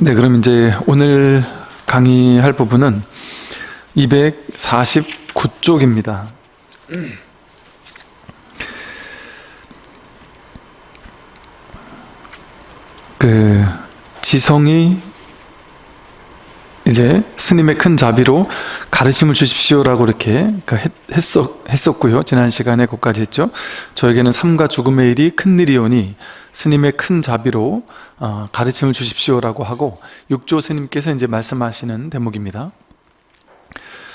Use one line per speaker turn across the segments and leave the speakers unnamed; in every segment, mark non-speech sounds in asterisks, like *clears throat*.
네, 그럼 이제 오늘 강의할 부분은 249쪽입니다. 그 지성이 이제 스님의 큰 자비로 가르침을 주십시오라고 이렇게 그 했었, 했었 고요. 지난 시간에 거기까지 했죠. 저에게는 삶과 죽음의 일이 큰 일이오니 스님의 큰 자비로 어, 가르침을 주십시오라고 하고 육조 스님께서 이제 말씀하시는 대목입니다.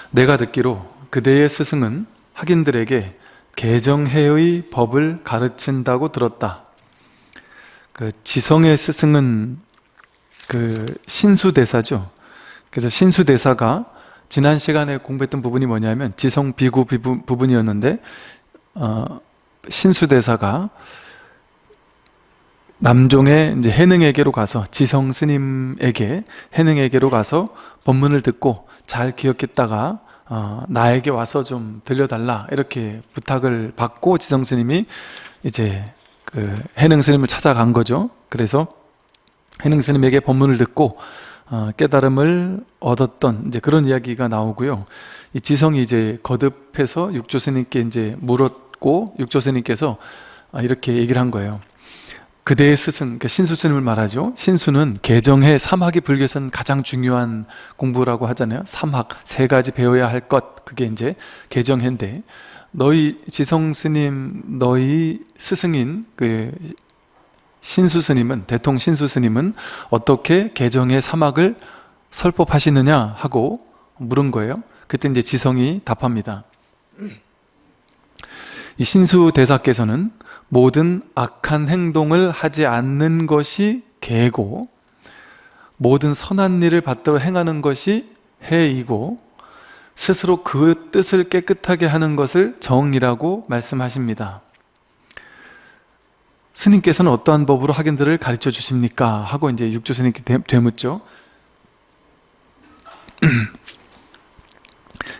내가 듣기로 그대의 스승은 학인들에게 개정해의 법을 가르친다고 들었다. 그 지성의 스승은 그 신수대사죠. 그래서 신수대사가 지난 시간에 공부했던 부분이 뭐냐면 지성 비구 부분, 이었는데 어, 신수대사가 남종의 이제 해능에게로 가서 지성 스님에게 해능에게로 가서 법문을 듣고 잘 기억했다가 어, 나에게 와서 좀 들려달라 이렇게 부탁을 받고 지성 스님이 이제 그 해능 스님을 찾아간 거죠. 그래서 해능 스님에게 법문을 듣고 어, 깨달음을 얻었던 이제 그런 이야기가 나오고요. 이 지성이 이제 거듭해서 육조스님께 이제 물었고 육조스님께서 아, 이렇게 얘기를 한 거예요. 그대의 스승, 그러니까 신수스님을 말하죠. 신수는 개정해 삼학이 불교에서는 가장 중요한 공부라고 하잖아요. 삼학, 세 가지 배워야 할 것, 그게 이제 개정해인데, 너희 지성스님, 너희 스승인 그 신수스님은 대통 신수스님은 어떻게 개정의 사막을 설법하시느냐 하고 물은 거예요. 그때 이제 지성이 답합니다. 이 신수 대사께서는 모든 악한 행동을 하지 않는 것이 개고 모든 선한 일을 받들어 행하는 것이 해이고 스스로 그 뜻을 깨끗하게 하는 것을 정이라고 말씀하십니다. 스님께서는 어떠한 법으로 학인들을 가르쳐 주십니까? 하고 이제 육조 스님께 되묻죠. *clears throat*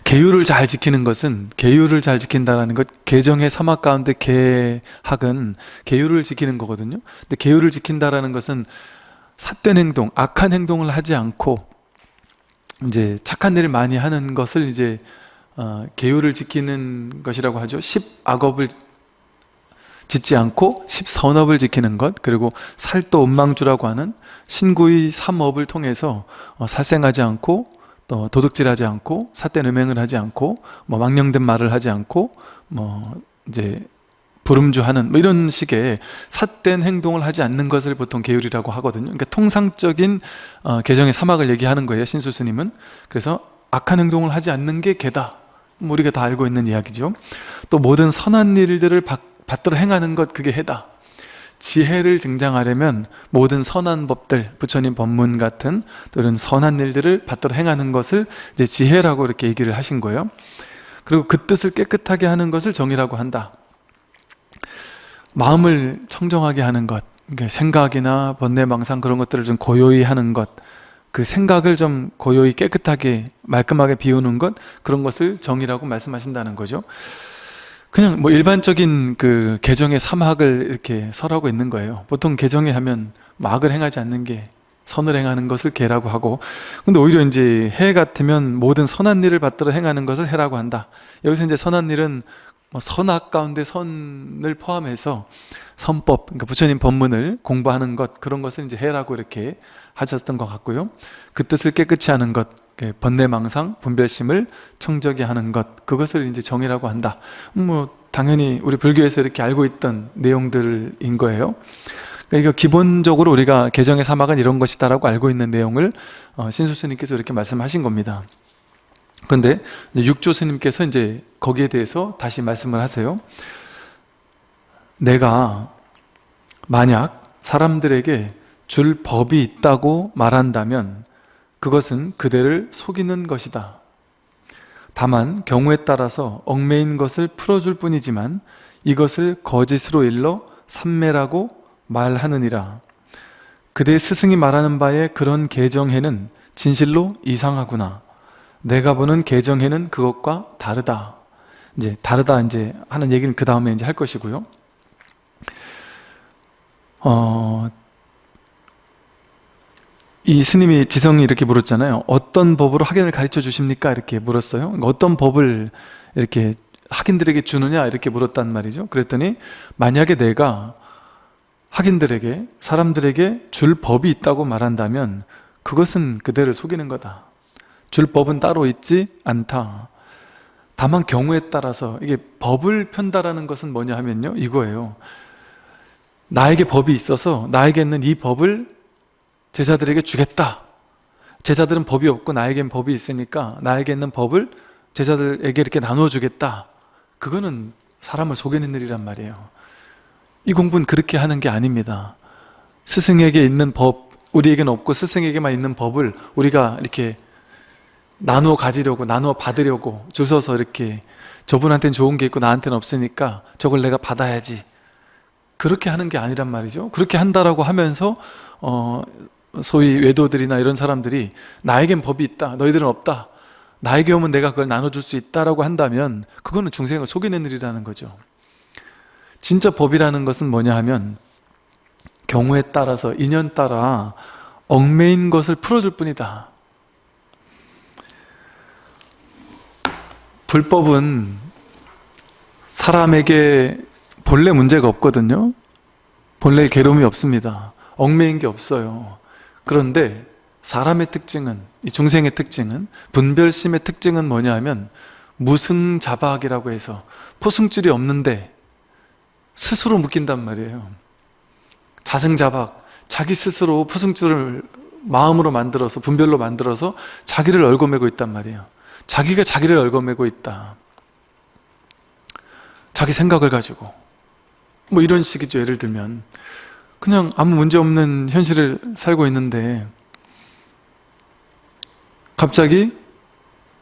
계율을 잘 지키는 것은 계율을 잘 지킨다라는 것 개정의 사막 가운데 계학은 계율을 지키는 거거든요. 근데 계율을 지킨다라는 것은 삿된 행동, 악한 행동을 하지 않고 이제 착한 일을 많이 하는 것을 이제 어, 계율을 지키는 것이라고 하죠. 십악업을 짓지 않고 십선업을 지키는 것 그리고 살도 음망주라고 하는 신구의 삼업을 통해서 어, 살생하지 않고 또 도둑질하지 않고 사된 음행을 하지 않고 뭐 망령된 말을 하지 않고 뭐 이제 부름주하는 뭐 이런 식의 삿된 행동을 하지 않는 것을 보통 계율이라고 하거든요. 그러니까 통상적인 어, 개정의 사막을 얘기하는 거예요. 신수스님은. 그래서 악한 행동을 하지 않는 게 개다. 뭐 우리가 다 알고 있는 이야기죠. 또 모든 선한 일들을 받 들어 행하는 것 그게 해다. 지혜를 증장하려면 모든 선한 법들, 부처님 법문 같은 또 이런 선한 일들을 받들어 행하는 것을 이제 지혜라고 이렇게 얘기를 하신 거예요. 그리고 그 뜻을 깨끗하게 하는 것을 정이라고 한다. 마음을 청정하게 하는 것, 생각이나 번뇌망상 그런 것들을 좀 고요히 하는 것, 그 생각을 좀 고요히 깨끗하게 말끔하게 비우는 것 그런 것을 정이라고 말씀하신다는 거죠. 그냥 뭐 일반적인 그 개정의 삼학을 이렇게 설하고 있는 거예요. 보통 개정에 하면 막을 행하지 않는 게 선을 행하는 것을 개라고 하고 근데 오히려 이제 해 같으면 모든 선한 일을 받들어 행하는 것을 해라고 한다. 여기서 이제 선한 일은 뭐 선악 가운데 선을 포함해서 선법, 그러니까 부처님 법문을 공부하는 것 그런 것을 이제 해라고 이렇게 하셨던 것 같고요. 그 뜻을 깨끗이 하는 것, 번뇌망상, 분별심을 청적이 하는 것 그것을 이제 정이라고 한다. 뭐 당연히 우리 불교에서 이렇게 알고 있던 내용들인 거예요. 그러니까 기본적으로 우리가 개정의 사막은 이런 것이다 라고 알고 있는 내용을 어, 신수 스님께서 이렇게 말씀하신 겁니다. 그런데 육조 스님께서 이제 거기에 대해서 다시 말씀을 하세요. 내가 만약 사람들에게 줄 법이 있다고 말한다면 그것은 그대를 속이는 것이다. 다만 경우에 따라서 얽매인 것을 풀어줄 뿐이지만 이것을 거짓으로 일러 삼매라고 말하느니라. 그대 스승이 말하는 바에 그런 개정해는 진실로 이상하구나. 내가 보는 개정해는 그것과 다르다. 이제 다르다 이제 하는 얘기는 그 다음에 이제 할 것이고요. 어, 이 스님이 지성이 이렇게 물었잖아요. 어떤 법으로 학연을 가르쳐 주십니까? 이렇게 물었어요. 그러니까 어떤 법을 이렇게 학인들에게 주느냐? 이렇게 물었단 말이죠. 그랬더니 만약에 내가 학인들에게 사람들에게 줄 법이 있다고 말한다면 그것은 그대를 속이는 거다. 줄 법은 따로 있지 않다. 다만 경우에 따라서 이게 법을 편다라는 것은 뭐냐 하면요. 이거예요. 나에게 법이 있어서 나에게는 이 법을 제자들에게 주겠다. 제자들은 법이 없고 나에겐 법이 있으니까 나에게 있는 법을 제자들에게 이렇게 나누어 주겠다. 그거는 사람을 속이는 일이란 말이에요. 이 공부는 그렇게 하는 게 아닙니다. 스승에게 있는 법, 우리에게는 없고 스승에게만 있는 법을 우리가 이렇게 나누어 가지려고, 나누어 받으려고 주셔서 이렇게 저분한테는 좋은 게 있고 나한테는 없으니까 저걸 내가 받아야지. 그렇게 하는 게 아니란 말이죠. 그렇게 한다라고 하면서 어, 소위 외도들이나 이런 사람들이 나에겐 법이 있다 너희들은 없다 나에게 오면 내가 그걸 나눠줄 수 있다라고 한다면 그거는 중생을 속이는 일이라는 거죠. 진짜 법이라는 것은 뭐냐 하면 경우에 따라서 인연 따라 얽매인 것을 풀어줄 뿐이다. 불법은 사람에게 본래 문제가 없거든요. 본래 괴로움이 없습니다. 얽매인 게 없어요 그런데 사람의 특징은 이 중생의 특징은 분별심의 특징은 뭐냐 하면 무승자박이라고 해서 포승줄이 없는데 스스로 묶인단 말이에요. 자승자박 자기 스스로 포승줄을 마음으로 만들어서 분별로 만들어서 자기를 얽어매고 있단 말이에요. 자기가 자기를 얽어매고 있다. 자기 생각을 가지고. 뭐 이런 식이죠. 예를 들면 그냥 아무 문제 없는 현실을 살고 있는데 갑자기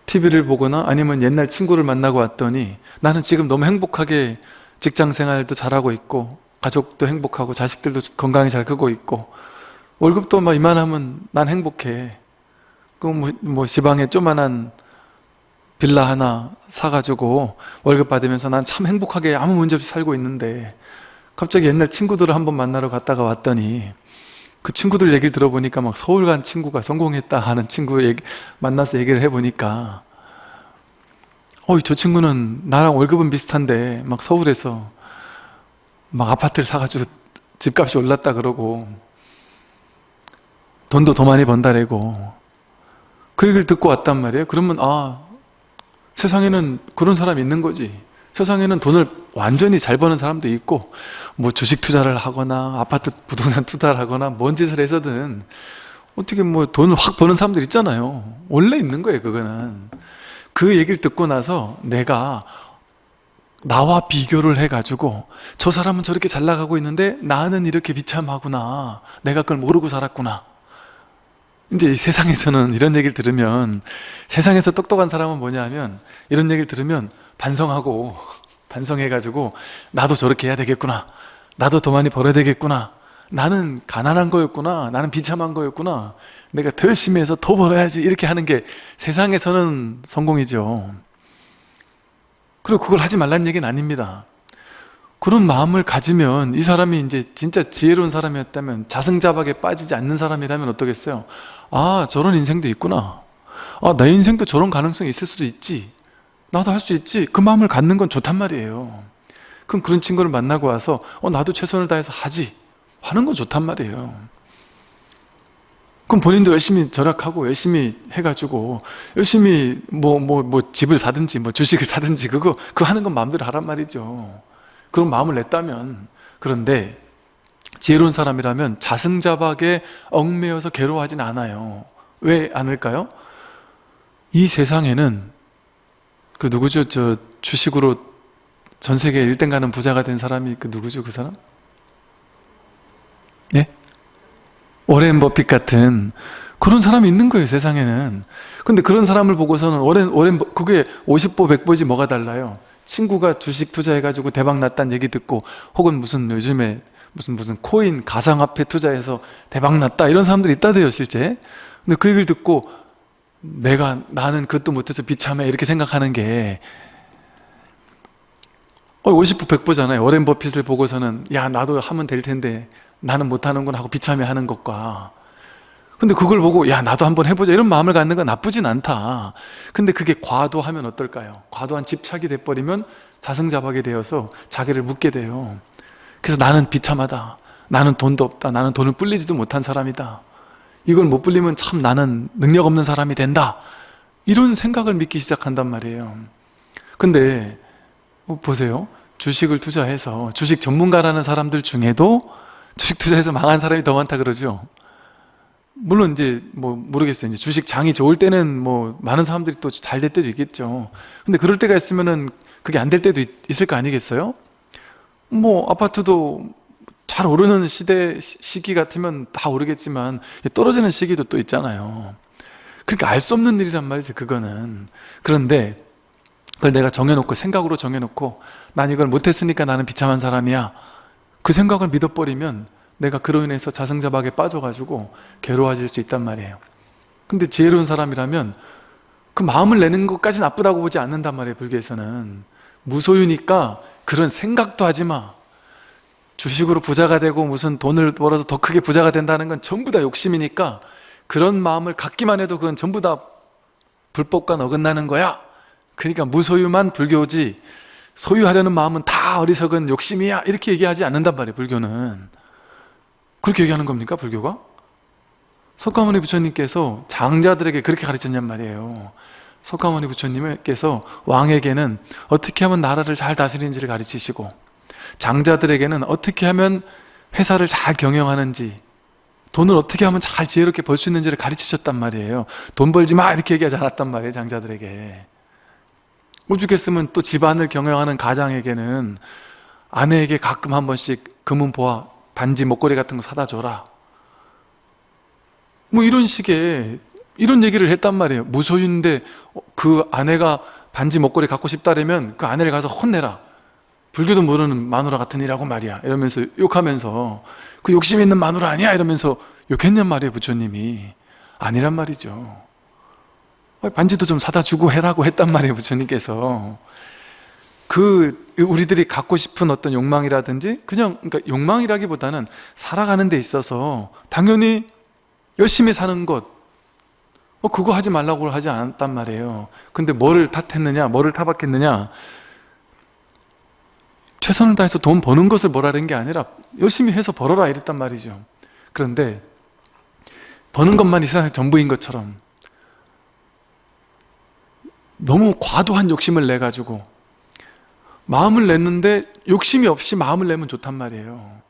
TV를 보거나 아니면 옛날 친구를 만나고 왔더니 나는 지금 너무 행복하게 직장 생활도 잘하고 있고 가족도 행복하고 자식들도 건강히 잘 크고 있고 월급도 막 이만하면 난 행복해. 그뭐 뭐 지방에 조만한 빌라 하나 사가지고 월급 받으면서 난 참 행복하게 아무 문제 없이 살고 있는데 갑자기 옛날 친구들을 한번 만나러 갔다가 왔더니 그 친구들 얘기를 들어보니까 막 서울 간 친구가 성공했다 하는 친구 얘기, 만나서 얘기를 해보니까 어이 저 친구는 나랑 월급은 비슷한데 막 서울에서 막 아파트를 사가지고 집값이 올랐다 그러고 돈도 더 많이 번다래고 그 얘기를 듣고 왔단 말이에요. 그러면 아 세상에는 그런 사람이 있는 거지 세상에는 돈을 완전히 잘 버는 사람도 있고 뭐 주식 투자를 하거나 아파트 부동산 *laughs* 투자를 하거나 뭔 짓을 해서든 어떻게 뭐 돈을 확 버는 사람들 있잖아요. 원래 있는 거예요 그거는. 그 얘기를 듣고 나서 내가 나와 비교를 해가지고 저 사람은 저렇게 잘 나가고 있는데 나는 이렇게 비참하구나. 내가 그걸 모르고 살았구나. 이제 세상에서는 이런 얘기를 들으면 세상에서 똑똑한 사람은 뭐냐 하면 이런 얘기를 들으면 반성하고 반성해가지고 나도 저렇게 해야 되겠구나. 나도 더 많이 벌어야 되겠구나. 나는 가난한 거였구나. 나는 비참한 거였구나. 내가 더 열심히 해서 더 벌어야지. 이렇게 하는 게 세상에서는 성공이죠. 그리고 그걸 하지 말라는 얘기는 아닙니다. 그런 마음을 가지면 이 사람이 이제 진짜 지혜로운 사람이었다면 자승자박에 빠지지 않는 사람이라면 어떠겠어요? 아 저런 인생도 있구나. 아내 인생도 저런 가능성이 있을 수도 있지 나도 할 수 있지. 그 마음을 갖는 건 좋단 말이에요. 그럼 그런 친구를 만나고 와서 어 나도 최선을 다해서 하지. 하는 건 좋단 말이에요. 그럼 본인도 열심히 절약하고 열심히 해가지고 열심히 뭐 뭐 뭐 집을 사든지 뭐 주식을 사든지 그거 그거 하는 건 마음대로 하란 말이죠. 그런 마음을 냈다면 그런데 지혜로운 사람이라면 자승자박에 얽매여서 괴로워하진 않아요. 왜 않을까요? 이 세상에는 그 누구죠? 저 주식으로 전 세계 1등 가는 부자가 된 사람이 그 누구죠? 그 사람? 예? 오렌 버핏 같은 그런 사람이 있는 거예요 세상에는 근데 그런 사람을 보고서는 오렌, 오렌 그게 50보 100보지 뭐가 달라요 친구가 주식 투자해가지고 대박 났다는 얘기 듣고 혹은 무슨 요즘에 무슨 무슨 코인 가상화폐 투자해서 대박 났다 이런 사람들이 있다대요 실제 근데 그 얘기를 듣고 내가 나는 그것도 못해서 비참해. 이렇게 생각하는 게 50부 100부잖아요. 워렌 버핏을 보고서는 야 나도 하면 될 텐데 나는 못하는구나 하고 비참해 하는 것과. 근데 그걸 보고 야 나도 한번 해보자 이런 마음을 갖는 건 나쁘진 않다. 근데 그게 과도하면 어떨까요? 과도한 집착이 돼버리면 자승자박이 되어서 자기를 묻게 돼요. 그래서 나는 비참하다. 나는 돈도 없다. 나는 돈을 불리지도 못한 사람이다 이걸 못 불리면 참 나는 능력 없는 사람이 된다. 이런 생각을 믿기 시작한단 말이에요. 근데 어, 보세요. 주식을 투자해서 주식 전문가라는 사람들 중에도 주식 투자해서 망한 사람이 더 많다 그러죠. 물론 이제 뭐 모르겠어요. 이제 주식 장이 좋을 때는 뭐 많은 사람들이 또 잘 될 때도 있겠죠. 근데 그럴 때가 있으면은 그게 안 될 때도 있, 있을 거 아니겠어요? 뭐 아파트도 잘 오르는 시대 시기 같으면 다 오르겠지만 떨어지는 시기도 또 있잖아요. 그러니까 알 수 없는 일이란 말이죠 그거는. 그런데 그걸 내가 정해놓고 생각으로 정해놓고 난 이걸 못했으니까 나는 비참한 사람이야. 그 생각을 믿어버리면 내가 그로 인해서 자승자박에 빠져가지고 괴로워질 수 있단 말이에요. 근데 지혜로운 사람이라면 그 마음을 내는 것까지 나쁘다고 보지 않는단 말이에요 불교에서는. 무소유니까 그런 생각도 하지 마 주식으로 부자가 되고 무슨 돈을 벌어서 더 크게 부자가 된다는 건 전부 다 욕심이니까 그런 마음을 갖기만 해도 그건 전부 다 불법과 어긋나는 거야. 그러니까 무소유만 불교지 소유하려는 마음은 다 어리석은 욕심이야. 이렇게 얘기하지 않는단 말이에요 불교는. 그렇게 얘기하는 겁니까 불교가? 석가모니 부처님께서 장자들에게 그렇게 가르쳤냔 말이에요. 석가모니 부처님께서 왕에게는 어떻게 하면 나라를 잘 다스리는지를 가르치시고 장자들에게는 어떻게 하면 회사를 잘 경영하는지 돈을 어떻게 하면 잘 지혜롭게 벌 수 있는지를 가르치셨단 말이에요. 돈 벌지 마! 이렇게 얘기하지 않았단 말이에요 장자들에게. 오죽했으면 또 집안을 경영하는 가장에게는 아내에게 가끔 한 번씩 금은 보아 반지 목걸이 같은 거 사다 줘라. 뭐 이런 식의 이런 얘기를 했단 말이에요. 무소유인데 그 아내가 반지 목걸이 갖고 싶다면 그 아내를 가서 혼내라 불교도 모르는 마누라 같은 이라고 말이야. 이러면서 욕하면서 그 욕심 있는 마누라 아니야? 이러면서 욕했냔 말이에요 부처님이. 아니란 말이죠. 반지도 좀 사다 주고 해라고 했단 말이에요 부처님께서. 그 우리들이 갖고 싶은 어떤 욕망이라든지 그냥 그러니까 욕망이라기보다는 살아가는 데 있어서 당연히 열심히 사는 것. 어, 그거 하지 말라고 하지 않았단 말이에요. 근데 뭐를 탓했느냐 뭐를 타박했느냐 최선을 다해서 돈 버는 것을 뭐라는 게 아니라 열심히 해서 벌어라 이랬단 말이죠. 그런데 버는 것만 이 세상의 전부인 것처럼 너무 과도한 욕심을 내가지고 마음을 냈는데 욕심이 없이 마음을 내면 좋단 말이에요.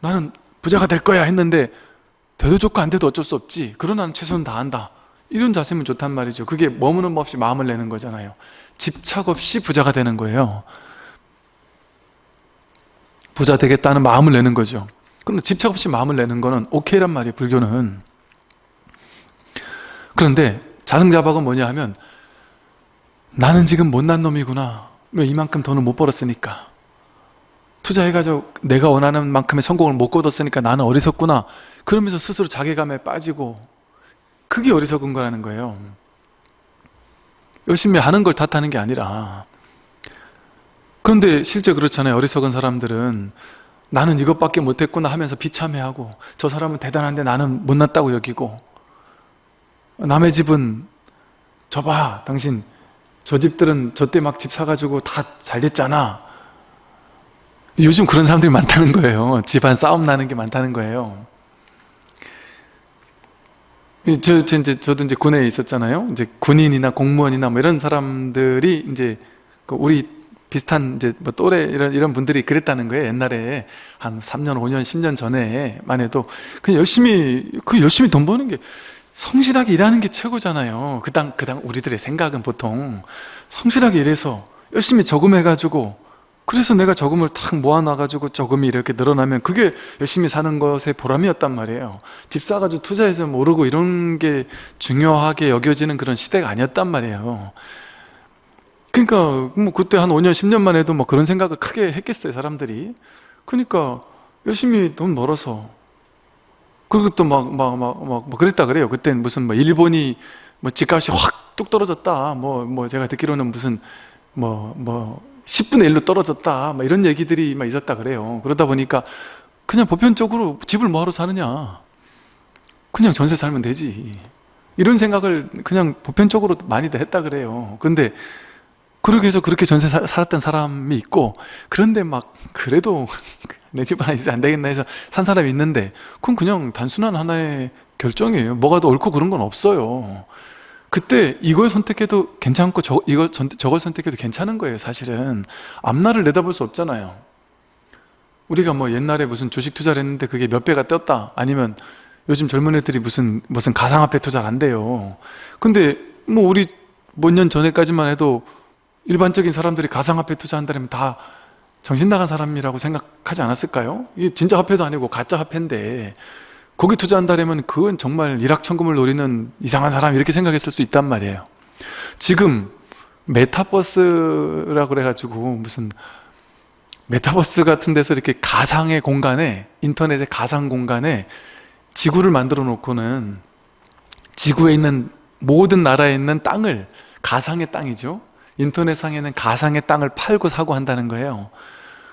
나는 부자가 될 거야 했는데 돼도 좋고 안 돼도 어쩔 수 없지. 그러나 는 최선을 다한다. 이런 자세면 좋단 말이죠. 그게 머무는 법 없이 마음을 내는 거잖아요. 집착 없이 부자가 되는 거예요 부자 되겠다는 마음을 내는 거죠. 그런데 집착 없이 마음을 내는 거는 오케이란 말이에요 불교는. 그런데 자승자박은 뭐냐 하면 나는 지금 못난 놈이구나. 왜 이만큼 돈을 못 벌었으니까. 투자해가지고 내가 원하는 만큼의 성공을 못 거뒀으니까 나는 어리석구나. 그러면서 스스로 자괴감에 빠지고 그게 어리석은 거라는 거예요. 열심히 하는 걸 탓하는 게 아니라 그런데 실제 그렇잖아요. 어리석은 사람들은 나는 이것밖에 못했구나 하면서 비참해하고 저 사람은 대단한데 나는 못났다고 여기고 남의 집은 저 봐 당신 저 집들은 저 때 막 집 사가지고 다 잘 됐잖아. 요즘 그런 사람들이 많다는 거예요. 집안 싸움 나는 게 많다는 거예요. 저, 저 이제 저도 이제 군에 있었잖아요. 이제 군인이나 공무원이나 뭐 이런 사람들이 이제 그 우리 비슷한 이제 뭐 또래 이런 이런 분들이 그랬다는 거예요. 옛날에 한 3년 5년 10년 전에만 해도. 그냥 열심히 그 열심히 돈 버는 게 성실하게 일하는 게 최고잖아요. 그당 그당 우리들의 생각은 보통. 성실하게 일해서 열심히 저금해 가지고 그래서 내가 저금을 탁 모아놔가지고 저금이 이렇게 늘어나면 그게 열심히 사는 것의 보람이었단 말이에요. 집 사가지고 투자해서 모르고 이런 게 중요하게 여겨지는 그런 시대가 아니었단 말이에요 그러니까 뭐 그때 한 5년 10년만 해도 뭐 그런 생각을 크게 했겠어요 사람들이 그러니까 열심히 돈 벌어서 그리고 또 막 막 막막뭐 그랬다 그래요. 그때 무슨 뭐 일본이 뭐 집값이 확 뚝 떨어졌다. 뭐뭐 뭐 제가 듣기로는 무슨 뭐뭐 뭐 10분의 1로 떨어졌다. 뭐 이런 얘기들이 막 있었다 그래요. 그러다 보니까 그냥 보편적으로 집을 뭐하러 사느냐. 그냥 전세 살면 되지 이런 생각을 그냥 보편적으로 많이들 했다 그래요 근데 그렇게 해서 그렇게 전세 사- 살았던 사람이 있고 그런데 막 그래도 *laughs* 내 집 하나 있어 안 되겠나 해서 산 사람이 있는데 그건 그냥 단순한 하나의 결정이에요. 뭐가 더 옳고 그런 건 없어요. 그때 이걸 선택해도 괜찮고 저, 이걸 선- 저걸 선택해도 괜찮은 거예요 사실은. 앞날을 내다볼 수 없잖아요. 우리가 뭐 옛날에 무슨 주식 투자를 했는데 그게 몇 배가 떴다 아니면 요즘 젊은 애들이 무슨 무슨 가상화폐 투자를 한대요. 근데 뭐 우리 몇 년 전에까지만 해도 일반적인 사람들이 가상화폐 투자한다면 다 정신 나간 사람이라고 생각하지 않았을까요? 이게 진짜 화폐도 아니고 가짜 화폐인데 거기 투자한다면 그건 정말 일확천금을 노리는 이상한 사람 이렇게 생각했을 수 있단 말이에요 지금 메타버스라고 그래가지고 무슨 메타버스 같은 데서 이렇게 가상의 공간에 인터넷의 가상 공간에 지구를 만들어 놓고는 지구에 있는 모든 나라에 있는 땅을 가상의 땅이죠 인터넷상에는 가상의 땅을 팔고 사고 한다는 거예요.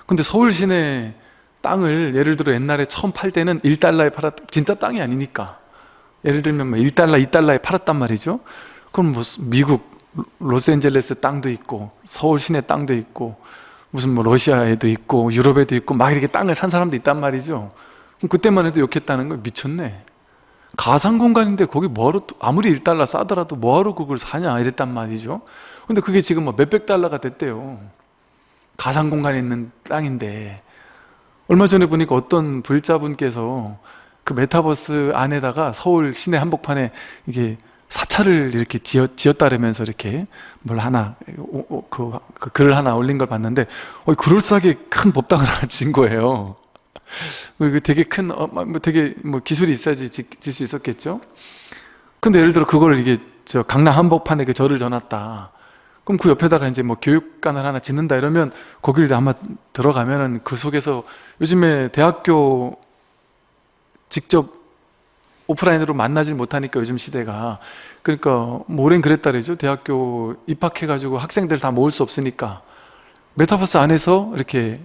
근데 서울 시내 땅을 예를 들어 옛날에 처음 팔 때는 1달러에 팔았 진짜 땅이 아니니까. 예를 들면 뭐 1달러, 2달러에 팔았단 말이죠. 그럼 뭐 미국 로스앤젤레스 땅도 있고 서울 시내 땅도 있고 무슨 뭐 러시아에도 있고 유럽에도 있고 막 이렇게 땅을 산 사람도 있단 말이죠. 그럼 그때만 해도 욕했다는 거 미쳤네. 가상 공간인데 거기 뭐하러 또- 아무리 1달러 싸더라도 뭐하러 그걸 사냐? 이랬단 말이죠 근데 그게 지금 뭐 몇백 달러가 됐대요 가상 공간에 있는 땅인데 얼마 전에 보니까 어떤 불자분께서 그 메타버스 안에다가 서울 시내 한복판에 이게 사찰을 이렇게 지었, 지었다라면서 이렇게 뭘 하나 오- 오- 그, 그 글을 하나 올린 걸 봤는데 어, 그럴싸하게 큰 법당을 *laughs* 하나 진 거예요 그 되게 큰, 어, 뭐 되게 뭐 기술이 있어야지 질 수 있었겠죠? 근데 예를 들어 그걸 이게 저 강남 한복판에 그 절을 져놨다. 그럼 그 옆에다가 이제 뭐 교육관을 하나 짓는다 이러면 거기를 아마 들어가면은 그 속에서 요즘에 대학교 직접 오프라인으로 만나질 못하니까 요즘 시대가. 그러니까 뭐 올해는 그랬다 그러죠? 대학교 입학해가지고 학생들 다 모을 수 없으니까. 메타버스 안에서 이렇게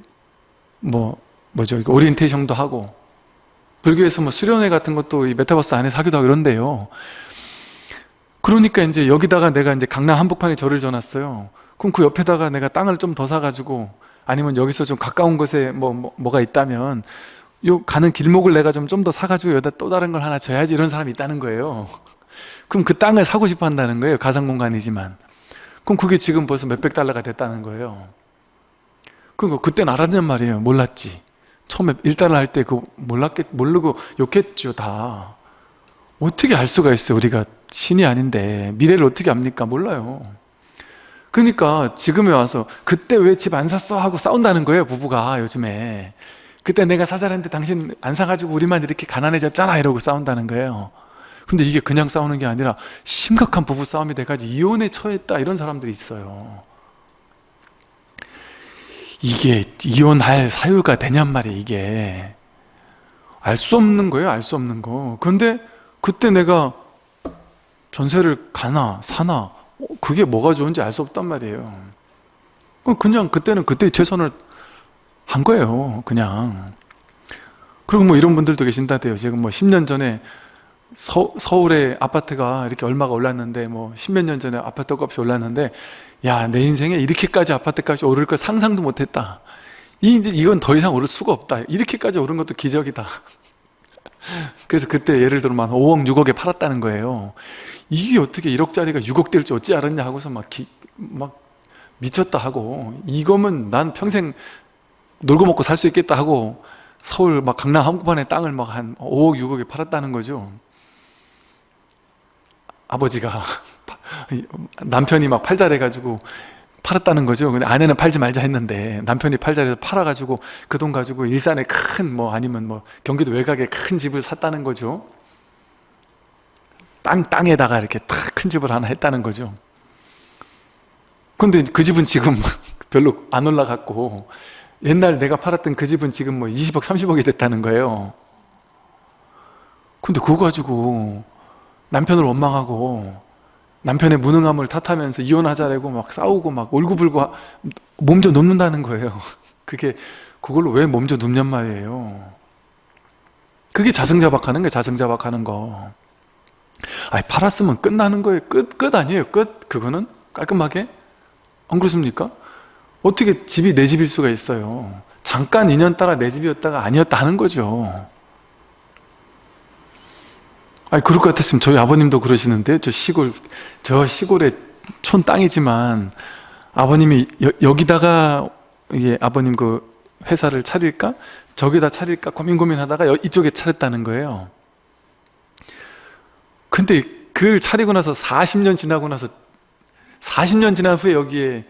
뭐 뭐죠? 오리엔테이션도 하고. 불교에서 뭐 수련회 같은 것도 이 메타버스 안에서 하기도 하고 이런데요 그러니까 이제 여기다가 내가 이제 강남 한복판에 절을 져놨어요. 그럼 그 옆에다가 내가 땅을 좀 더 사가지고 아니면 여기서 좀 가까운 곳에 뭐, 뭐 뭐가 있다면 요 가는 길목을 내가 좀 좀 더 사가지고 여기다 또 다른 걸 하나 져야지 이런 사람이 있다는 거예요. 그럼 그 땅을 사고 싶어 한다는 거예요. 가상 공간이지만. 그럼 그게 지금 벌써 몇백 달러가 됐다는 거예요. 그리고 그때는 알았냔 말이에요. 몰랐지. 처음에 일단을 할때 그 몰랐겠 모르고 욕했죠 다 어떻게 알 수가 있어요? 우리가 신이 아닌데 미래를 어떻게 압니까? 몰라요. 그러니까 지금에 와서 그때 왜 집 안 샀어? 하고 싸운다는 거예요 부부가 요즘에. 그때 내가 사자랬는데 당신 안 사가지고 우리만 이렇게 가난해졌잖아 이러고 싸운다는 거예요. 근데 이게 그냥 싸우는 게 아니라 심각한 부부 싸움이 돼가지고 이혼에 처했다 이런 사람들이 있어요. 이게 이혼할 사유가 되냔 말이에요 이게. 알 수 없는 거예요 알 수 없는 거. 그런데 그때 내가 전세를 가나 사나 어, 그게 뭐가 좋은지 알 수 없단 말이에요. 그럼 그냥 그때는 그때 최선을 한 거예요 그냥. 그리고 뭐 이런 분들도 계신다대요. 지금 뭐 10년 전에 서, 서울에 아파트가 이렇게 얼마가 올랐는데 뭐 십몇 년 전에 아파트 값이 올랐는데 야 내 인생에 이렇게까지 아파트 값이 오를 걸 상상도 못했다. 이, 이건 더 이상 오를 수가 없다. 이렇게까지 오른 것도 기적이다 그래서 그때 예를 막 5억 6억에 팔았다는 거예요. 이게 어떻게 1억짜리가 6억 될지 어찌 알았냐 하고서 막, 기, 막 미쳤다 하고 이거면 난 평생 놀고 먹고 살 수 있겠다 하고 서울 막 강남 한복판에 땅을 막 한 5억 6억에 팔았다는 거죠. 아버지가 *laughs* 남편이 막 팔자래 가지고 팔았다는 거죠. 근데 아내는 팔지 말자 했는데 남편이 팔자래서 팔아가지고 그 돈 가지고 일산에 큰 뭐 아니면 뭐 경기도 외곽에 큰 집을 샀다는 거죠. 땅, 땅에다가 이렇게 탁 큰 집을 하나 했다는 거죠. 근데 그 집은 지금 *laughs* 별로 안 올라갔고 옛날 내가 팔았던 그 집은 지금 뭐 20억 30억이 됐다는 거예요. 근데 그거 가지고 남편을 원망하고 남편의 무능함을 탓하면서 이혼하자라고 막 싸우고 막 울고불고 몸져 눕는다는 거예요. *laughs* 그게 그걸로 왜 몸져 눕냔 말이에요. 그게 자승자박하는 거예요 자승자박하는 거. 아니 팔았으면 끝나는 거예요. 끝, 끝 아니에요? 끝? 그거는 깔끔하게? 안 그렇습니까? 어떻게 집이 내 집일 수가 있어요? 잠깐 인연 따라 내 집이었다가 아니었다는 거죠 아니 그럴 것 같았으면 저희 아버님도 그러시는데 저 시골 저 시골에 촌 땅이지만 아버님이 여, 기다가 이게 아버님 그 회사를 차릴까? 저기다 차릴까? 고민 고민하다가 여, 이쪽에 차렸다는 거예요. 근데 그걸 차리고 나서 40년 지나고 나서 40년 지난 후에 여기에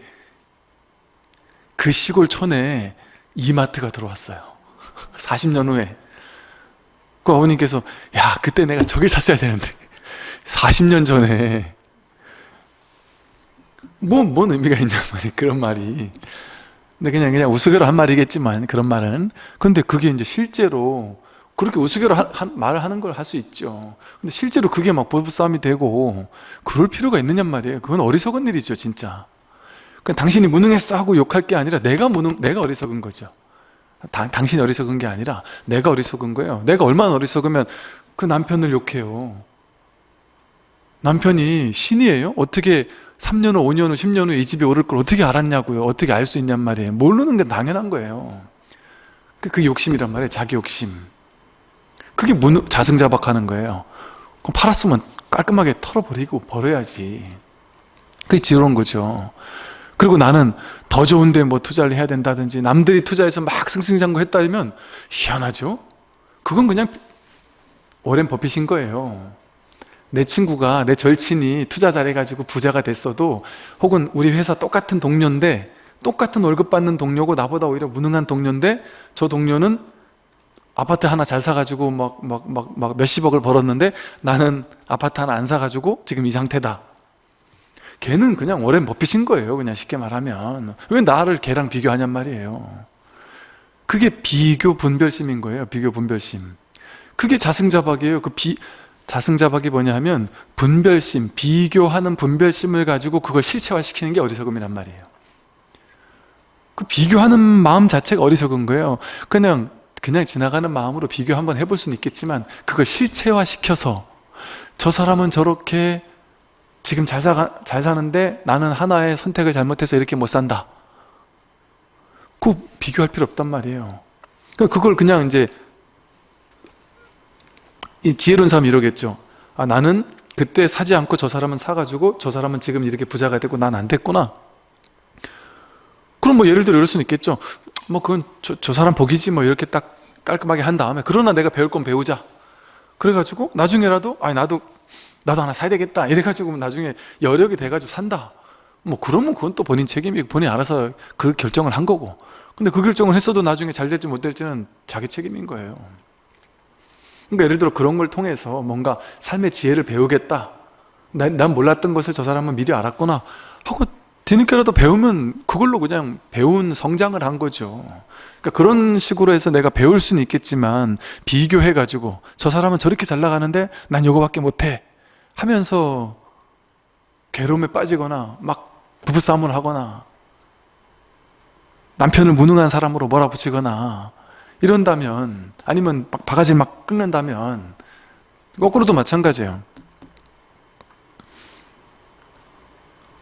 그 시골 촌에 이마트가 들어왔어요. *laughs* 40년 후에 그 어머님께서 야 그때 내가 저길 샀어야 되는데. 40년 전에. 뭐, 뭔 의미가 있냔 말이에요 그런 말이. 근데 그냥 그냥 우스개로 한 말이겠지만 그런 말은. 근데 그게 이제 실제로 그렇게 하, 말을 하는 걸 할 수 있죠. 근데 실제로 그게 막 부부싸움이 되고 그럴 필요가 있느냔 말이에요. 그건 어리석은 일이죠 진짜. 그러니까 당신이 무능했어 하고 욕할 게 아니라 내가 무능, 내가 어리석은 거죠 다, 당신이 어리석은 게 아니라 내가 어리석은 거예요. 내가 얼마나 어리석으면 그 남편을 욕해요. 남편이 신이에요? 어떻게 3년 후, 5년 후, 10년 후에 이 집에 오를 걸 어떻게 알았냐고요? 어떻게 알 수 있냔 말이에요. 모르는 게 당연한 거예요. 그, 그 욕심이란 말이에요. 자기 욕심. 그게 문, 자승자박하는 거예요. 그럼 팔았으면 깔끔하게 털어버리고 버려야지. 그게 지혜로운 거죠 그리고 나는 더 좋은데 뭐 투자를 해야 된다든지 남들이 투자해서 막 승승장구 했다면 희한하죠? 그건 그냥 오랜 버핏인 거예요 내 친구가 내 절친이 투자 잘해가지고 부자가 됐어도 혹은 우리 회사 똑같은 동료인데 똑같은 월급 받는 동료고 나보다 오히려 무능한 동료인데 저 동료는 아파트 하나 잘 사가지고 막 막 막 막 몇십억을 벌었는데 나는 아파트 하나 안 사가지고 지금 이 상태다 걔는 그냥 오랜 버핏인 거예요 그냥 쉽게 말하면. 왜 나를 걔랑 비교하냔 말이에요. 그게 비교 분별심인 거예요 비교 분별심. 그게 자승자박이에요. 그 비, 자승자박이 뭐냐 하면 분별심, 비교하는 분별심을 가지고 그걸 실체화시키는 게 어리석음이란 말이에요. 그 비교하는 마음 자체가 어리석은 거예요. 그냥 그냥 지나가는 마음으로 비교 한번 해볼 수는 있겠지만 그걸 실체화시켜서 저 사람은 저렇게 지금 잘, 사, 잘 사는데 나는 하나의 선택을 잘못해서 이렇게 못 산다. 그 비교할 필요 없단 말이에요. 그러니까 그걸 그냥 이제 이 지혜로운 사람이 이러겠죠. 아 나는 그때 사지 않고 저 사람은 사가지고 저 사람은 지금 이렇게 부자가 되고 난 안 됐구나. 그럼 뭐 예를 들어 이럴 수는 있겠죠. 뭐 그건 저, 저 사람 복이지 뭐 이렇게 딱 깔끔하게 한 다음에 그러나 내가 배울 건 배우자. 그래가지고 나중에라도 아니 나도 나도 하나 사야 되겠다. 이래가지고 나중에 여력이 돼가지고 산다. 뭐 그러면 그건 또 본인 책임이고 본인이 알아서 그 결정을 한 거고. 근데 그 결정을 했어도 나중에 잘 될지 못 될지는 자기 책임인 거예요. 그러니까 예를 들어 그런 걸 통해서 뭔가 삶의 지혜를 배우겠다. 난, 난 몰랐던 것을 저 사람은 미리 알았구나 하고 뒤늦게라도 배우면 그걸로 그냥 배운 성장을 한 거죠. 그러니까 그런 식으로 해서 내가 배울 수는 있겠지만 비교해가지고 저 사람은 저렇게 잘 나가는데 난 요거밖에 못해 하면서 괴로움에 빠지거나 막 부부싸움을 하거나 남편을 무능한 사람으로 몰아붙이거나 이런다면 아니면 막 바가지 막 끓는다면 거꾸로도 마찬가지예요.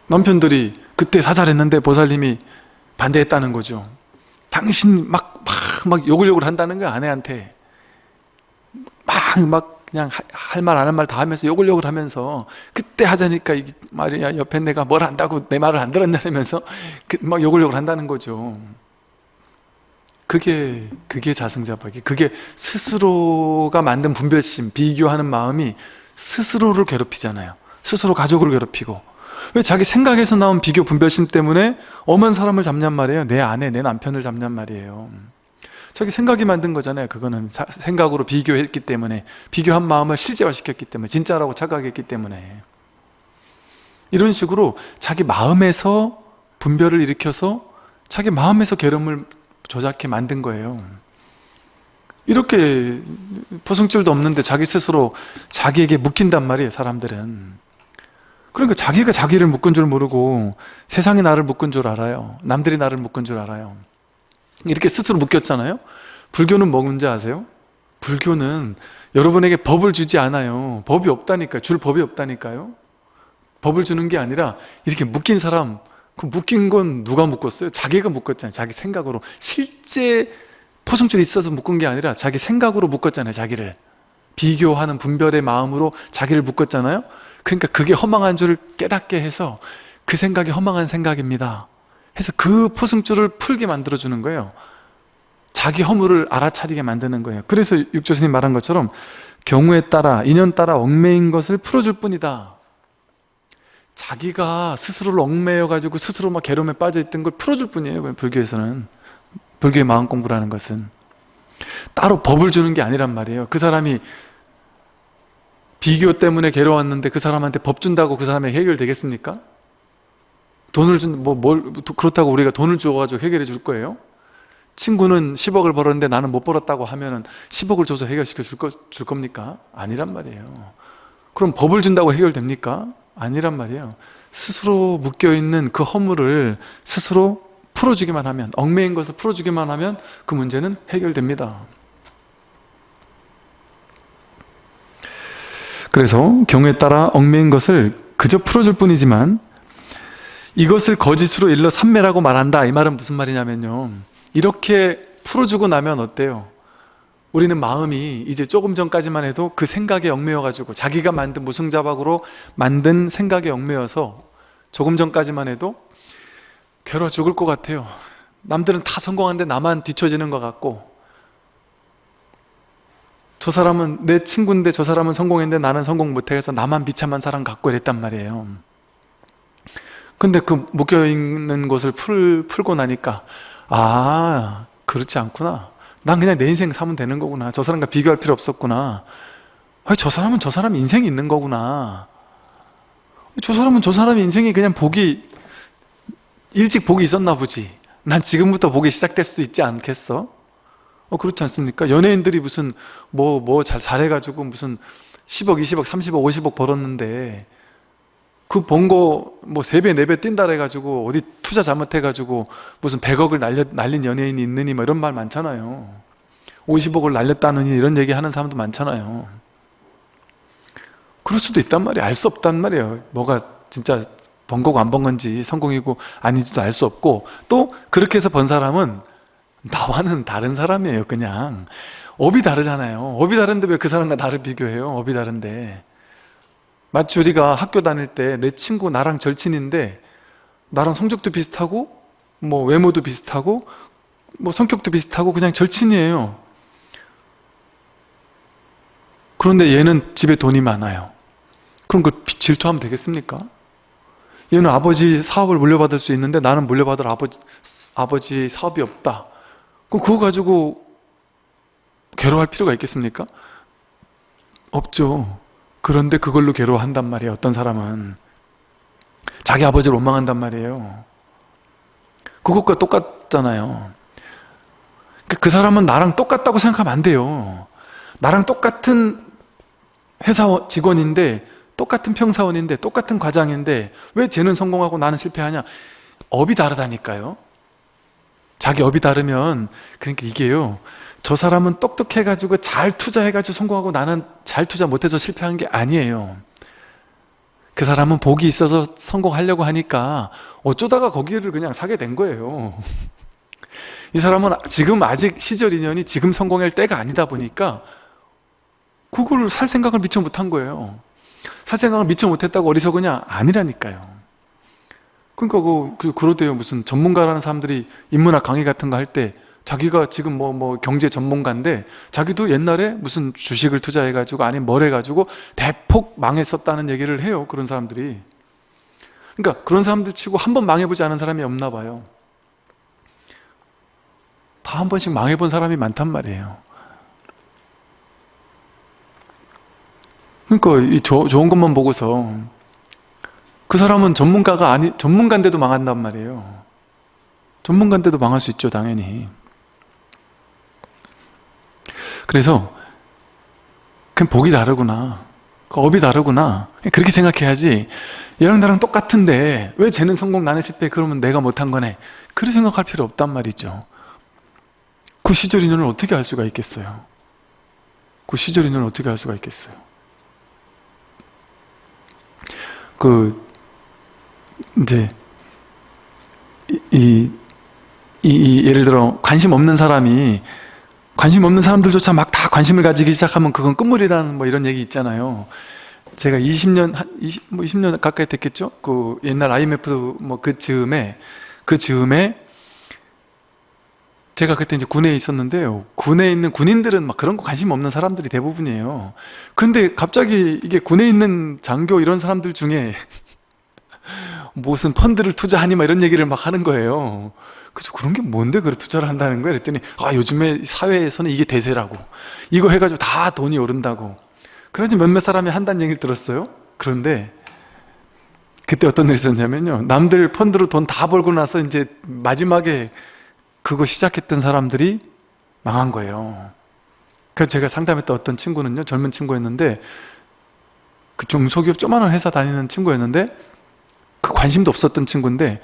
남편들이 그때 사살했는데 보살님이 반대했다는 거죠. 당신 막, 막, 막 욕을 욕을 한다는 거야 아내한테. 막, 막 그냥 할 말 안 할 말 다 하면서 욕을 욕을 하면서 그때 하자니까 이 말이야 옆에 내가 뭘 안다고 내 말을 안 들었냐면서 그 막 욕을 욕을 한다는 거죠. 그게 그게 자승자박이 그게 스스로가 만든 분별심 비교하는 마음이 스스로를 괴롭히잖아요. 스스로 가족을 괴롭히고. 왜 자기 생각에서 나온 비교 분별심 때문에 엄한 사람을 잡냔 말이에요. 내 아내 내 남편을 잡냔 말이에요 자기 생각이 만든 거잖아요. 그거는 사, 생각으로 비교했기 때문에 비교한 마음을 실제화시켰기 때문에 진짜라고 착각했기 때문에. 이런 식으로 자기 마음에서 분별을 일으켜서 자기 마음에서 괴로움을 조작해 만든 거예요. 이렇게 포승줄도 없는데 자기 스스로 자기에게 묶인단 말이에요 사람들은. 그러니까 자기가 자기를 묶은 줄 모르고 세상이 나를 묶은 줄 알아요. 남들이 나를 묶은 줄 알아요 이렇게 스스로 묶였잖아요. 불교는 뭔지 아세요? 불교는 여러분에게 법을 주지 않아요. 법이 없다니까 줄 법이 없다니까요. 법을 주는 게 아니라 이렇게 묶인 사람 그 묶인 건 누가 묶었어요? 자기가 묶었잖아요. 자기 생각으로. 실제 포승줄이 있어서 묶은 게 아니라 자기 생각으로 묶었잖아요 자기를. 비교하는 분별의 마음으로 자기를 묶었잖아요. 그러니까 그게 허망한 줄을 깨닫게 해서 그 생각이 허망한 생각입니다 해서 그 포승줄을 풀게 만들어주는 거예요. 자기 허물을 알아차리게 만드는 거예요. 그래서 육조 스님 말한 것처럼 경우에 따라 인연 따라 얽매인 것을 풀어줄 뿐이다. 자기가 스스로를 얽매여 가지고 스스로 막 괴로움에 빠져 있던 걸 풀어줄 뿐이에요 불교에서는. 불교의 마음 공부라는 것은. 따로 법을 주는 게 아니란 말이에요. 그 사람이 비교 때문에 괴로웠는데 그 사람한테 법 준다고 그 사람이 해결되겠습니까? 돈을 준, 뭐, 뭘, 그렇다고 우리가 돈을 주어가지고 해결해 줄 거예요? 친구는 10억을 벌었는데 나는 못 벌었다고 하면은 10억을 줘서 해결시켜 줄, 거, 줄 겁니까? 아니란 말이에요. 그럼 법을 준다고 해결됩니까? 아니란 말이에요. 스스로 묶여있는 그 허물을 스스로 풀어주기만 하면, 얽매인 것을 풀어주기만 하면 그 문제는 해결됩니다. 그래서 경우에 따라 얽매인 것을 그저 풀어줄 뿐이지만 이것을 거짓으로 일러 삼매라고 말한다. 이 말은 무슨 말이냐면요. 이렇게 풀어주고 나면 어때요? 우리는 마음이 이제 조금 전까지만 해도 그 생각에 얽매여 가지고 자기가 만든 무승자박으로 만든 생각에 얽매여서 조금 전까지만 해도 괴로워 죽을 것 같아요. 남들은 다 성공하는데 나만 뒤처지는 것 같고. 저 사람은 내 친구인데 저 사람은 성공했는데 나는 성공 못해서 나만 비참한 사람 갖고 이랬단 말이에요 근데 그 묶여있는 것을 풀, 풀고 나니까 아 그렇지 않구나. 난 그냥 내 인생 사면 되는 거구나. 저 사람과 비교할 필요 없었구나. 아니, 저 사람은 저 사람 인생이 있는 거구나. 저 사람은 저 사람 인생이 그냥 복이 일찍 복이 있었나 보지. 난 지금부터 복이 시작될 수도 있지 않겠어? 어 그렇지 않습니까? 연예인들이 무슨 뭐 뭐 잘 잘해가지고 무슨 10억, 20억, 30억, 50억 벌었는데 그 번거뭐 3배, 4배 뛴다 해가지고 어디 투자 잘못해가지고 무슨 100억을 날려, 날린 연예인이 있느니 뭐 이런 말 많잖아요. 50억을 날렸다느니 이런 얘기 하는 사람도 많잖아요. 그럴 수도 있단 말이에요. 알 수 없단 말이에요. 뭐가 진짜 번 거고 안 번 건지 성공이고 아닌지도 알 수 없고 또 그렇게 해서 번 사람은 나와는 다른 사람이에요 그냥. 업이 다르잖아요. 업이 다른데 왜 그 사람과 나를 비교해요? 업이 다른데 마치 우리가 학교 다닐 때 내 친구 나랑 절친인데 나랑 성적도 비슷하고 뭐 외모도 비슷하고 뭐 성격도 비슷하고 그냥 절친이에요 그런데 얘는 집에 돈이 많아요 그럼 그 질투하면 되겠습니까? 얘는 아버지 사업을 물려받을 수 있는데 나는 물려받을 아버지, 아버지 사업이 없다 그럼 그거 가지고 괴로워할 필요가 있겠습니까? 없죠. 그런데 그걸로 괴로워한단 말이에요. 어떤 사람은. 자기 아버지를 원망한단 말이에요. 그것과 똑같잖아요. 그, 그 사람은 나랑 똑같다고 생각하면 안 돼요. 나랑 똑같은 회사 직원인데 똑같은 평사원인데 똑같은 과장인데 왜 쟤는 성공하고 나는 실패하냐 업이 다르다니까요 자기 업이 다르면 그러니까 이게요 저 사람은 똑똑해가지고 잘 투자해가지고 성공하고 나는 잘 투자 못해서 실패한 게 아니에요. 그 사람은 복이 있어서 성공하려고 하니까 어쩌다가 거기를 그냥 사게 된 거예요. 이 사람은 지금 아직 시절 인연이 지금 성공할 때가 아니다 보니까 그걸 살 생각을 미처 못한 거예요. 살 생각을 미처 못했다고 어리석으냐? 아니라니까요. 그러니까 그, 그 그러대요. 무슨 전문가라는 사람들이 인문학 강의 같은 거 할때 자기가 지금 뭐, 뭐 경제 전문가인데 자기도 옛날에 무슨 주식을 투자해가지고 아니면 뭘 해가지고 대폭 망했었다는 얘기를 해요 그런 사람들이. 그러니까 그런 사람들 치고 한 번 망해보지 않은 사람이 없나 봐요. 다 한 번씩 망해본 사람이 많단 말이에요. 그러니까 이 조, 좋은 것만 보고서 그 사람은 전문가가 아니 전문가인데도 망한단 말이에요. 전문가인데도 망할 수 있죠 당연히 그래서 그냥 복이 다르구나. 그 업이 다르구나. 그렇게 생각해야지. 얘랑 나랑 똑같은데 왜 쟤는 성공 나는 실패 그러면 내가 못한 거네? 그렇게 생각할 필요 없단 말이죠. 그 시절 인연을 어떻게 알 수가 있겠어요? 그 시절 인연을 어떻게 알 수가 있겠어요? 그 이제 이, 이, 이 예를 들어 관심 없는 사람이 관심 없는 사람들조차 막 다 관심을 가지기 시작하면 그건 끝물이라는 뭐 이런 얘기 있잖아요. 제가 20년 한 20, 뭐 20년 가까이 됐겠죠. 그 옛날 IMF 뭐 그 즈음에 그 즈음에 제가 그때 이제 군에 있었는데요. 군에 있는 군인들은 막 그런 거 관심 없는 사람들이 대부분이에요. 근데 갑자기 이게 군에 있는 장교 이런 사람들 중에 *laughs* 무슨 펀드를 투자하니 막 이런 얘기를 막 하는 거예요. 그죠? 그런 게 뭔데 그래 투자를 한다는 거야? 그랬더니 아 요즘에 사회에서는 이게 대세라고 이거 해가지고 다 돈이 오른다고 그래서 몇몇 사람이 한다는 얘기를 들었어요. 그런데 그때 어떤 일이 있었냐면요. 남들 펀드로 돈 다 벌고 나서 이제 마지막에 그거 시작했던 사람들이 망한 거예요. 그래서 제가 상담했던 어떤 친구는요. 젊은 친구였는데 그 중소기업 조만한 회사 다니는 친구였는데 그 관심도 없었던 친구인데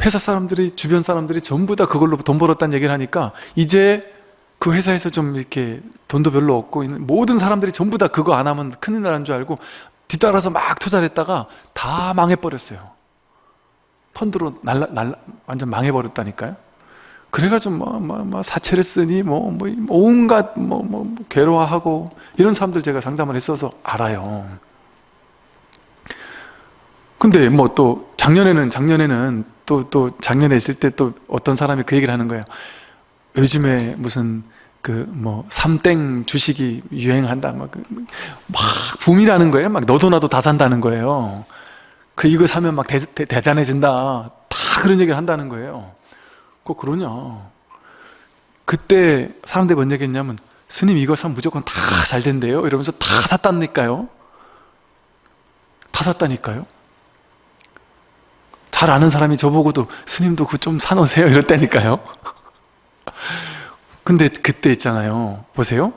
회사 사람들이 주변 사람들이 전부 다 그걸로 돈 벌었다는 얘기를 하니까 이제 그 회사에서 좀 이렇게 돈도 별로 없고 있는 모든 사람들이 전부 다 그거 안 하면 큰일 나는 줄 알고 뒤따라서 막 투자를 했다가 다 망해버렸어요. 펀드로 날라, 날라 완전 망해버렸다니까요. 그래가지고 뭐, 뭐, 뭐 사채를 쓰니 뭐, 뭐 온갖 뭐, 뭐, 뭐 괴로워하고 이런 사람들 제가 상담을 했어서 알아요. 근데 뭐 또 작년에는 작년에는 또 또 작년에 있을 때 또 어떤 사람이 그 얘기를 하는 거예요. 요즘에 무슨 그 뭐 삼땡 주식이 유행한다 막, 그, 막 붐이라는 거예요. 막 너도 나도 다 산다는 거예요. 그 이거 사면 막 대, 대, 대단해진다. 다 그런 얘기를 한다는 거예요. 꼭 그러냐? 그때 사람들이 뭔 얘기 했냐면 스님 이거 사면 무조건 다 잘 된대요. 이러면서 다 샀다니까요. 다 샀다니까요. 잘 아는 사람이 저보고도 스님도 그거 좀 사놓으세요? *laughs* 이랬다니까요. 근데 그때 있잖아요. 보세요.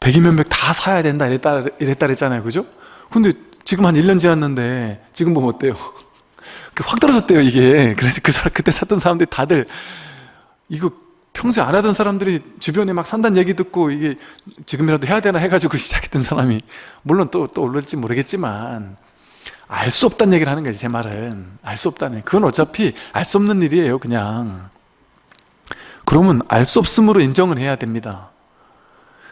백이면 백 다 사야 된다 이랬다, 이랬다 그랬잖아요. 그죠? 근데 지금 한 1년 지났는데 지금 보면 어때요? *laughs* 확 떨어졌대요 이게. 그래서 그 사람 그때 샀던 사람들이 다들. 이거 평소에 안 하던 사람들이 주변에 막 산다는 얘기 듣고 이게 지금이라도 해야 되나 해가지고 *laughs* 시작했던 사람이. 물론 또, 또 올릴지 모르겠지만 알 수 없다는 얘기를 하는 거지 제 말은. 알 수 없다는. 그건 어차피 알 수 없는 일이에요 그냥. 그러면 알 수 없음으로 인정을 해야 됩니다.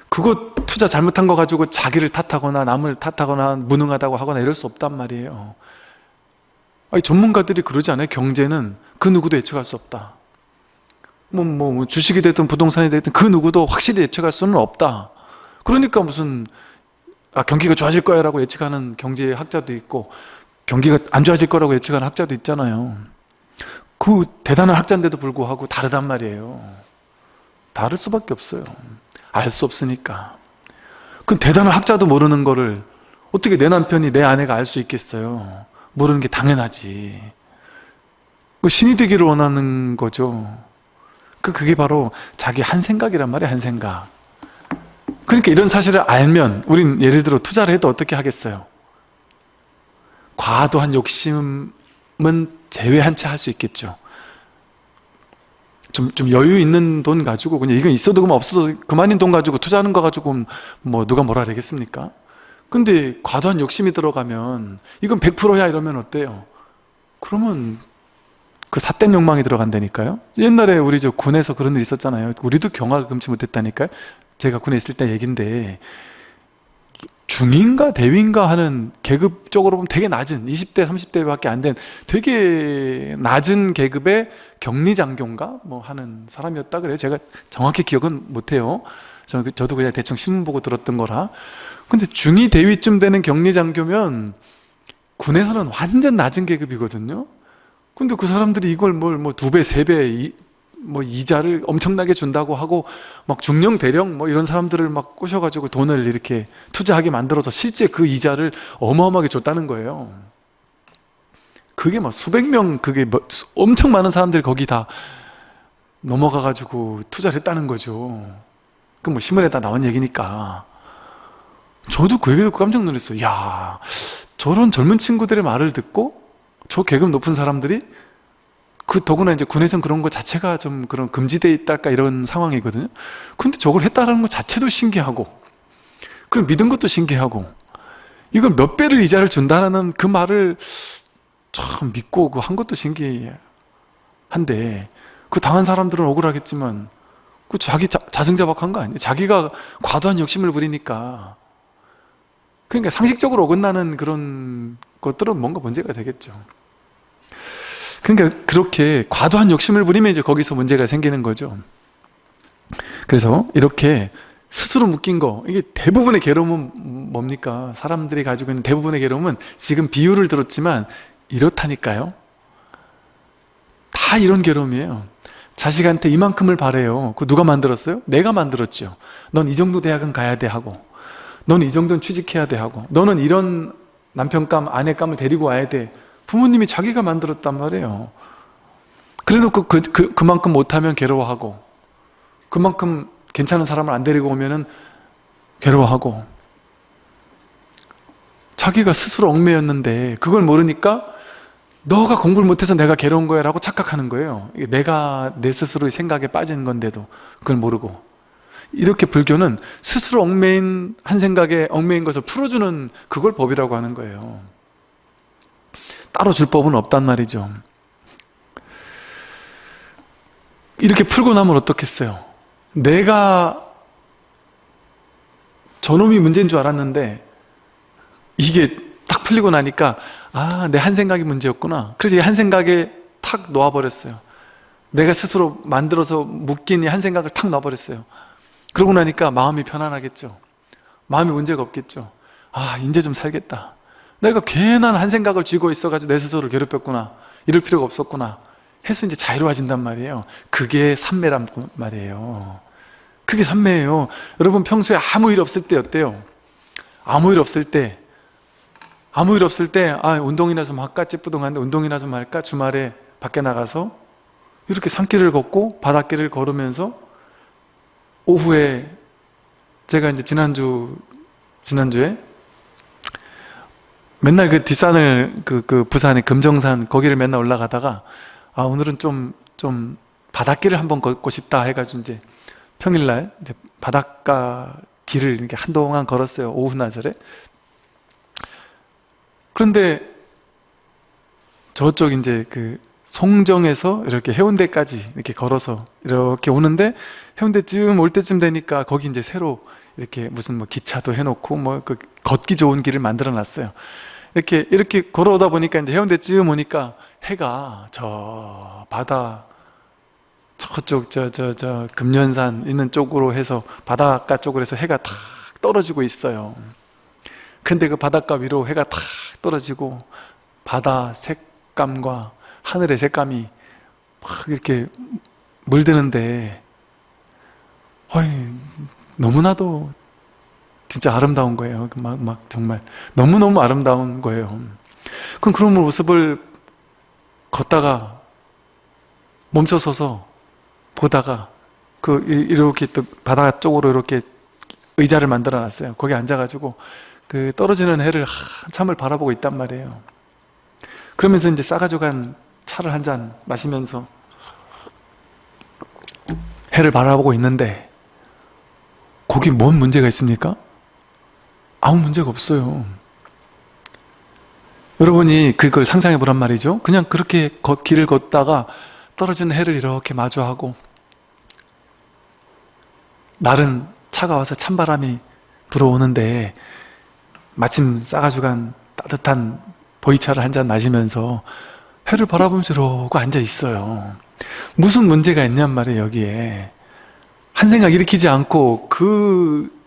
그거 투자 잘못한 거 가지고 자기를 탓하거나 남을 탓하거나 무능하다고 하거나 이럴 수 없단 말이에요. 아니, 전문가들이 그러지 않아요? 경제는 그 누구도 예측할 수 없다. 뭐, 뭐, 뭐 주식이 됐든 부동산이 됐든 그 누구도 확실히 예측할 수는 없다. 그러니까 무슨 아, 경기가 좋아질 거야 라고 예측하는 경제학자도 있고 경기가 안 좋아질 거라고 예측하는 학자도 있잖아요. 그 대단한 학자인데도 불구하고 다르단 말이에요. 다를 수밖에 없어요. 알 수 없으니까. 그 대단한 학자도 모르는 거를 어떻게 내 남편이 내 아내가 알 수 있겠어요? 모르는 게 당연하지. 그 신이 되기를 원하는 거죠. 그 그게 바로 자기 한 생각이란 말이에요 한 생각 그러니까 이런 사실을 알면 우린 예를 들어 투자를 해도 어떻게 하겠어요? 과도한 욕심은 제외한 채 할 수 있겠죠. 좀, 좀 여유 있는 돈 가지고 그냥 이건 있어도 그만 없어도 그만인 돈 가지고 투자하는 거 가지고 뭐 누가 뭐라 그러겠습니까? 근데 과도한 욕심이 들어가면 이건 100%야 이러면 어때요? 그러면 그 삿된 욕망이 들어간다니까요 옛날에 우리 저 군에서 그런 일 있었잖아요 우리도 경악을 금치 못했다니까요 제가 군에 있을 때 얘긴데 중인가 대위인가 하는 계급적으로 보면 되게 낮은 20대 30대밖에 안 된 되게 낮은 계급의 격리장교인가? 뭐 하는 사람이었다 그래요. 제가 정확히 기억은 못해요. 그, 저도 그냥 대충 신문 보고 들었던 거라. 근데 중위 대위쯤 되는 격리장교면 군에서는 완전 낮은 계급이거든요. 근데 그 사람들이 이걸 뭘 뭐 두 배, 세 배, 뭐 이자를 엄청나게 준다고 하고 막 중령 대령 뭐 이런 사람들을 막 꼬셔가지고 돈을 이렇게 투자하게 만들어서 실제 그 이자를 어마어마하게 줬다는 거예요. 그게 막 수백 명 그게 뭐 엄청 많은 사람들이 거기 다 넘어가가지고 투자를 했다는 거죠. 그뭐 신문에다 나온 얘기니까. 저도 그 얘기 듣고 깜짝 놀랐어요. 야 저런 젊은 친구들의 말을 듣고 저 계급 높은 사람들이 그 더구나 이제 군에선 그런 거 자체가 좀 그런 금지돼 있달까 이런 상황이거든요. 근데 저걸 했다라는 것 자체도 신기하고 그걸 믿은 것도 신기하고 이걸 몇 배를 이자를 준다는 그 말을 참 믿고 그 한 것도 신기한데 그 당한 사람들은 억울하겠지만 그 자기 자, 자승자박한 거 아니에요? 자기가 과도한 욕심을 부리니까 그러니까 상식적으로 어긋나는 그런 것들은 뭔가 문제가 되겠죠 그러니까 그렇게 과도한 욕심을 부리면 이제 거기서 문제가 생기는 거죠. 그래서 이렇게 스스로 묶인 거 이게 대부분의 괴로움은 뭡니까? 사람들이 가지고 있는 대부분의 괴로움은 지금 비유를 들었지만 이렇다니까요. 다 이런 괴로움이에요. 자식한테 이만큼을 바래요. 그 누가 만들었어요? 내가 만들었죠 넌 이 정도 대학은 가야 돼 하고 넌 이 정도는 취직해야 돼 하고 너는 이런 남편감, 아내감을 데리고 와야 돼 부모님이 자기가 만들었단 말이에요. 그래놓고 그, 그, 그만큼 못하면 괴로워하고 그만큼 괜찮은 사람을 안 데리고 오면은 괴로워하고 자기가 스스로 얽매였는데 그걸 모르니까 너가 공부를 못해서 내가 괴로운 거야 라고 착각하는 거예요. 내가 내 스스로의 생각에 빠진 건데도 그걸 모르고. 이렇게 불교는 스스로 얽매인 한 생각에 얽매인 것을 풀어주는 그걸 법이라고 하는 거예요 따로 줄 법은 없단 말이죠 이렇게 풀고 나면 어떻겠어요 내가 저놈이 문제인 줄 알았는데 이게 딱 풀리고 나니까 아, 내 한 생각이 문제였구나. 그래서 이 한 생각에 탁 놓아버렸어요. 내가 스스로 만들어서 묶인 이 한 생각을 탁 놔버렸어요. 그러고 나니까 마음이 편안하겠죠. 마음이 문제가 없겠죠. 아, 이제 좀 살겠다. 내가 괜한 한 생각을 쥐고 있어가지고 내 스스로를 괴롭혔구나. 이럴 필요가 없었구나. 해서 이제 자유로워진단 말이에요. 그게 삼매란 말이에요. 그게 삼매예요. 여러분 평소에 아무 일 없을 때 어때요? 아무 일 없을 때 아무 일 없을 때 아, 운동이나 좀 할까 찌뿌둥한데 운동이나 좀 할까 주말에 밖에 나가서 이렇게 산길을 걷고 바닷길을 걸으면서 오후에 제가 이제 지난주 지난주에 맨날 그 뒷산을 그, 그 부산의 금정산 거기를 맨날 올라가다가 아 오늘은 좀좀 바닷길을 한번 걷고 싶다 해가지고 이제 평일날 이제 바닷가 길을 이렇게 한동안 걸었어요 오후 나절에 그런데 저쪽 이제 그 송정에서 이렇게 해운대까지 이렇게 걸어서 이렇게 오는데 해운대쯤 올 때쯤 되니까 거기 이제 새로 이렇게 무슨 뭐 기차도 해놓고 뭐 그 걷기 좋은 길을 만들어 놨어요. 이렇게 이렇게 걸어오다 보니까 이제 해운대쯤 오니까 해가 저 바다 저쪽 저 저 저 금년산 있는 쪽으로 해서 바닷가 쪽으로 해서 해가 탁 떨어지고 있어요. 근데 그 바닷가 위로 해가 탁 떨어지고 바다 색감과 하늘의 색감이 막 이렇게 물드는데 어이, 너무나도 진짜 아름다운 거예요. 막, 막 정말 너무너무 아름다운 거예요. 그럼 그런 모습을 걷다가 멈춰서서 보다가 그 이렇게 또 바다 쪽으로 이렇게 의자를 만들어 놨어요. 거기 앉아가지고 그 떨어지는 해를 한참을 바라보고 있단 말이에요 그러면서 이제 싸가지고 간 차를 한 잔 마시면서 해를 바라보고 있는데 거기 뭔 문제가 있습니까? 아무 문제가 없어요. 여러분이 그걸 상상해 보란 말이죠. 그냥 그렇게 길을 걷다가 떨어지는 해를 이렇게 마주하고 날은 차가워서 찬바람이 불어오는데 마침 싸가지고 간 따뜻한 보이차를 한 잔 마시면서 해를 바라보면서 이러고 앉아 있어요. 무슨 문제가 있냔 말이에요 여기에. 한 생각 일으키지 않고 그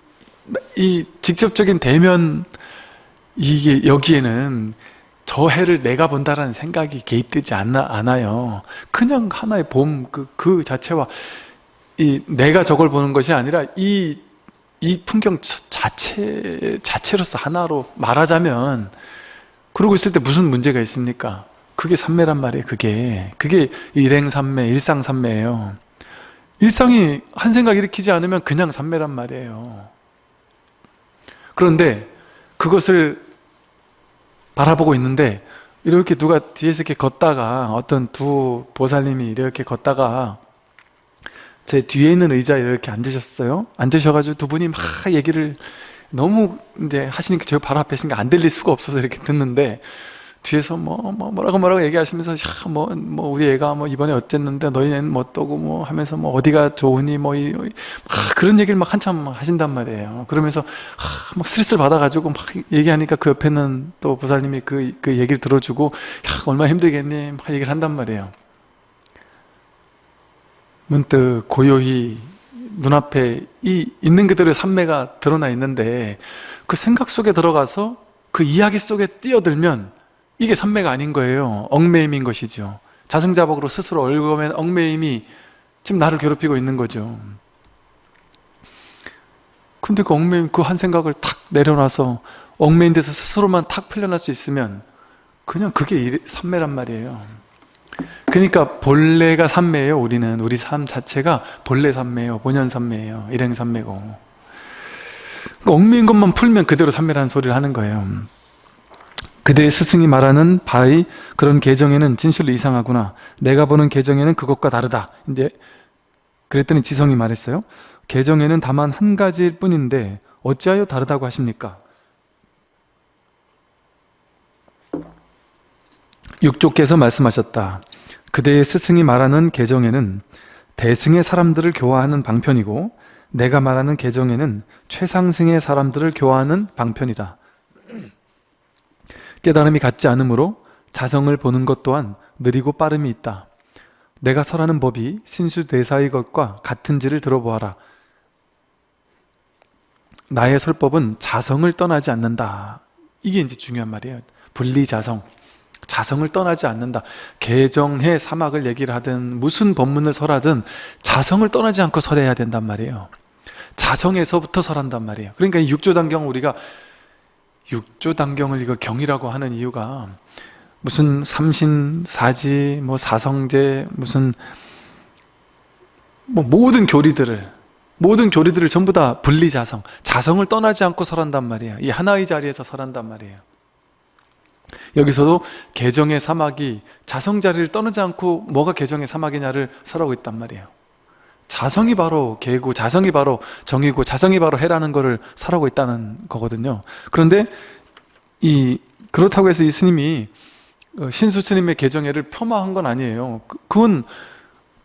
이 직접적인 대면 이게 여기에는 저 해를 내가 본다라는 생각이 개입되지 않나, 않아요. 그냥 하나의 봄 그, 그 자체와 이 내가 저걸 보는 것이 아니라 이 이 풍경 자체, 자체로서 하나로 말하자면 그러고 있을 때 무슨 문제가 있습니까? 그게 삼매란 말이에요 그게. 그게 일행삼매, 일상삼매예요. 일상이 한 생각 일으키지 않으면 그냥 삼매란 말이에요 그런데 그것을 바라보고 있는데 이렇게 누가 뒤에서 이렇게 걷다가 어떤 두 보살님이 이렇게 걷다가 제 뒤에 있는 의자에 이렇게 앉으셨어요. 앉으셔가지고 두 분이 막 얘기를 너무 이제 하시니까 저 바로 앞에 있으니까 안 들릴 수가 없어서 이렇게 듣는데 뒤에서 뭐, 뭐 뭐라고 뭐라고 얘기하시면서 야, 뭐, 뭐 우리 애가 뭐 이번에 어쨌는데 너희는 뭐 어떠고 뭐 하면서 뭐 어디가 좋으니 뭐 이, 막 그런 얘기를 막 한참 하신단 말이에요. 그러면서 하, 막 스트레스를 받아가지고 막 얘기하니까 그 옆에는 또 보살님이 그, 그 얘기를 들어주고 야 얼마나 힘들겠니? 막 얘기를 한단 말이에요. 문득 고요히 눈앞에 이 있는 그대로의 삼매가 드러나 있는데 그 생각 속에 들어가서 그 이야기 속에 뛰어들면 이게 삼매가 아닌 거예요. 얽매임인 것이죠. 자승자복으로 스스로 얽어맨 얽매임이 지금 나를 괴롭히고 있는 거죠. 근데 그 얽매임 그 한 생각을 탁 내려놔서 얽매인 데서 스스로만 탁 풀려날 수 있으면 그냥 그게 일- 삼매란 말이에요. 그러니까 본래가 삼매예요 우리는. 우리 삶 자체가 본래 삼매예요 본연 삼매예요 일행 삼매고. 그 얽매인 것만 풀면 그대로 삼매라는 소리를 하는 거예요 그들의 스승이 말하는 바의 그런 계정에는 진실로 이상하구나. 내가 보는 계정에는 그것과 다르다. 이제 그랬더니 지성이 말했어요. 계정에는 다만 한 가지일 뿐인데 어찌하여 다르다고 하십니까? 육조께서 말씀하셨다. 그대의 스승이 말하는 계정에는 대승의 사람들을 교화하는 방편이고 내가 말하는 계정에는 최상승의 사람들을 교화하는 방편이다 깨달음이 같지 않으므로 자성을 보는 것 또한 느리고 빠름이 있다. 내가 설하는 법이 신수대사의 것과 같은지를 들어보아라. 나의 설법은 자성을 떠나지 않는다. 이게 이제 중요한 말이에요. 분리자성. 자성을 떠나지 않는다. 개정해 사막을 얘기를 하든 무슨 법문을 설하든 자성을 떠나지 않고 설해야 된단 말이에요. 자성에서부터 설한단 말이에요. 그러니까 이 육조단경 우리가 육조단경을 이거 경이라고 하는 이유가 무슨 삼신 사지, 뭐 사성제, 무슨 뭐 모든 교리들을 모든 교리들을 전부 다 분리자성, 자성을 떠나지 않고 설한단 말이에요. 이 하나의 자리에서 설한단 말이에요. 여기서도 개정의 사막이 자성 자리를 떠나지 않고 뭐가 개정의 사막이냐를 설하고 있단 말이에요. 자성이 바로 개고 자성이 바로 정이고 자성이 바로 해라는 것을 설하고 있다는 거거든요. 그런데 이 그렇다고 해서 이 스님이 어, 신수 스님의 개정회를 폄하한 건 아니에요. 그- 그건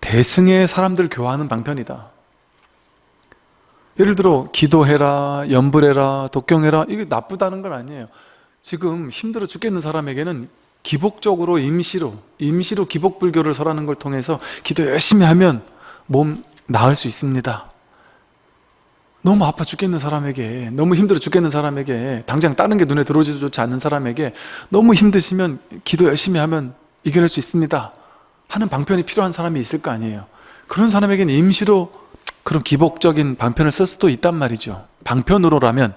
대승의 사람들 교화하는 방편이다. 예를 들어 기도해라, 연불해라, 독경해라 이게 나쁘다는 건 아니에요. 지금 힘들어 죽겠는 사람에게는 기복적으로 임시로 임시로 기복불교를 설하는 걸 통해서 기도 열심히 하면 몸 나을 수 있습니다. 너무 아파 죽겠는 사람에게 너무 힘들어 죽겠는 사람에게 당장 다른 게 눈에 들어오지도 좋지 않는 사람에게 너무 힘드시면 기도 열심히 하면 이겨낼 수 있습니다. 하는 방편이 필요한 사람이 있을 거 아니에요. 그런 사람에게는 임시로 그런 기복적인 방편을 쓸 수도 있단 말이죠. 방편으로라면.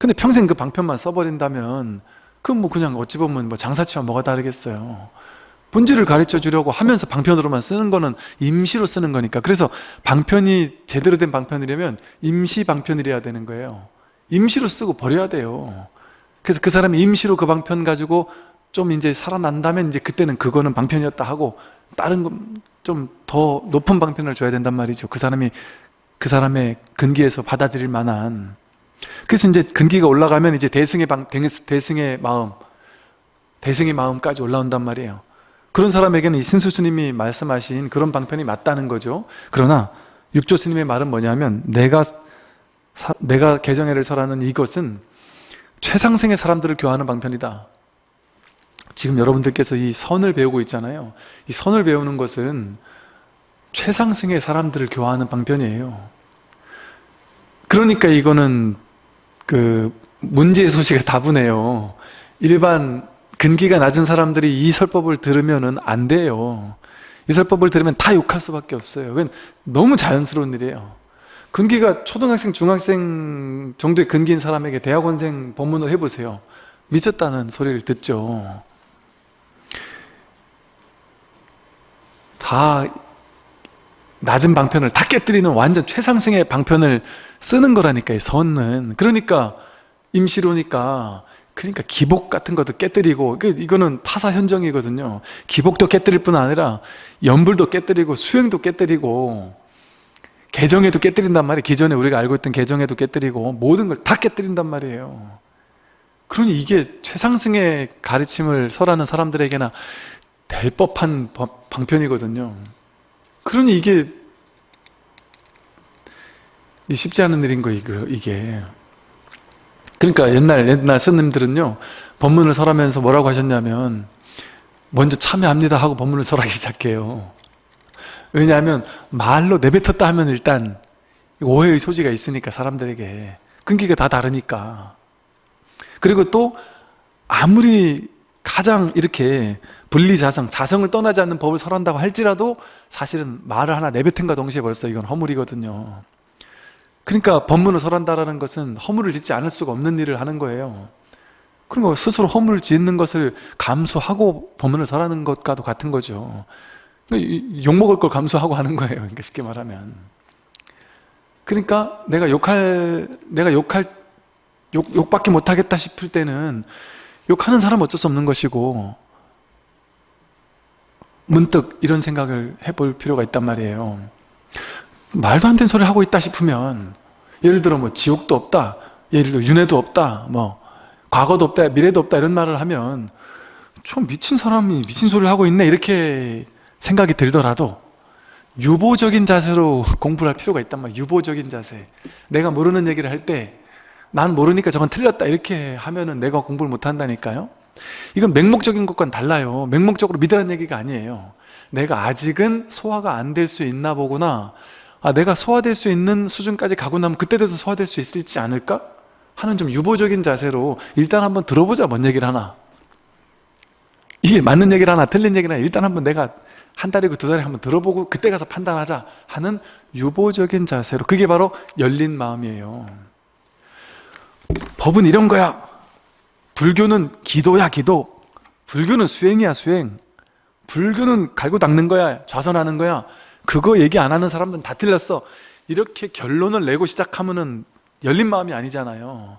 근데 평생 그 방편만 써버린다면 그건 뭐 그냥 어찌 보면 뭐 장사치와 뭐가 다르겠어요 본질을 가르쳐 주려고 하면서 방편으로만 쓰는 거는 임시로 쓰는 거니까. 그래서 방편이 제대로 된 방편이려면 임시 방편이래야 되는 거예요. 임시로 쓰고 버려야 돼요. 그래서 그 사람이 임시로 그 방편 가지고 좀 이제 살아난다면 이제 그때는 그거는 방편이었다 하고 다른 좀 더 높은 방편을 줘야 된단 말이죠. 그 사람이 그 사람의 근기에서 받아들일 만한. 그래서 이제 근기가 올라가면 이제 대승의 방 대승의 마음 대승의 마음까지 올라온단 말이에요 그런 사람에게는 이 신수 스님이 말씀하신 그런 방편이 맞다는 거죠. 그러나 육조 스님의 말은 뭐냐면 내가 사, 내가 개정회를 설하는 이것은 최상승의 사람들을 교화하는 방편이다. 지금 여러분들께서 이 선을 배우고 있잖아요. 이 선을 배우는 것은 최상승의 사람들을 교화하는 방편이에요. 그러니까 이거는 그 문제의 소식이 다분해요. 일반 근기가 낮은 사람들이 이 설법을 들으면 안 돼요. 이 설법을 들으면 다 욕할 수밖에 없어요. 너무 자연스러운 일이에요. 근기가 초등학생, 중학생 정도의 근기인 사람에게 대학원생 법문을 해보세요. 미쳤다는 소리를 듣죠. 다 낮은 방편을 다 깨뜨리는 완전 최상승의 방편을 쓰는 거라니까요, 선은. 그러니까 임시로니까 그러니까 기복 같은 것도 깨뜨리고 이거는 타사 현정이거든요. 기복도 깨뜨릴 뿐 아니라 연불도 깨뜨리고 수행도 깨뜨리고 개정에도 깨뜨린단 말이에요. 기존에 우리가 알고 있던 개정에도 깨뜨리고 모든 걸 다 깨뜨린단 말이에요. 그러니 이게 최상승의 가르침을 설하는 사람들에게나 될 법한 법- 방편이거든요. 그러니 이게 이 쉽지 않은 일인 거 이거 이게 그러니까 옛날 옛날 스님들은요 법문을 설하면서 뭐라고 하셨냐면 먼저 참여합니다 하고 법문을 설하기 시작해요. 왜냐하면 말로 내뱉었다 하면 일단 오해의 소지가 있으니까 사람들에게 끈기가 다 다르니까. 그리고 또 아무리 가장 이렇게 분리자성, 자성을 떠나지 않는 법을 설한다고 할지라도 사실은 말을 하나 내뱉은가 동시에 벌써 이건 허물이거든요 그러니까 법문을 설한다는 것은 허물을 짓지 않을 수가 없는 일을 하는 거예요. 그리고 스스로 허물을 짓는 것을 감수하고 법문을 설하는 것과도 같은 거죠. 욕먹을 걸 감수하고 하는 거예요. 그러니까 쉽게 말하면. 그러니까 내가 욕할 내가 욕할 욕, 욕밖에 못하겠다 싶을 때는 욕하는 사람 은 어쩔 수 없는 것이고 문득 이런 생각을 해볼 필요가 있단 말이에요 말도 안 되는 소리를 하고 있다 싶으면 예를 들어 뭐 지옥도 없다 예를 들어 윤회도 없다 뭐 과거도 없다 미래도 없다 이런 말을 하면 좀 미친 사람이 미친 소리를 하고 있네 이렇게 생각이 들더라도 유보적인 자세로 *laughs* 공부를 할 필요가 있단 말이에요. 유보적인 자세. 내가 모르는 얘기를 할 때 난 모르니까 저건 틀렸다 이렇게 하면은 내가 공부를 못한다니까요. 이건 맹목적인 것과는 달라요. 맹목적으로 믿으라는 얘기가 아니에요. 내가 아직은 소화가 안 될 수 있나 보구나 아, 내가 소화될 수 있는 수준까지 가고 나면 그때 돼서 소화될 수 있을지 않을까? 하는 좀 유보적인 자세로 일단 한번 들어보자 뭔 얘기를 하나. 이게 맞는 얘기를 하나 틀린 얘기를 하나 일단 한번 내가 한 달이고 두 달에 한번 들어보고 그때 가서 판단하자 하는 유보적인 자세로. 그게 바로 열린 마음이에요. 법은 이런 거야. 불교는 기도야 기도. 불교는 수행이야 수행. 불교는 갈고 닦는 거야 좌선하는 거야 그거 얘기 안 하는 사람들은 다 틀렸어. 이렇게 결론을 내고 시작하면은 열린 마음이 아니잖아요.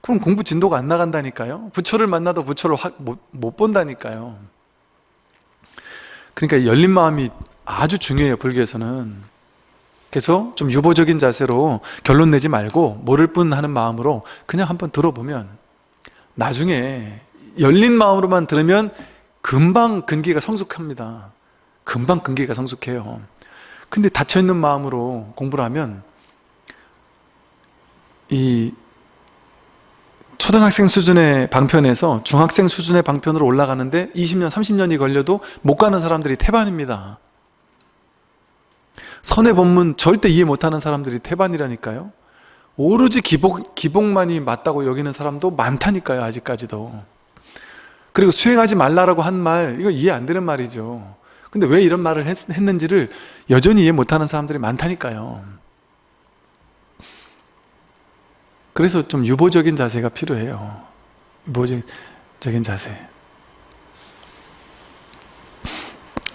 그럼 공부 진도가 안 나간다니까요. 부처를 만나도 부처를 확 못, 못 본다니까요. 그러니까 열린 마음이 아주 중요해요 불교에서는. 그래서 좀 유보적인 자세로 결론 내지 말고 모를 뿐 하는 마음으로 그냥 한번 들어보면 나중에 열린 마음으로만 들으면 금방 근기가 성숙합니다. 금방 근기가 성숙해요 근데 닫혀있는 마음으로 공부를 하면 이 초등학생 수준의 방편에서 중학생 수준의 방편으로 올라가는데 20년, 30년이 걸려도 못 가는 사람들이 태반입니다. 선의 법문 절대 이해 못하는 사람들이 태반이라니까요. 오로지 기복, 기복만이 맞다고 여기는 사람도 많다니까요. 아직까지도. 그리고 수행하지 말라라고 한 말, 이거 이해 안 되는 말이죠. 근데 왜 이런 말을 했, 했는지를 여전히 이해 못하는 사람들이 많다니까요. 그래서 좀 유보적인 자세가 필요해요. 유보적인 자세.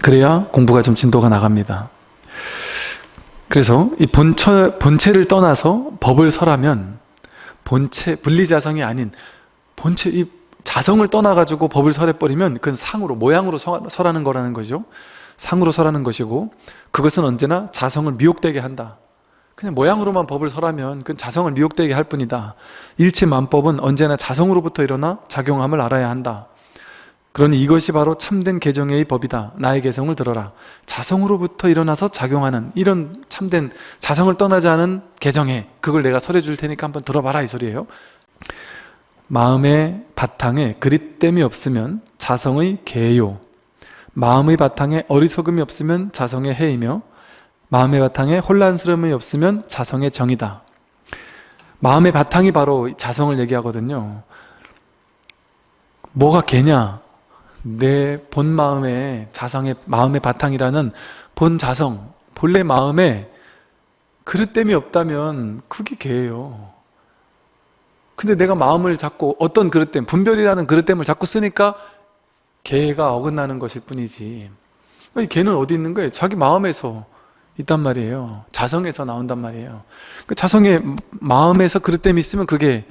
그래야 공부가 좀 진도가 나갑니다. 그래서 이 본처, 본체를 떠나서 법을 설하면 본체, 분리자성이 아닌 본체, 이 자성을 떠나가지고 법을 설해버리면 그건 상으로, 모양으로 설하는 거라는 거죠. 상으로 설하는 것이고 그것은 언제나 자성을 미혹되게 한다. 그냥 모양으로만 법을 설하면 그건 자성을 미혹되게 할 뿐이다. 일체만법은 언제나 자성으로부터 일어나 작용함을 알아야 한다. 그러니 이것이 바로 참된 개정의 법이다. 나의 개성을 들어라. 자성으로부터 일어나서 작용하는 이런 참된 자성을 떠나지 않은 개정에 그걸 내가 설해 줄 테니까 한번 들어봐라 이 소리예요. 마음의 바탕에 그릿됨이 없으면 자성의 개요. 마음의 바탕에 어리석음이 없으면 자성의 해이며 마음의 바탕에 혼란스러움이 없으면 자성의 정이다. 마음의 바탕이 바로 자성을 얘기하거든요. 뭐가 개냐? 내 본 마음의 자성의 마음의 바탕이라는 본 자성, 본래 마음에 그릇됨이 없다면 그게 개예요. 근데 내가 마음을 자꾸 어떤 그릇됨, 분별이라는 그릇됨을 자꾸 쓰니까 개가 어긋나는 것일 뿐이지. 개는 어디 있는 거예요? 자기 마음에서 있단 말이에요. 자성에서 나온단 말이에요. 그 자성의 마음에서 그릇됨이 있으면 그게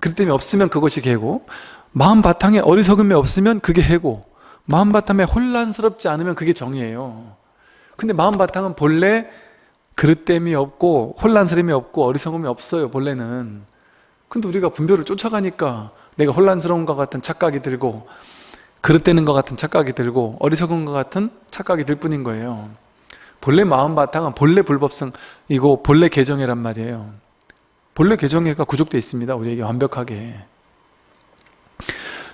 그릇됨이 없으면 그것이 개고 마음 바탕에 어리석음이 없으면 그게 해고 마음 바탕에 혼란스럽지 않으면 그게 정이에요 근데 마음 바탕은 본래 그릇됨이 없고 혼란스러움이 없고 어리석음이 없어요 본래는 근데 우리가 분별을 쫓아가니까 내가 혼란스러운 것 같은 착각이 들고 그릇되는 것 같은 착각이 들고 어리석은 것 같은 착각이 들 뿐인 거예요. 본래 마음 바탕은 본래 불법성이고 본래 개정이란 말이에요. 본래 개정애가 구족되어 있습니다 우리에게 완벽하게.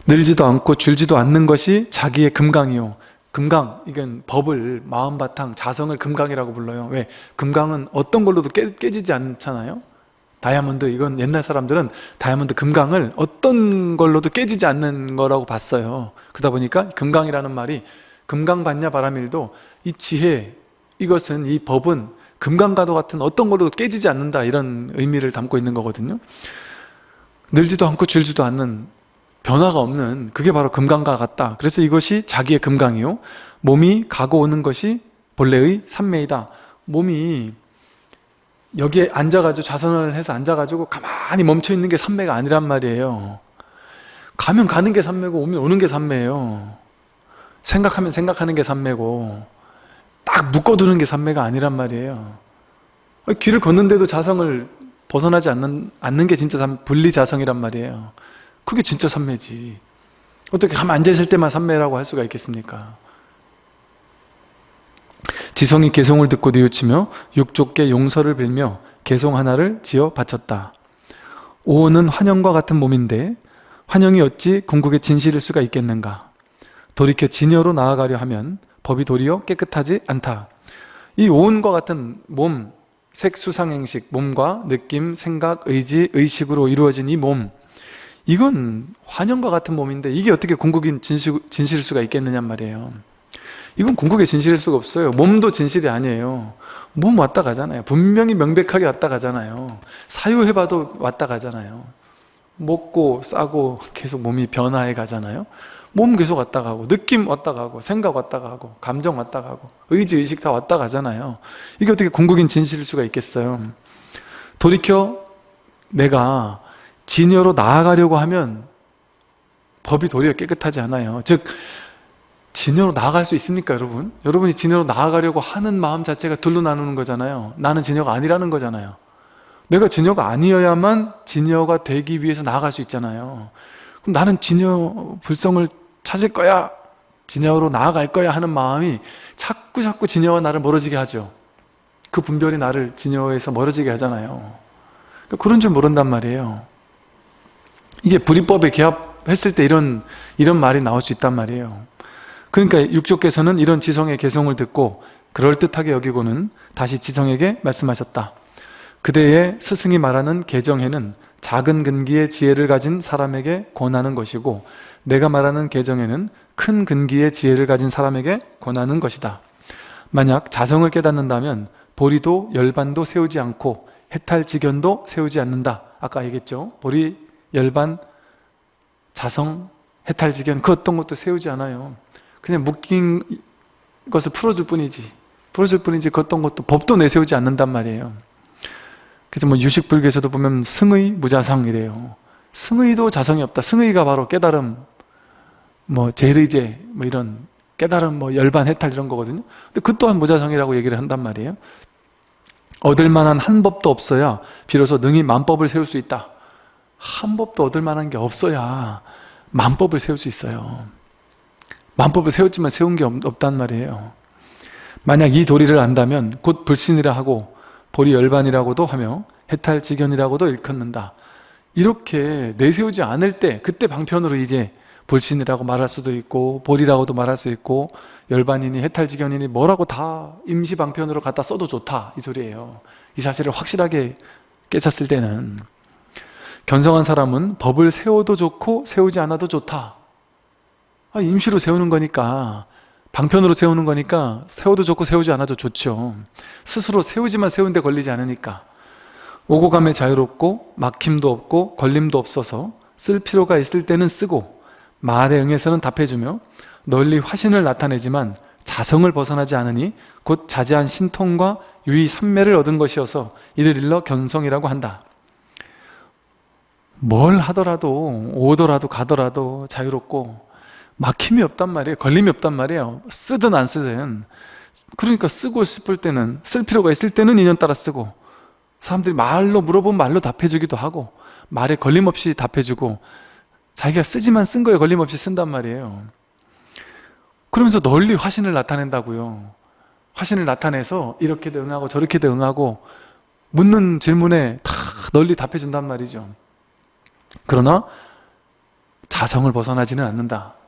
늘지도 않고 줄지도 않는 것이 자기의 금강이요. 금강, 이건 법을, 마음 바탕, 자성을 금강이라고 불러요. 왜? 금강은 어떤 걸로도 깨, 깨지지 않잖아요 다이아몬드, 이건 옛날 사람들은 다이아몬드 금강을 어떤 걸로도 깨지지 않는 거라고 봤어요. 그러다 보니까 금강이라는 말이 금강 받냐 바람일도 이 지혜, 이것은 이 법은 금강과도 같은 어떤 걸로도 깨지지 않는다 이런 의미를 담고 있는 거거든요. 늘지도 않고 줄지도 않는 변화가 없는 그게 바로 금강과 같다. 그래서 이것이 자기의 금강이요. 몸이 가고 오는 것이 본래의 삼매이다. 몸이 여기에 앉아가지고 자선을 해서 앉아가지고 가만히 멈춰있는 게 삼매가 아니란 말이에요. 가면 가는 게 삼매고 오면 오는 게 삼매예요. 생각하면 생각하는 게 삼매고 딱 묶어두는 게 삼매가 아니란 말이에요. 길을 걷는데도 자성을 벗어나지 않는, 않는 게 진짜 분리자성이란 말이에요. 그게 진짜 삼매지. 어떻게 가만 앉아있을 때만 삼매라고 할 수가 있겠습니까 지성이 개송을 듣고 뉘우치며 육족께 용서를 빌며 개송 하나를 지어 바쳤다. 오는 환영과 같은 몸인데 환영이 어찌 궁극의 진실일 수가 있겠는가? 돌이켜 진여로 나아가려 하면 법이 도리어 깨끗하지 않다. 이 오은과 같은 몸, 색수상행식, 몸과 느낌, 생각, 의지, 의식으로 이루어진 이 몸 이건 환영과 같은 몸인데 이게 어떻게 궁극인 진실, 진실일 수가 있겠느냐 말이에요 이건 궁극의 진실일 수가 없어요. 몸도 진실이 아니에요. 몸 왔다 가잖아요. 분명히 명백하게 왔다 가잖아요. 사유해봐도 왔다 가잖아요. 먹고 싸고 계속 몸이 변화해 가잖아요. 몸 계속 왔다 가고 느낌 왔다 가고 생각 왔다 가고 감정 왔다 가고 의지 의식 다 왔다 가잖아요. 이게 어떻게 궁극인 진실일 수가 있겠어요? 돌이켜 내가 진여로 나아가려고 하면 법이 도리어 깨끗하지 않아요. 즉 진여로 나아갈 수 있습니까 여러분? 여러분이 진여로 나아가려고 하는 마음 자체가 둘로 나누는 거잖아요. 나는 진여가 아니라는 거잖아요. 내가 진여가 아니어야만 진여가 되기 위해서 나아갈 수 있잖아요. 그럼 나는 진여 불성을 찾을 거야? 진여로 나아갈 거야 하는 마음이 자꾸 자꾸 진여와 나를 멀어지게 하죠. 그 분별이 나를 진여에서 멀어지게 하잖아요. 그런 줄 모른단 말이에요. 이게 불이법에 개합했을 때 이런 이런 말이 나올 수 있단 말이에요. 그러니까 육조께서는 이런 지성의 개성을 듣고 그럴듯하게 여기고는 다시 지성에게 말씀하셨다. 그대의 스승이 말하는 개정에는 작은 근기의 지혜를 가진 사람에게 권하는 것이고 내가 말하는 개정에는 큰 근기의 지혜를 가진 사람에게 권하는 것이다. 만약 자성을 깨닫는다면 보리도 열반도 세우지 않고 해탈지견도 세우지 않는다. 아까 얘기했죠. 보리 열반, 자성, 해탈지견 그 어떤 것도 세우지 않아요 그냥 묶인 것을 풀어줄 뿐이지 풀어줄 뿐이지 그 어떤 것도 법도 내세우지 않는단 말이에요. 그래서 뭐 유식불교에서도 보면 승의, 무자성이래요. 승의도 자성이 없다. 승의가 바로 깨달음 뭐 제의제 뭐 이런 깨달음 뭐 열반 해탈 이런 거거든요. 근데 그 또한 무자성이라고 얘기를 한단 말이에요. 얻을 만한 한 법도 없어야 비로소 능히 만법을 세울 수 있다. 한 법도 얻을 만한 게 없어야 만법을 세울 수 있어요 만법을 세웠지만 세운 게 없, 단 말이에요. 만약 이 도리를 안다면 곧 불신이라 하고 보리 열반이라고도 하며 해탈지견이라고도 일컫는다. 이렇게 내세우지 않을 때 그때 방편으로 이제 불신이라고 말할 수도 있고 보리라고도 말할 수 있고 열반이니 해탈지견이니 뭐라고 다 임시방편으로 갖다 써도 좋다. 이 소리예요. 이 사실을 확실하게 깨쳤을 때는. 견성한 사람은 법을 세워도 좋고 세우지 않아도 좋다 아, 임시로 세우는 거니까 방편으로 세우는 거니까 세워도 좋고 세우지 않아도 좋죠. 스스로 세우지만 세운데 걸리지 않으니까. 오고 감에 자유롭고 막힘도 없고 걸림도 없어서 쓸 필요가 있을 때는 쓰고 말에 응해서는 답해주며 널리 화신을 나타내지만 자성을 벗어나지 않으니 곧 자제한 신통과 유의 삼매를 얻은 것이어서 이를 일러 견성이라고 한다. 뭘 하더라도 오더라도 가더라도 자유롭고 막힘이 없단 말이에요. 걸림이 없단 말이에요. 쓰든 안 쓰든. 그러니까 쓰고 싶을 때는 쓸 필요가 있을 때는 인연 따라 쓰고 사람들이 말로 물어보면 말로 답해주기도 하고 말에 걸림없이 답해주고 자기가 쓰지만 쓴 거에 걸림없이 쓴단 말이에요. 그러면서 널리 화신을 나타낸다고요. 화신을 나타내서 이렇게 대응하고 저렇게 대응하고 묻는 질문에 다 널리 답해준단 말이죠. 그러나 자성을 벗어나지는 않는다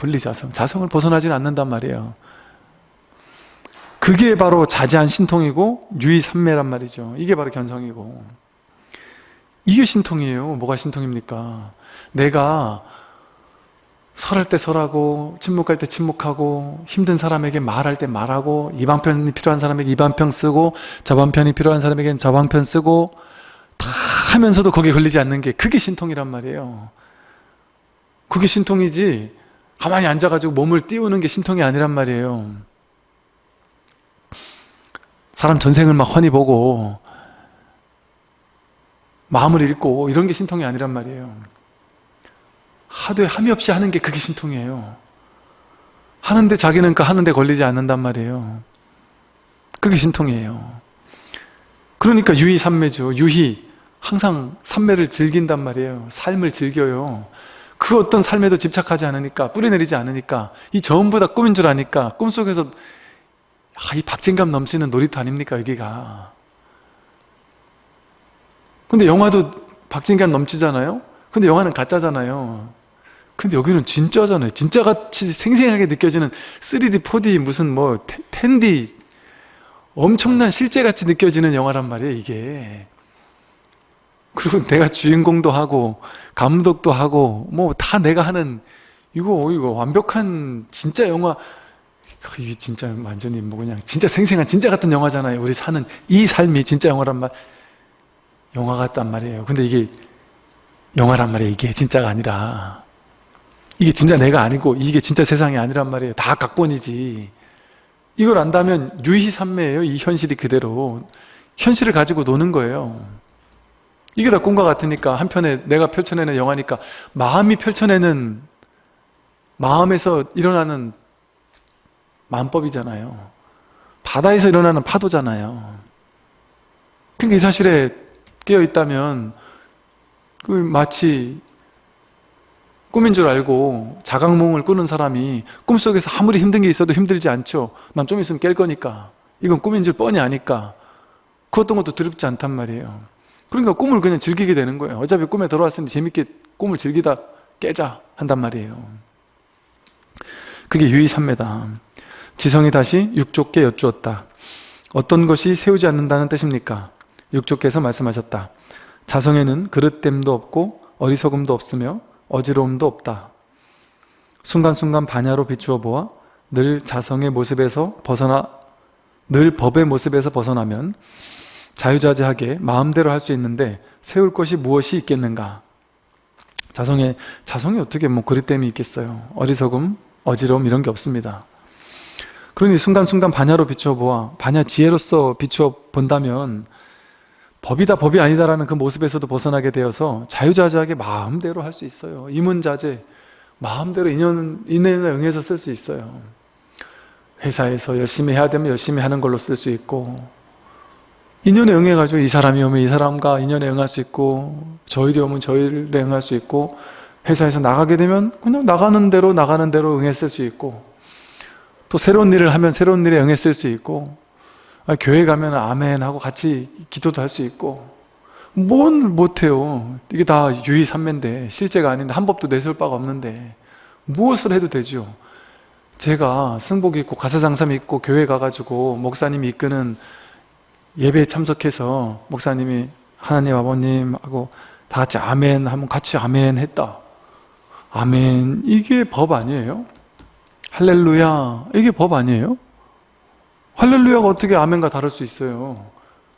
분리자성, 자성을 벗어나지는 않는단 말이에요. 그게 바로 자제한 신통이고 유의삼매란 말이죠. 이게 바로 견성이고. 이게 신통이에요. 뭐가 신통입니까? 내가 설할 때 설하고 침묵할 때 침묵하고 힘든 사람에게 말할 때 말하고 이 방편이 필요한 사람에게 이 방편 쓰고 저 방편이 필요한 사람에게는 저 방편 쓰고 다 하면서도 거기에 걸리지 않는 게 그게 신통이란 말이에요. 그게 신통이지 가만히 앉아가지고 몸을 띄우는 게 신통이 아니란 말이에요. 사람 전생을 막 훤히 보고 마음을 읽고 이런 게 신통이 아니란 말이에요. 하되 함이 없이 하는 게 그게 신통이에요. 하는데 자기는 그 하는데 걸리지 않는단 말이에요. 그게 신통이에요. 그러니까 유희 삼매죠. 유희 항상 삼매를 즐긴단 말이에요. 삶을 즐겨요 그 어떤 삶에도 집착하지 않으니까 뿌리내리지 않으니까 이 전부 다 꿈인 줄 아니까 꿈속에서 아, 이 박진감 넘치는 놀이터 아닙니까 여기가. 근데 영화도 박진감 넘치잖아요? 근데 영화는 가짜잖아요. 근데 여기는 진짜잖아요. 진짜같이 생생하게 느껴지는 3D, 4D 무슨 뭐 10D 엄청난 실제같이 느껴지는 영화란 말이에요 이게 그리고 내가 주인공도 하고 감독도 하고 뭐 다 내가 하는 이거 이거 완벽한 진짜 영화. 이게 진짜 완전히 뭐 그냥 진짜 생생한 진짜 같은 영화잖아요. 우리 사는 이 삶이 진짜 영화란 말 영화 같단 말이에요. 근데 이게 영화란 말이에요. 이게 진짜가 아니라. 이게 진짜 내가 아니고 이게 진짜 세상이 아니란 말이에요. 다 각본이지. 이걸 안다면 유희삼매예요 이 현실이 그대로. 현실을 가지고 노는 거예요 이게 다 꿈과 같으니까 한편에 내가 펼쳐내는 영화니까 마음이 펼쳐내는 마음에서 일어나는 마음법이잖아요. 바다에서 일어나는 파도잖아요. 그러니까 이 사실에 깨어 있다면 그 마치 꿈인 줄 알고 자각몽을 꾸는 사람이 꿈속에서 아무리 힘든 게 있어도 힘들지 않죠. 난 좀 있으면 깰 거니까. 이건 꿈인 줄 뻔히 아니까. 그 어떤 것도 두렵지 않단 말이에요 그러니까 꿈을 그냥 즐기게 되는 거예요. 어차피 꿈에 들어왔으니 재밌게 꿈을 즐기다 깨자 한단 말이에요. 그게 유의삼매다. 지성이 다시 육족께 여쭈었다. 어떤 것이 세우지 않는다는 뜻입니까? 육족께서 말씀하셨다. 자성에는 그릇됨도 없고 어리석음도 없으며 어지러움도 없다. 순간순간 반야로 비추어 보아 늘 자성의 모습에서 벗어나 늘 법의 모습에서 벗어나면 자유자재하게 마음대로 할 수 있는데 세울 것이 무엇이 있겠는가? 자성에 자성이 어떻게 뭐 그릇됨이 있겠어요? 어리석음, 어지러움 이런 게 없습니다. 그러니 순간순간 반야로 비추어 보아 반야 지혜로서 비추어 본다면 법이다 법이 아니다라는 그 모습에서도 벗어나게 되어서 자유자재하게 마음대로 할 수 있어요. 이문자재 마음대로 인연, 인연에 응해서 쓸 수 있어요. 회사에서 열심히 해야 되면 열심히 하는 걸로 쓸 수 있고 인연에 응해가지고 이 사람이 오면 이 사람과 인연에 응할 수 있고 저 일이 오면 저 일에 응할 수 있고 회사에서 나가게 되면 그냥 나가는 대로 나가는 대로 응했을 수 있고 또 새로운 일을 하면 새로운 일에 응했을 수 있고 아, 교회 가면 아멘 하고 같이 기도도 할 수 있고 뭔 못해요. 이게 다 유의삼매인데 실제가 아닌데 한 법도 내세울 바가 없는데 무엇을 해도 되죠 제가 승복 입고 가사장사 믿고 교회 가가지고 목사님이 이끄는 예배에 참석해서 목사님이 하나님 아버님 하고 다 같이 아멘 하면 같이 아멘 했다 아멘 이게 법 아니에요? 할렐루야 이게 법 아니에요? 할렐루야가 어떻게 아멘과 다를 수 있어요?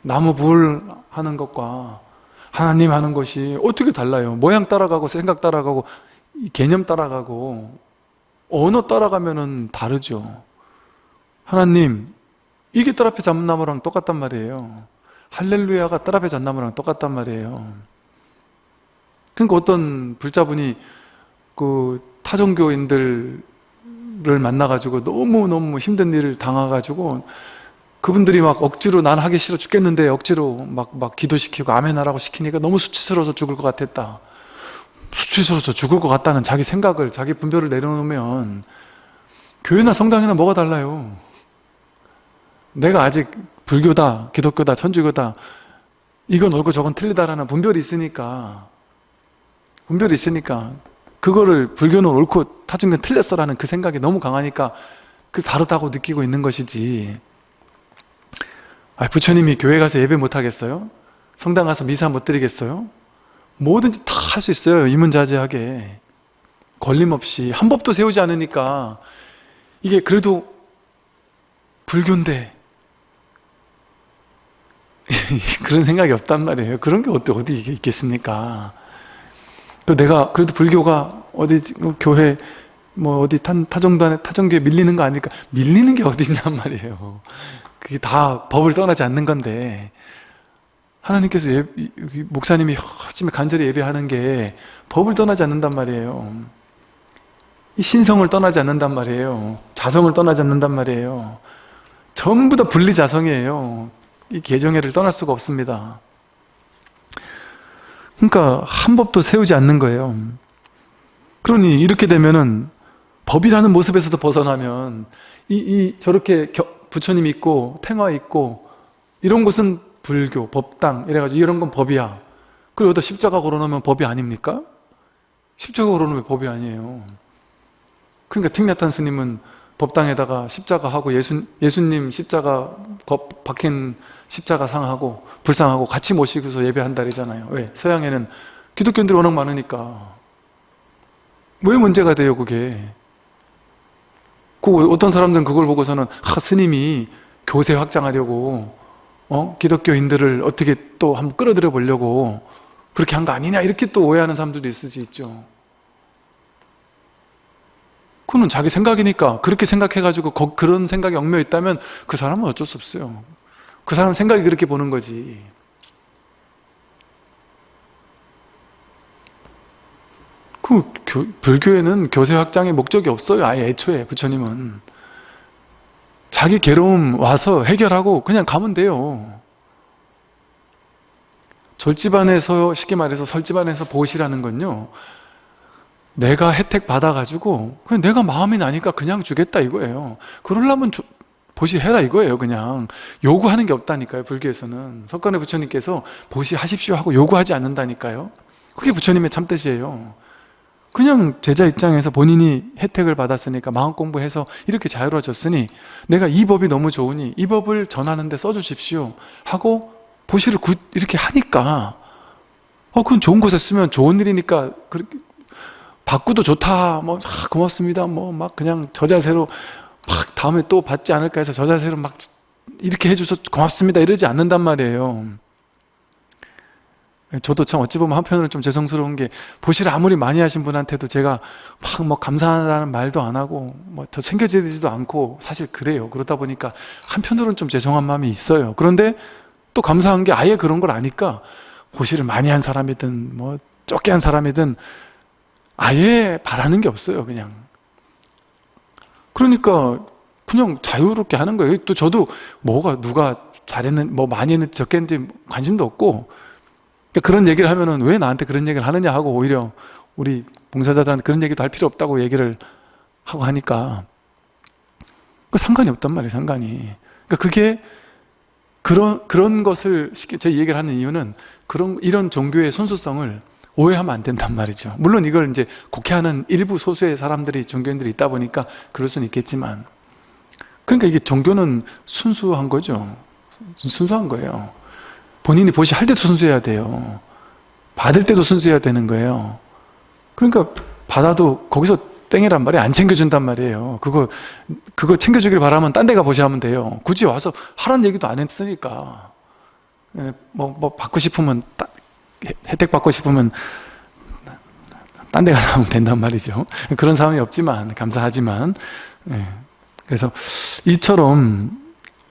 나무 불 하는 것과 하나님 하는 것이 어떻게 달라요? 모양 따라가고 생각 따라가고 개념 따라가고 언어 따라가면 다르죠 하나님 이게 뜰 앞에 잡는 나무랑 똑같단 말이에요. 할렐루야가 뜰 앞에 잡는 나무랑 똑같단 말이에요. 그러니까 어떤 불자분이 그 타종교인들 분들을 만나가지고 너무너무 힘든 일을 당해가지고 그분들이 막 억지로 난 하기 싫어 죽겠는데 억지로 막, 막 기도시키고 아멘하라고 시키니까 너무 수치스러워서 죽을 것 같았다. 수치스러워서 죽을 것 같다는 자기 생각을 자기 분별을 내려놓으면 교회나 성당이나 뭐가 달라요 내가 아직 불교다 기독교다 천주교다 이건 옳고 저건 틀리다라는 분별이 있으니까 분별이 있으니까 그거를 불교는 옳고 타중교는 틀렸어라는 그 생각이 너무 강하니까 그 다르다고 느끼고 있는 것이지 아, 부처님이 교회 가서 예배 못 하겠어요? 성당 가서 미사 못 드리겠어요? 뭐든지 다 할 수 있어요 이문자제하게 걸림없이 한 법도 세우지 않으니까 이게 그래도 불교인데 *laughs* 그런 생각이 없단 말이에요. 그런 게 어디, 어디 있겠습니까? 또 내가 그래도 불교가 어디 뭐 교회 뭐 어디 타, 타정단에 타정교에 밀리는 거 아닐까? 밀리는 게 어디 있냔 말이에요. 그게 다 법을 떠나지 않는 건데. 하나님께서 예, 목사님이 아침에 간절히 예배하는 게 법을 떠나지 않는단 말이에요. 이 신성을 떠나지 않는단 말이에요. 자성을 떠나지 않는단 말이에요. 전부 다 분리자성이에요 이 개정회를 떠날 수가 없습니다. 그러니까 한 법도 세우지 않는 거예요. 그러니 이렇게 되면은 법이라는 모습에서도 벗어나면 이, 이 저렇게 겨, 부처님 있고 탱화 있고 이런 곳은 불교, 법당 이래가지고 이런 건 법이야. 그리고 여기다 십자가 걸어놓으면 법이 아닙니까? 십자가 걸어놓으면 법이 아니에요? 그러니까 틱나탄 스님은 법당에다가 십자가 하고 예수, 예수님 십자가 박힌 십자가 상하고 불상하고 같이 모시고서 예배한다리잖아요. 왜? 서양에는 기독교인들이 워낙 많으니까. 왜 문제가 돼요 그게? 그 어떤 사람들은 그걸 보고서는 아, 스님이 교세 확장하려고 어? 기독교인들을 어떻게 또 한번 끌어들여 보려고 그렇게 한 거 아니냐? 이렇게 또 오해하는 사람들도 있을 수 있죠. 그거는 자기 생각이니까 그렇게 생각해가지고 그런 생각이 얽매여 있다면 그 사람은 어쩔 수 없어요 그 사람 생각이 그렇게 보는 거지. 그 교, 불교에는 교세 확장의 목적이 없어요 아예 애초에 부처님은. 자기 괴로움 와서 해결하고 그냥 가면 돼요. 절집안에서 쉽게 말해서 설집안에서 보시라는 건요. 내가 혜택 받아가지고 그냥 내가 마음이 나니까 그냥 주겠다 이거예요. 그러려면 조, 보시해라 이거예요 그냥. 요구하는 게 없다니까요 불교에서는. 석관의 부처님께서 보시하십시오 하고 요구하지 않는다니까요. 그게 부처님의 참뜻이에요. 그냥 제자 입장에서 본인이 혜택을 받았으니까 마음 공부해서 이렇게 자유로워졌으니 내가 이 법이 너무 좋으니 이 법을 전하는데 써주십시오 하고 보시를 굿 이렇게 하니까. 어 그건 좋은 곳에 쓰면 좋은 일이니까 그렇게 받고도 좋다 뭐 아, 고맙습니다 뭐 막 그냥 저 자세로 막 다음에 또 받지 않을까 해서 저 자세로 막 이렇게 해줘서 고맙습니다. 이러지 않는단 말이에요. 저도 참 어찌 보면 한편으로는 좀 죄송스러운 게 보시를 아무리 많이 하신 분한테도 제가 막 뭐 감사하다는 말도 안 하고 뭐 더 챙겨지지도 않고 사실 그래요. 그러다 보니까 한편으로는 좀 죄송한 마음이 있어요. 그런데 또 감사한 게 아예 그런 걸 아니까 보시를 많이 한 사람이든 뭐 적게 한 사람이든 아예 바라는 게 없어요 그냥 그러니까 그냥 자유롭게 하는 거예요. 또 저도 뭐가 누가 잘했는 뭐 많이 했는지 적게 했는지 관심도 없고. 그러니까 그런 얘기를 하면은 왜 나한테 그런 얘기를 하느냐 하고 오히려 우리 봉사자들한테 그런 얘기도 할 필요 없다고 얘기를 하고 하니까. 그 상관이 없단 말이에요 상관이. 그러니까 그게 그런 그런 것을 쉽게 제 얘기를 하는 이유는 그런 이런 종교의 순수성을 오해하면 안 된단 말이죠. 물론 이걸 이제 곡해하는 일부 소수의 사람들이 종교인들이 있다 보니까 그럴 수는 있겠지만 그러니까 이게 종교는 순수한 거죠. 순수한 거예요. 본인이 보시 할 때도 순수해야 돼요. 받을 때도 순수해야 되는 거예요. 그러니까 받아도 거기서 땡이란 말이 안 챙겨준단 말이에요. 그거 그거 챙겨주길 바라면 딴 데 가 보시하면 돼요. 굳이 와서 하라는 얘기도 안 했으니까. 예, 뭐, 뭐 받고 싶으면 따, 혜택 받고 싶으면 딴 데 가면 된단 말이죠 그런 상황이 없지만 감사하지만 예. 그래서 이처럼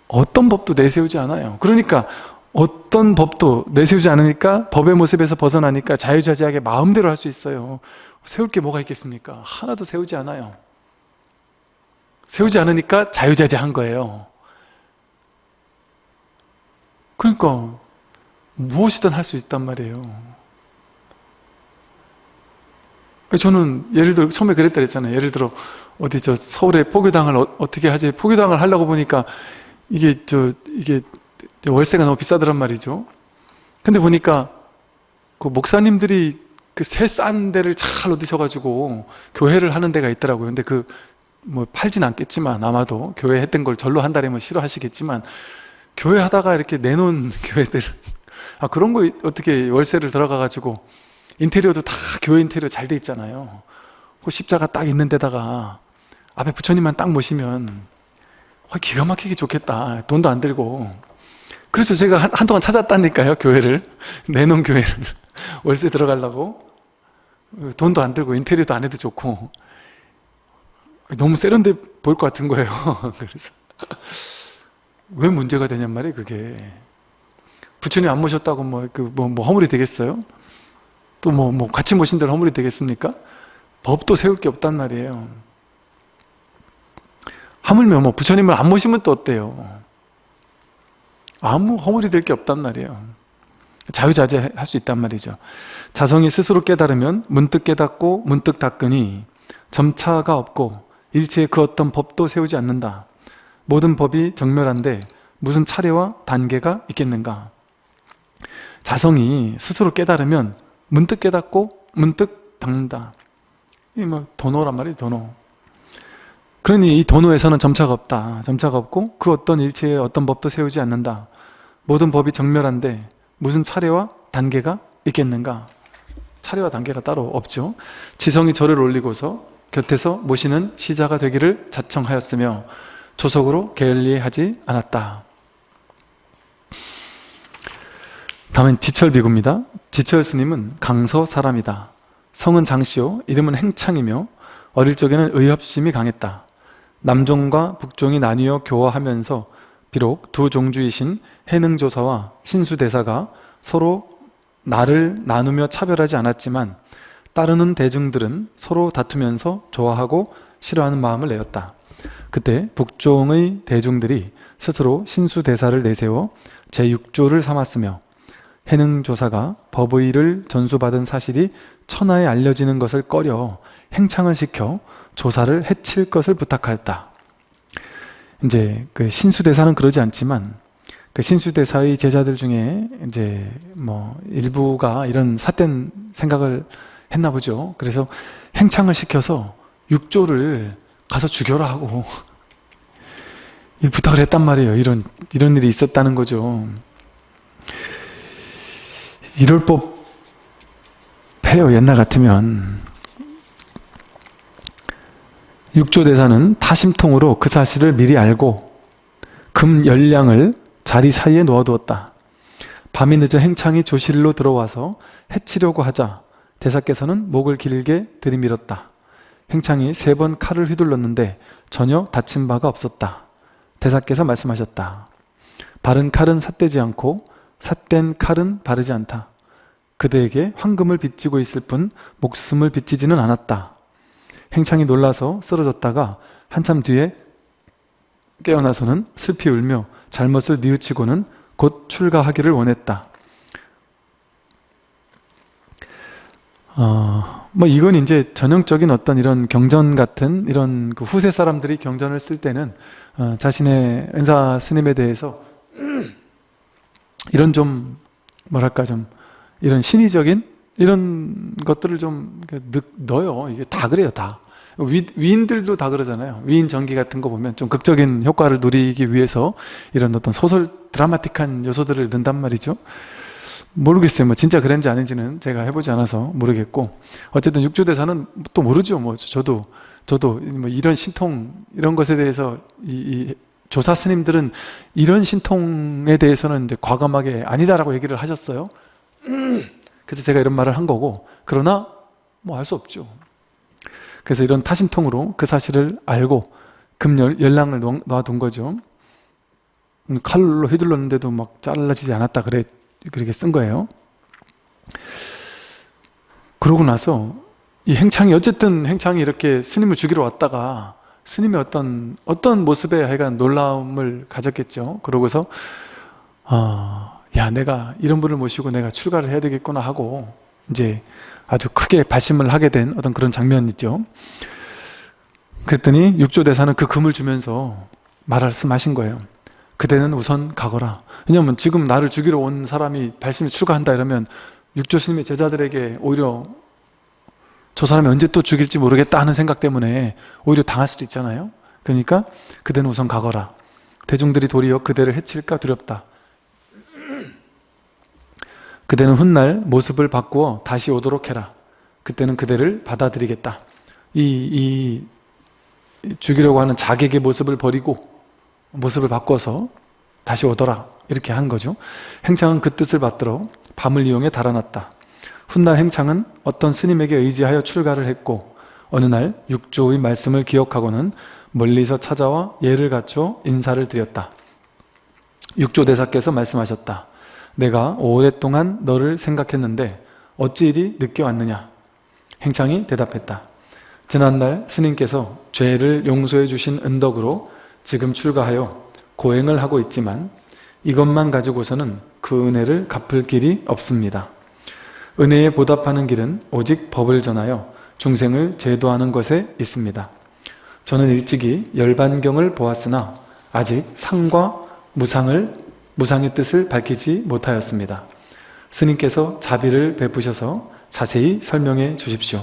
어떤 법도 내세우지 않아요 그러니까 어떤 법도 내세우지 않으니까 법의 모습에서 벗어나니까 자유자재하게 마음대로 할 수 있어요 세울 게 뭐가 있겠습니까? 하나도 세우지 않아요 세우지 않으니까 자유자재한 거예요. 그러니까 무엇이든 할 수 있단 말이에요. 저는 예를 들어 처음에 그랬다 그랬잖아요. 예를 들어 어디 저 서울에 포교당을 어, 떻게 하지? 포교당을 하려고 보니까 이게 저 이게 월세가 너무 비싸더란 말이죠. 근데 보니까 그 목사님들이 그 새 싼 데를 잘 얻으셔가지고 교회를 하는 데가 있더라고요. 근데 그 뭐 팔진 않겠지만 아마도 교회 했던 걸 절로 한다면 싫어하시겠지만 교회 하다가 이렇게 내놓은 *laughs* 교회들 아 그런 거 어떻게 월세를 들어가 가지고 인테리어도 다 교회 인테리어 잘 돼 있잖아요. 그 십자가 딱 있는 데다가 앞에 부처님만 딱 모시면 기가 막히게 좋겠다. 돈도 안 들고. 그래서 제가 한, 한동안 찾았다니까요 교회를. *laughs* 내놓은 교회를. *laughs* 월세 들어가려고. 돈도 안 들고 인테리어도 안 해도 좋고. 너무 세련돼 보일 것 같은 거예요. *laughs* 그래서. 왜 문제가 되냔 말이에요 그게 부처님 안 모셨다고 뭐, 그, 뭐, 뭐 허물이 되겠어요? 또 뭐, 뭐 같이 모신 대로 허물이 되겠습니까? 법도 세울 게 없단 말이에요 하물며 뭐 부처님을 안 모시면 또 어때요? 아무 허물이 될 게 없단 말이에요 자유자재 할 수 있단 말이죠 자성이 스스로 깨달으면 문득 깨닫고 문득 닦으니 점차가 없고 일체의 그 어떤 법도 세우지 않는다 모든 법이 정멸한데 무슨 차례와 단계가 있겠는가 자성이 스스로 깨달으면 문득 깨닫고 문득 닦는다 이뭐 도노란 말이에요 도노 그러니 이 도노에서는 점차가 없다 점차가 없고 그 어떤 일체의 어떤 법도 세우지 않는다 모든 법이 정멸한데 무슨 차례와 단계가 있겠는가? 차례와 단계가 따로 없죠. 지성이 절을 올리고서 곁에서 모시는 시자가 되기를 자청하였으며 조석으로 게을리하지 않았다. 다음엔 지철 비구입니다. 지철 스님은 강서 사람이다. 성은 장시오, 이름은 행창이며 어릴 적에는 의협심이 강했다. 남종과 북종이 나뉘어 교화하면서 비록 두 종주이신 해능조사와 신수대사가 서로 나를 나누며 차별하지 않았지만 따르는 대중들은 서로 다투면서 좋아하고 싫어하는 마음을 내었다. 그때 북종의 대중들이 스스로 신수대사를 내세워 제6조를 삼았으며 해능 조사가 법의를 전수받은 사실이 천하에 알려지는 것을 꺼려 행창을 시켜 조사를 해칠 것을 부탁하였다. 이제 그 신수대사는 그러지 않지만 그 신수대사의 제자들 중에 이제 뭐 일부가 이런 삿된 생각을 했나 보죠. 그래서 행창을 시켜서 육조를 가서 죽여라 하고 *laughs* 부탁을 했단 말이에요. 이런 이런 일이 있었다는 거죠. 이럴 법해요. 옛날 같으면 육조대사는 타심통으로 그 사실을 미리 알고 금 열량을 자리 사이에 놓아두었다. 밤이 늦어 행창이 조실로 들어와서 해치려고 하자 대사께서는 목을 길게 들이밀었다. 행창이 세 번 칼을 휘둘렀는데 전혀 다친 바가 없었다. 대사께서 말씀하셨다. 바른 칼은 삿대지 않고 삿된 칼은 바르지 않다. 그대에게 황금을 빚지고 있을 뿐 목숨을 빚지지는 않았다. 행창이 놀라서 쓰러졌다가 한참 뒤에 깨어나서는 슬피 울며 잘못을 뉘우치고는 곧 출가하기를 원했다. 어, 뭐 이건 이제 전형적인 어떤 이런 경전 같은 이런 그 후세 사람들이 경전을 쓸 때는 어, 자신의 은사 스님에 대해서 이런 좀 뭐랄까 좀 이런 신의적인 이런 것들을 좀 넣어요. 이게 다 그래요, 다. 위, 위인들도 다 그러잖아요. 위인 전기 같은 거 보면 좀 극적인 효과를 누리기 위해서 이런 어떤 소설 드라마틱한 요소들을 넣는단 말이죠. 모르겠어요. 뭐 진짜 그런지 아닌지는 제가 해보지 않아서 모르겠고 어쨌든 육조대사는 또 모르죠. 뭐 저도 저도 뭐 이런 신통 이런 것에 대해서 이, 이 조사 스님들은 이런 신통에 대해서는 이제 과감하게 아니다라고 얘기를 하셨어요. *clears throat* 그래서 제가 이런 말을 한 거고 그러나 뭐 알 수 없죠. 그래서 이런 타심통으로 그 사실을 알고 금열 열랑을 놔둔 거죠. 음, 칼로 휘둘렀는데도 막 잘라지지 않았다 그래 그렇게 쓴 거예요. 그러고 나서 이 행창이 어쨌든 행창이 이렇게 스님을 죽이러 왔다가 스님의 어떤 어떤 모습에 하여간 놀라움을 가졌겠죠. 그러고서 어, 야 내가 이런 분을 모시고 내가 출가를 해야 되겠구나 하고 이제 아주 크게 발심을 하게 된 어떤 그런 장면이죠. 그랬더니 육조대사는 그 금을 주면서 말씀하신 거예요. 그대는 우선 가거라. 왜냐하면 지금 나를 죽이러 온 사람이 발심에 출가한다 이러면 육조 스님의 제자들에게 오히려 저 사람이 언제 또 죽일지 모르겠다 하는 생각 때문에 오히려 당할 수도 있잖아요. 그러니까 그대는 우선 가거라. 대중들이 도리어 그대를 해칠까 두렵다. 그대는 훗날 모습을 바꾸어 다시 오도록 해라. 그때는 그대를 받아들이겠다. 이, 이 죽이려고 하는 자객의 모습을 버리고 모습을 바꿔서 다시 오더라. 이렇게 한 거죠. 행창은 그 뜻을 받들어 밤을 이용해 달아났다. 훗날 행창은 어떤 스님에게 의지하여 출가를 했고 어느 날 육조의 말씀을 기억하고는 멀리서 찾아와 예를 갖춰 인사를 드렸다. 육조 대사께서 말씀하셨다. 내가 오랫동안 너를 생각했는데 어찌 이리 늦게 왔느냐? 행창이 대답했다. 지난날 스님께서 죄를 용서해 주신 은덕으로 지금 출가하여 고행을 하고 있지만 이것만 가지고서는 그 은혜를 갚을 길이 없습니다. 은혜에 보답하는 길은 오직 법을 전하여 중생을 제도하는 것에 있습니다. 저는 일찍이 열반경을 보았으나 아직 상과 무상을 무상의 뜻을 밝히지 못하였습니다. 스님께서 자비를 베푸셔서 자세히 설명해 주십시오.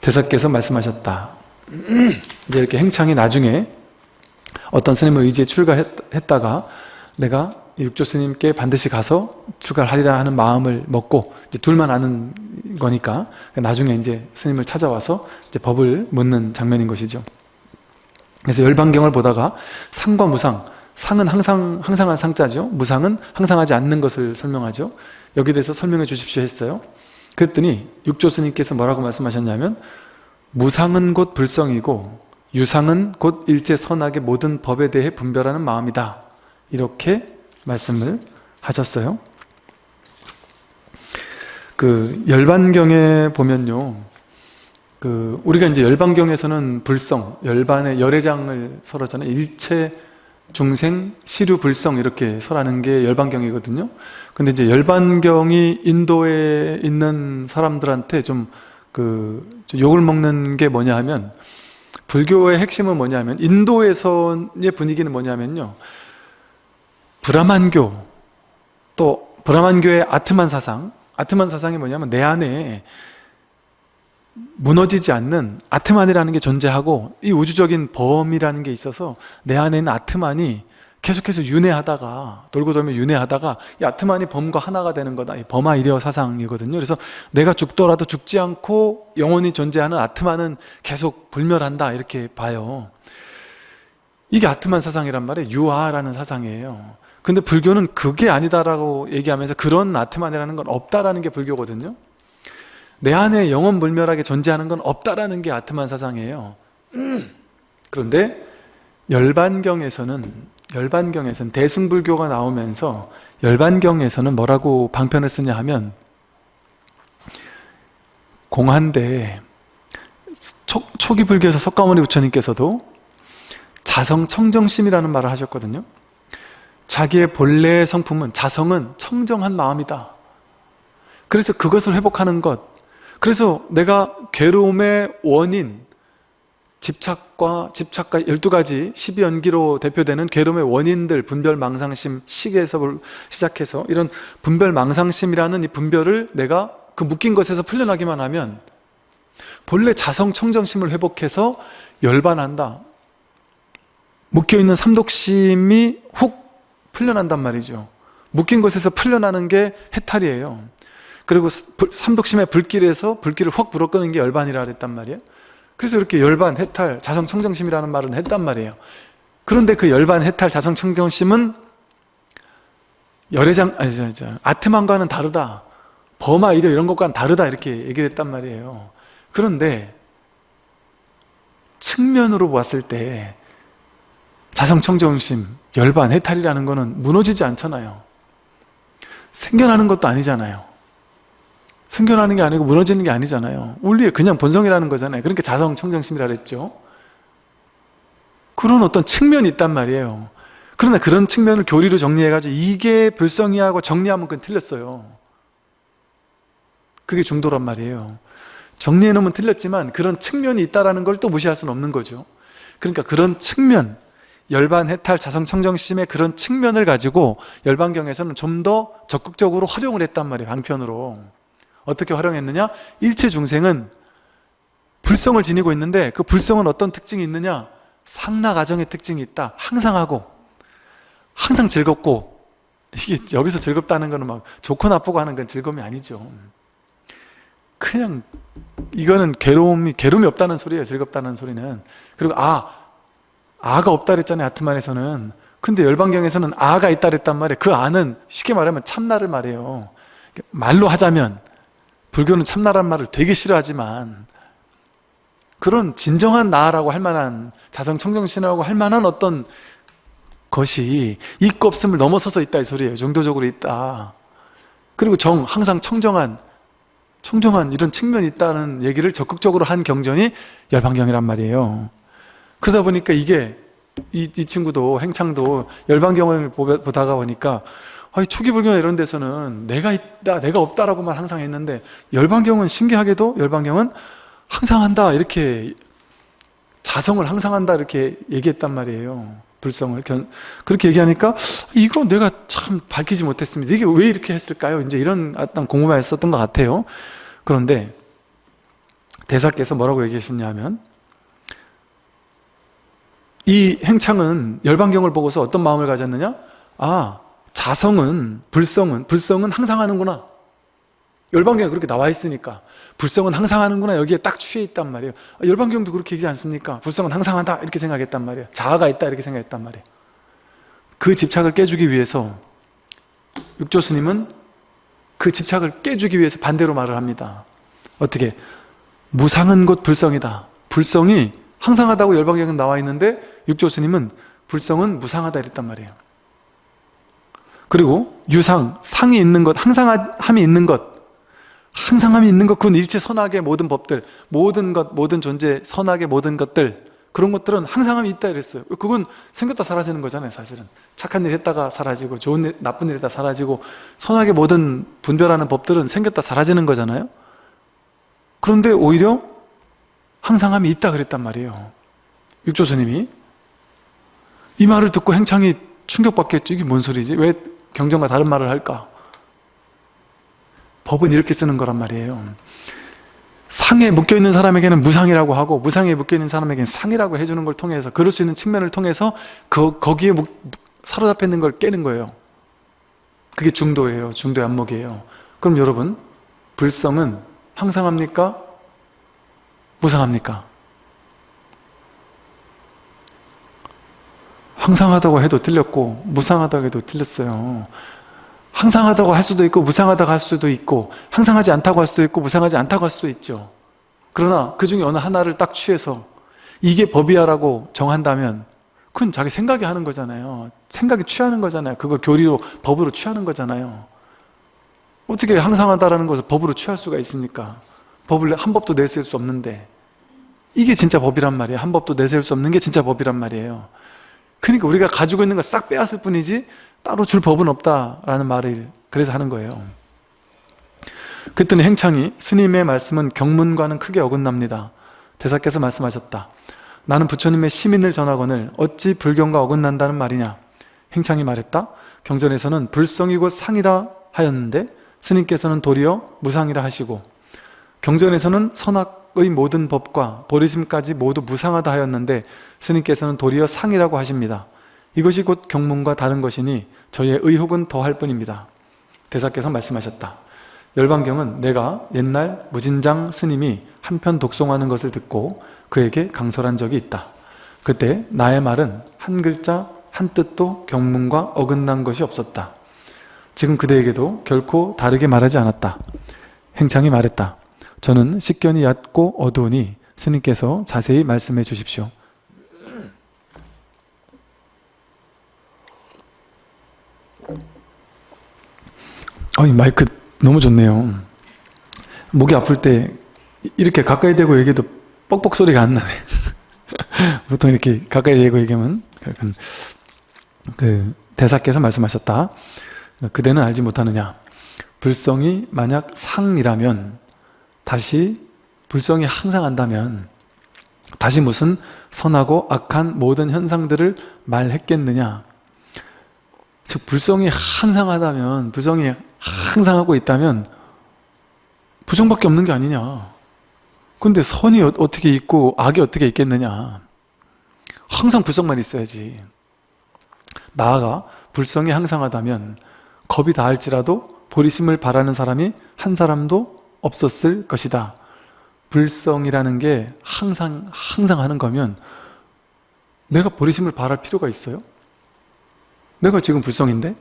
대사께서 말씀하셨다. *clears throat* 이제 이렇게 행창이 나중에 어떤 스님을 의지에 출가했다가 내가 육조 스님께 반드시 가서 출가를 하리라 하는 마음을 먹고 이제 둘만 아는 거니까 나중에 이제 스님을 찾아와서 이제 법을 묻는 장면인 것이죠. 그래서 열반경을 보다가 상과 무상, 상은 항상 항상한 상자죠. 무상은 항상하지 않는 것을 설명하죠. 여기 대해서 설명해 주십시오 했어요. 그랬더니 육조 스님께서 뭐라고 말씀하셨냐면 무상은 곧 불성이고 유상은 곧 일체 선악의 모든 법에 대해 분별하는 마음이다. 이렇게 말씀을 하셨어요. 그 열반경에 보면요. 그 우리가 이제 열반경에서는 불성, 열반의 열애장을 설하잖아요. 일체 중생, 시류, 불성 이렇게 설하는 게 열반경이거든요. 근데 이제 열반경이 인도에 있는 사람들한테 좀 그 욕을 먹는 게 뭐냐 하면 불교의 핵심은 뭐냐면 인도에서의 분위기는 뭐냐면요. 브라만교. 또 브라만교의 아트만 사상. 아트만 사상이 뭐냐면 내 안에 무너지지 않는 아트만이라는 게 존재하고 이 우주적인 범이라는 게 있어서 내 안에 있는 아트만이 계속해서 윤회하다가 돌고 돌면 윤회하다가 이 아트만이 범과 하나가 되는 거다. 이 범아 이려 사상이거든요. 그래서 내가 죽더라도 죽지 않고 영원히 존재하는 아트만은 계속 불멸한다. 이렇게 봐요. 이게 아트만 사상이란 말이에요. 유아라는 사상이에요 근데 불교는 그게 아니다라고 얘기하면서 그런 아트만이라는 건 없다라는 게 불교거든요. 내 안에 영원 불멸하게 존재하는 건 없다라는 게 아트만 사상이에요. *clears throat* 그런데 열반경에서는 열반경에서는 대승불교가 나오면서 열반경에서는 뭐라고 방편을 쓰냐 하면 공한대 초, 초기 불교에서 석가모니 부처님께서도 자성 청정심이라는 말을 하셨거든요. 자기의 본래의 성품은 자성은 청정한 마음이다. 그래서 그것을 회복하는 것 그래서 내가 괴로움의 원인 집착과 집착과 12가지 12연기로 대표되는 괴로움의 원인들 분별, 망상심, 시계에서 시작해서 이런 분별, 망상심이라는 이 분별을 내가 그 묶인 것에서 풀려나기만 하면 본래 자성 청정심을 회복해서 열반한다 묶여있는 삼독심이 훅 풀려난단 말이죠. 묶인 곳에서 풀려나는 게 해탈이에요. 그리고 삼독심의 불길에서 불길을 확 불어끄는 게 열반이라 그랬단 말이에요. 그래서 이렇게 열반, 해탈, 자성청정심이라는 말은 했단 말이에요. 그런데 그 열반, 해탈, 자성청정심은 열애장, 아니, 저, 저, 아트만과는 다르다. 범아, 이려 이런 것과는 다르다. 이렇게 얘기를 했단 말이에요. 그런데 측면으로 봤을 때 자성청정심, 열반, 해탈이라는 것은 무너지지 않잖아요. 생겨나는 것도 아니잖아요. 생겨나는 게 아니고 무너지는 게 아니잖아요. 원리의 그냥 본성이라는 거잖아요. 그러니까 자성청정심이라 그랬죠. 그런 어떤 측면이 있단 말이에요 그러나 그런 측면을 교리로 정리해가지고 이게 불성이하고 정리하면 그건 틀렸어요 그게 중도란 말이에요 정리해놓으면 틀렸지만 그런 측면이 있다는 걸또 무시할 수는 없는 거죠 그러니까 그런 측면 열반, 해탈, 자성, 청정심의 그런 측면을 가지고 열반경에서는 좀 더 적극적으로 활용을 했단 말이에요 방편으로. 어떻게 활용했느냐? 일체 중생은 불성을 지니고 있는데 그 불성은 어떤 특징이 있느냐? 상나가정의 특징이 있다. 항상 하고 항상 즐겁고. 이게 여기서 즐겁다는 거는 막 좋고 나쁘고 하는 건 즐거움이 아니죠. 그냥 이거는 괴로움이 괴로움이 없다는 소리예요 즐겁다는 소리는. 그리고 아 아가 없다 그랬잖아요 아트만에서는. 근데 열반경에서는 아가 있다 그랬단 말이에요. 그 아는 쉽게 말하면 참나를 말해요. 말로 하자면 불교는 참나란 말을 되게 싫어하지만 그런 진정한 나라고 할 만한 자성청정신이라고 할 만한 어떤 것이 있고 없음을 넘어서서 있다 이 소리예요. 중도적으로 있다. 그리고 정 항상 청정한 청정한 이런 측면이 있다는 얘기를 적극적으로 한 경전이 열반경이란 말이에요 그러다 보니까 이게 이, 이 친구도 행창도 열반경을 보다가 보니까 아니, 초기불교나 이런 데서는 내가 있다 내가 없다라고만 항상 했는데 열반경은 신기하게도 열반경은 항상 한다 이렇게 자성을 항상 한다 이렇게 얘기했단 말이에요. 불성을. 그렇게 얘기하니까 이거 내가 참 밝히지 못했습니다. 이게 왜 이렇게 했을까요? 이제 이런 어떤 공부만 했었던 것 같아요. 그런데 대사께서 뭐라고 얘기하셨냐면 이 행창은 열반경을 보고서 어떤 마음을 가졌느냐? 아 자성은 불성은 불성은 항상 하는구나 열반경에 그렇게 나와 있으니까 불성은 항상 하는구나 여기에 딱 취해 있단 말이에요 아, 열반경도 그렇게 얘기하지 않습니까? 불성은 항상 한다 이렇게 생각했단 말이에요 자아가 있다 이렇게 생각했단 말이에요 그 집착을 깨주기 위해서 육조 스님은 그 집착을 깨주기 위해서 반대로 말을 합니다 어떻게? 무상은 곧 불성이다 불성이 항상 하다고 열반경에 나와 있는데 육조 스님은 불성은 무상하다 이랬단 말이에요. 그리고 유상, 상이 있는 것, 항상 함이 있는 것. 항상 함이 있는 것, 그건 일체 선악의 모든 법들 모든 것, 모든 존재, 선악의 모든 것들 그런 것들은 항상 함이 있다 이랬어요. 그건 생겼다 사라지는 거잖아요 사실은. 착한 일 했다가 사라지고 좋은 일, 나쁜 일 했다 사라지고 선악의 모든 분별하는 법들은 생겼다 사라지는 거잖아요. 그런데 오히려 항상 함이 있다 그랬단 말이에요. 육조 스님이 이 말을 듣고 행창이 충격받겠죠 이게 뭔 소리지? 왜 경전과 다른 말을 할까? 법은 이렇게 쓰는 거란 말이에요 상에 묶여있는 사람에게는 무상이라고 하고 무상에 묶여있는 사람에게는 상이라고 해주는 걸 통해서 그럴 수 있는 측면을 통해서 그, 거기에 묵, 사로잡혀 있는 걸 깨는 거예요 그게 중도예요 중도의 안목이에요 그럼 여러분 불성은 항상 합니까? 무상합니까? 항상하다고 해도 틀렸고 무상하다고 해도 틀렸어요. 항상하다고 할 수도 있고 무상하다고 할 수도 있고 항상하지 않다고 할 수도 있고 무상하지 않다고 할 수도 있죠. 그러나 그 중에 어느 하나를 딱 취해서 이게 법이야라고 정한다면 그건 자기 생각이 하는 거잖아요. 생각이 취하는 거잖아요. 그걸 교리로 법으로 취하는 거잖아요. 어떻게 항상하다라는 것을 법으로 취할 수가 있습니까? 법을 한 법도 내세울 수 없는데. 이게 진짜 법이란 말이에요. 한 법도 내세울 수 없는 게 진짜 법이란 말이에요 그러니까 우리가 가지고 있는 거 싹 빼앗을 뿐이지 따로 줄 법은 없다라는 말을 그래서 하는 거예요. 그랬더니 행창이 스님의 말씀은 경문과는 크게 어긋납니다. 대사께서 말씀하셨다. 나는 부처님의 시민을 전하거늘 어찌 불경과 어긋난다는 말이냐? 행창이 말했다. 경전에서는 불성이고 상이라 하였는데 스님께서는 도리어 무상이라 하시고 경전에서는 선악 의 모든 법과 보리심까지 모두 무상하다 하였는데 스님께서는 도리어 상이라고 하십니다 이것이 곧 경문과 다른 것이니 저의 의혹은 더할 뿐입니다. 대사께서 말씀하셨다. 열반경은 내가 옛날 무진장 스님이 한편 독송하는 것을 듣고 그에게 강설한 적이 있다. 그때 나의 말은 한 글자 한 뜻도 경문과 어긋난 것이 없었다. 지금 그대에게도 결코 다르게 말하지 않았다. 행창이 말했다. 저는 식견이 얕고 어두우니 스님께서 자세히 말씀해 주십시오. 아니 마이크 너무 좋네요 목이 아플 때 이렇게 가까이 대고 얘기해도 뻑뻑 소리가 안 나네 *laughs* 보통 이렇게 가까이 대고 얘기하면 그 대사께서 말씀하셨다. 그대는 알지 못하느냐. 불성이 만약 상이라면 다시 불성이 항상 한다면 다시 무슨 선하고 악한 모든 현상들을 말했겠느냐. 즉 불성이 항상 하다면 불성이 항상 하고 있다면 부정밖에 없는 게 아니냐. 근데 선이 어- 어떻게 있고 악이 어떻게 있겠느냐. 항상 불성만 있어야지. 나아가 불성이 항상 하다면 겁이 다할지라도 보리심을 바라는 사람이 한 사람도 없었을 것이다. 불성이라는 게 항상 항상 하는 거면 내가 보리심을 바랄 필요가 있어요? 내가 지금 불성인데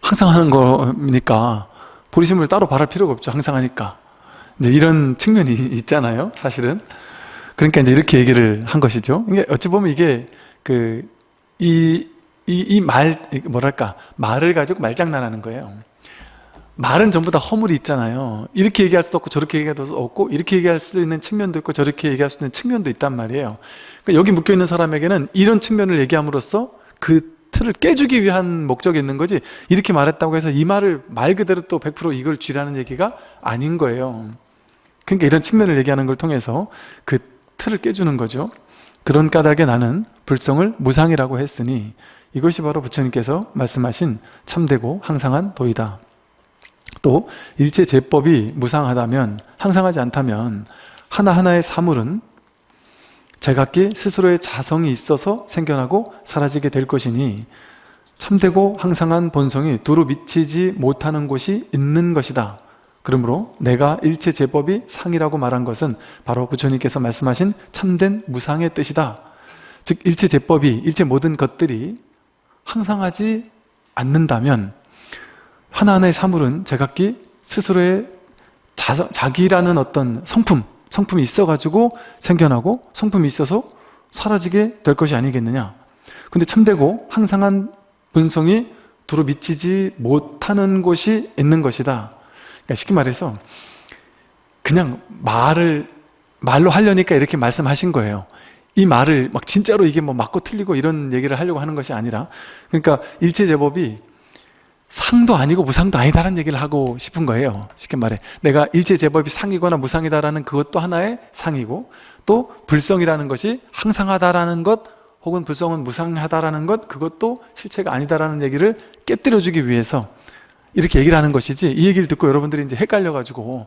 항상 하는 거니까 보리심을 따로 바랄 필요가 없죠. 항상 하니까 이제 이런 측면이 *laughs* 있잖아요. 사실은 그러니까 이제 이렇게 얘기를 한 것이죠. 이게 어찌 보면 이게 그 이이이말 뭐랄까 말을 가지고 말장난하는 거예요. 말은 전부 다 허물이 있잖아요. 이렇게 얘기할 수도 없고 저렇게 얘기할 수도 없고 이렇게 얘기할 수 있는 측면도 있고 저렇게 얘기할 수 있는 측면도 있단 말이에요. 그러니까 여기 묶여 있는 사람에게는 이런 측면을 얘기함으로써 그 틀을 깨주기 위한 목적이 있는 거지 이렇게 말했다고 해서 이 말을 말 그대로 또 100% 이걸 쥐라는 얘기가 아닌 거예요. 그러니까 이런 측면을 얘기하는 걸 통해서 그 틀을 깨주는 거죠. 그런 까닭에 나는 불성을 무상이라고 했으니 이것이 바로 부처님께서 말씀하신 참되고 항상한 도이다. 또 일체 제법이 무상하다면 항상하지 않다면 하나하나의 사물은 제각기 스스로의 자성이 있어서 생겨나고 사라지게 될 것이니 참되고 항상한 본성이 두루 미치지 못하는 곳이 있는 것이다. 그러므로 내가 일체 제법이 상이라고 말한 것은 바로 부처님께서 말씀하신 참된 무상의 뜻이다. 즉 일체 제법이 일체 모든 것들이 항상하지 않는다면 하나하나의 사물은 제각기 스스로의 자, 자기라는 어떤 성품, 성품이 있어가지고 생겨나고 성품이 있어서 사라지게 될 것이 아니겠느냐. 근데 참되고 항상한 본성이 두루 미치지 못하는 곳이 있는 것이다. 그러니까 쉽게 말해서 그냥 말을 말로 하려니까 이렇게 말씀하신 거예요. 이 말을 막 진짜로 이게 뭐 맞고 틀리고 이런 얘기를 하려고 하는 것이 아니라 그러니까 일체 제법이 상도 아니고 무상도 아니다라는 얘기를 하고 싶은 거예요. 쉽게 말해. 내가 일체 제법이 상이거나 무상이다라는 그것도 하나의 상이고 또 불성이라는 것이 항상하다라는 것 혹은 불성은 무상하다라는 것 그것도 실체가 아니다라는 얘기를 깨뜨려주기 위해서 이렇게 얘기를 하는 것이지 이 얘기를 듣고 여러분들이 이제 헷갈려가지고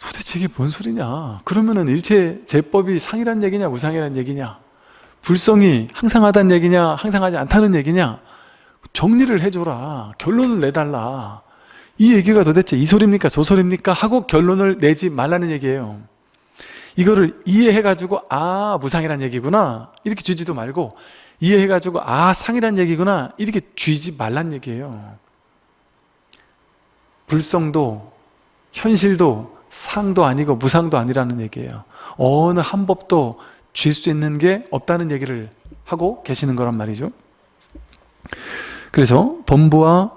도대체 이게 뭔 소리냐 그러면은 일체 제법이 상이란 얘기냐 무상이란 얘기냐 불성이 항상하다는 얘기냐 항상하지 않다는 얘기냐 정리를 해줘라. 결론을 내달라. 이 얘기가 도대체 이 소리입니까? 저 소리입니까? 하고 결론을 내지 말라는 얘기예요. 이거를 이해해가지고 아 무상이란 얘기구나. 이렇게 쥐지도 말고 이해해가지고 아 상이란 얘기구나. 이렇게 쥐지 말란 얘기예요. 불성도 현실도 상도 아니고 무상도 아니라는 얘기예요. 어느 한 법도 쥘 수 있는 게 없다는 얘기를 하고 계시는 거란 말이죠 그래서 범부와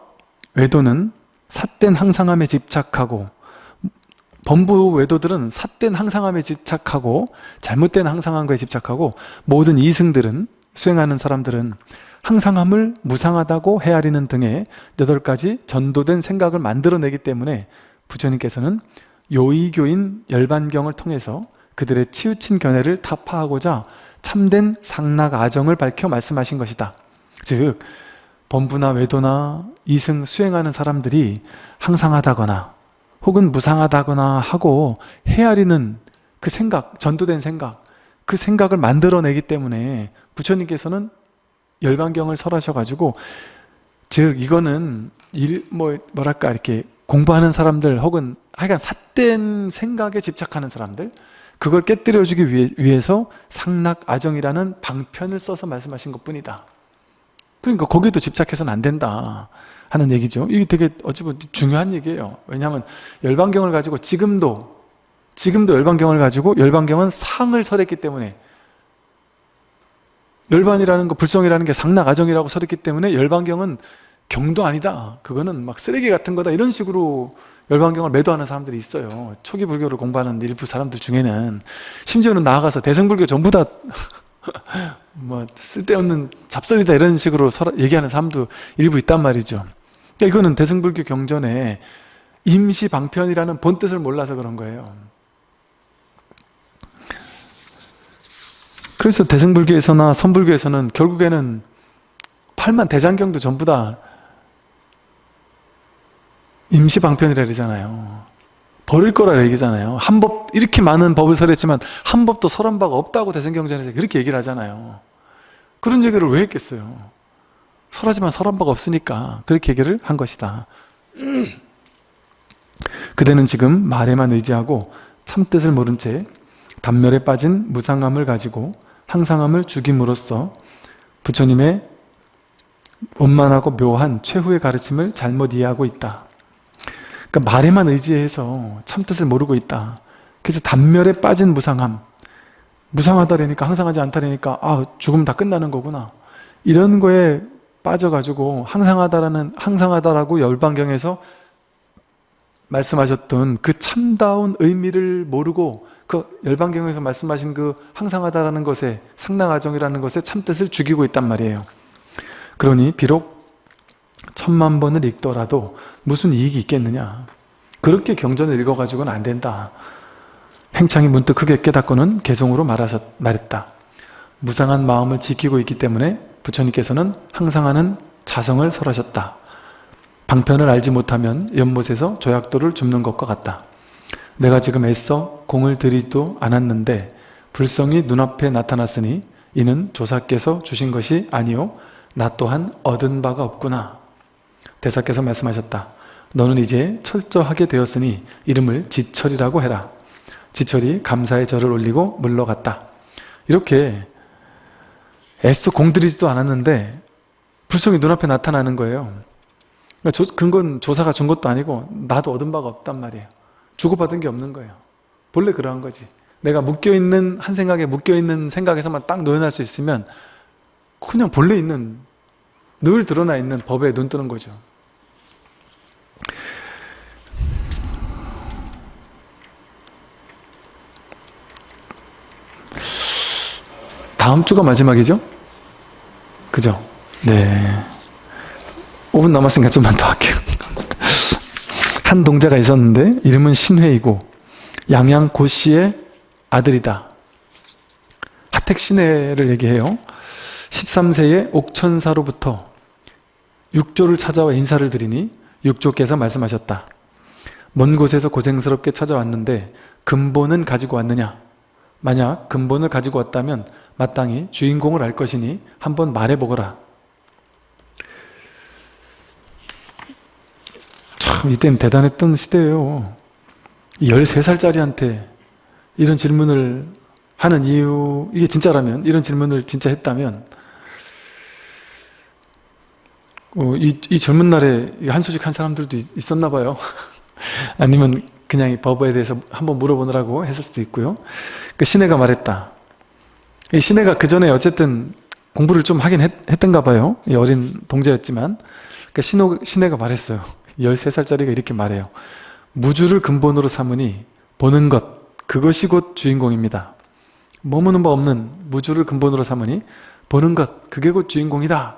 외도는 삿된 항상함에 집착하고 범부 외도들은 삿된 항상함에 집착하고 잘못된 항상한 거에 집착하고 모든 이승들은 수행하는 사람들은 항상함을 무상하다고 헤아리는 등의 여덟 가지 전도된 생각을 만들어내기 때문에 부처님께서는 요의교인 열반경을 통해서 그들의 치우친 견해를 타파하고자 참된 상락 아정을 밝혀 말씀하신 것이다. 즉 범부나 외도나 이승 수행하는 사람들이 항상하다거나 혹은 무상하다거나 하고 헤아리는 그 생각, 전도된 생각 그 생각을 만들어내기 때문에 부처님께서는 열반경을 설하셔가지고 즉 이거는 일, 뭐, 뭐랄까 이렇게 공부하는 사람들 혹은 하여간 삿된 생각에 집착하는 사람들 그걸 깨뜨려주기 위해, 위해서 상락 아정이라는 방편을 써서 말씀하신 것 뿐이다 그러니까 거기도 집착해서는 안 된다 하는 얘기죠. 이게 되게 어찌 보면 중요한 얘기예요. 왜냐하면 열반경을 가지고 지금도 지금도 열반경을 가지고 열반경은 상을 설했기 때문에 열반이라는 거 불성이라는 게 상락아정이라고 설했기 때문에 열반경은 경도 아니다. 그거는 막 쓰레기 같은 거다. 이런 식으로 열반경을 매도하는 사람들이 있어요. 초기 불교를 공부하는 일부 사람들 중에는. 심지어는 나아가서 대승불교 전부 다 *laughs* 뭐 쓸데없는 잡소리다 이런 식으로 얘기하는 사람도 일부 있단 말이죠. 그러니까 이거는 대승불교 경전에 임시방편이라는 본뜻을 몰라서 그런 거예요. 그래서 대승불교에서나 선불교에서는 결국에는 팔만 대장경도 전부 다 임시방편이라 그러잖아요 버릴 거라 얘기잖아요. 한 법 이렇게 많은 법을 설했지만 한 법도 설한 바가 없다고 대승경전에서 그렇게 얘기를 하잖아요. 그런 얘기를 왜 했겠어요? 설하지만 설한 바가 없으니까 그렇게 얘기를 한 것이다. *clears throat* 그대는 지금 말에만 의지하고 참뜻을 모른 채 단멸에 빠진 무상함을 가지고 항상함을 죽임으로써 부처님의 원만하고 묘한 최후의 가르침을 잘못 이해하고 있다 그러니까 말에만 의지해서 참뜻을 모르고 있다. 그래서 단멸에 빠진 무상함. 무상하다라니까 항상하지 않다라니까 아 죽음 다 끝나는 거구나. 이런 거에 빠져가지고 항상하다라는 항상하다라고 열반경에서 말씀하셨던 그 참다운 의미를 모르고 그 열반경에서 말씀하신 그 항상하다라는 것에 상당하정이라는 것에 참뜻을 죽이고 있단 말이에요. 그러니 비록 천만 번을 읽더라도 무슨 이익이 있겠느냐. 그렇게 경전을 읽어가지고는 안 된다. 행창이 문득 크게 깨닫고는 개성으로 말하셨, 말했다. 무상한 마음을 지키고 있기 때문에 부처님께서는 항상 하는 자성을 설하셨다. 방편을 알지 못하면 연못에서 조약돌을 줍는 것과 같다. 내가 지금 애써 공을 들이도 않았는데 불성이 눈앞에 나타났으니 이는 조사께서 주신 것이 아니요 나 또한 얻은 바가 없구나 대사께서 말씀하셨다. 너는 이제 철저하게 되었으니 이름을 지철이라고 해라. 지철이 감사의 절을 올리고 물러갔다. 이렇게 애써 공들이지도 않았는데 불성이 눈앞에 나타나는 거예요. 그러니까 조, 근건 조사가 준 것도 아니고 나도 얻은 바가 없단 말이에요. 주고받은 게 없는 거예요. 본래 그러한 거지. 내가 묶여있는 한 생각에 묶여있는 생각에서만 딱 노연할 수 있으면 그냥 본래 있는 늘 드러나 있는 법에 눈 뜨는 거죠. 다음 주가 마지막이죠? 그죠? 네. 5분 남았으니까 좀만 더 할게요. *laughs* 한 동자가 있었는데 이름은 신회이고 양양 고씨의 아들이다. 하택 신회를 얘기해요. 13세의 옥천사로부터 육조를 찾아와 인사를 드리니 육조께서 말씀하셨다. 먼 곳에서 고생스럽게 찾아왔는데 근본은 가지고 왔느냐? 만약 근본을 가지고 왔다면 마땅히 주인공을 알 것이니 한번 말해보거라. 참 이땐 대단했던 시대예요. 13살짜리한테 이런 질문을 하는 이유 이게 진짜라면 이런 질문을 진짜 했다면 어, 이, 이, 젊은 날에 한 소식 한 사람들도 있, 었나 봐요 *laughs* 아니면 그냥 이 법에 대해서 한번 물어보느라고 했을 수도 있고요 그 신혜가 말했다 이 신혜가 그 전에 어쨌든 공부를 좀 하긴 했, 던가 봐요. 어린 동자였지만 그러니까 신호, 신혜가 말했어요. 13살짜리가 이렇게 말해요. 무주를 근본으로 삼으니 보는 것 그것이 곧 주인공입니다. 머무는 바 없는 무주를 근본으로 삼으니 보는 것 그게 곧 주인공이다.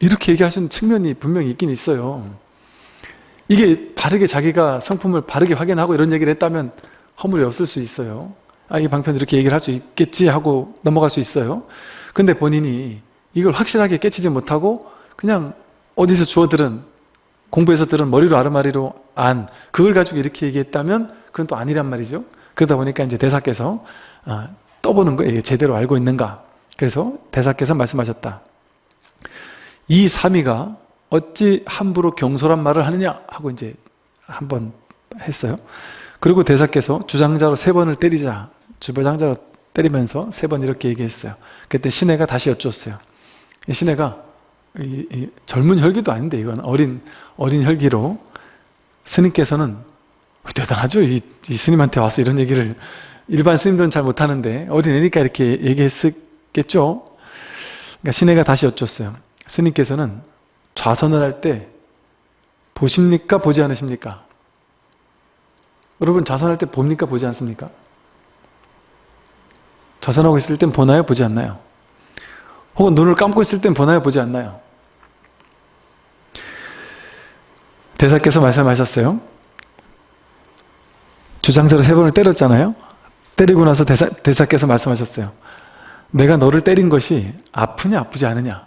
이렇게 얘기하시는 측면이 분명히 있긴 있어요. 이게 바르게 자기가 성품을 바르게 확인하고 이런 얘기를 했다면 허물이 없을 수 있어요. 아, 이 방편 이렇게 얘기를 할 수 있겠지 하고 넘어갈 수 있어요. 근데 본인이 이걸 확실하게 깨치지 못하고 그냥 어디서 주워 들은 공부에서 들은 머리로 아르마리로 안 그걸 가지고 이렇게 얘기했다면 그건 또 아니란 말이죠. 그러다 보니까 이제 대사께서 아, 떠보는 거예요. 제대로 알고 있는가. 그래서 대사께서 말씀하셨다. 이 삼위가 어찌 함부로 경솔한 말을 하느냐 하고 이제 한번 했어요. 그리고 대사께서 주장자로 세 번을 때리자 주보장자로 때리면서 세 번 이렇게 얘기했어요. 그때 신혜가 다시 여쭈었어요. 신혜가 이, 이 젊은 혈기도 아닌데 이건 어린 어린 혈기로 스님께서는 대단하죠. 이, 이, 스님한테 와서 이런 얘기를 일반 스님들은 잘 못하는데 어린 애니까 이렇게 얘기했겠죠. 그러니까 신혜가 다시 여쭈었어요. 스님께서는 좌선을 할 때 보십니까? 보지 않으십니까? 여러분 자선할 때 봅니까? 보지 않습니까? 자선하고 있을 땐 보나요? 보지 않나요? 혹은 눈을 감고 있을 땐 보나요? 보지 않나요? 대사께서 말씀하셨어요. 주장자를 세 번을 때렸잖아요. 때리고 나서 대사, 대사께서 말씀하셨어요. 내가 너를 때린 것이 아프냐 아프지 않으냐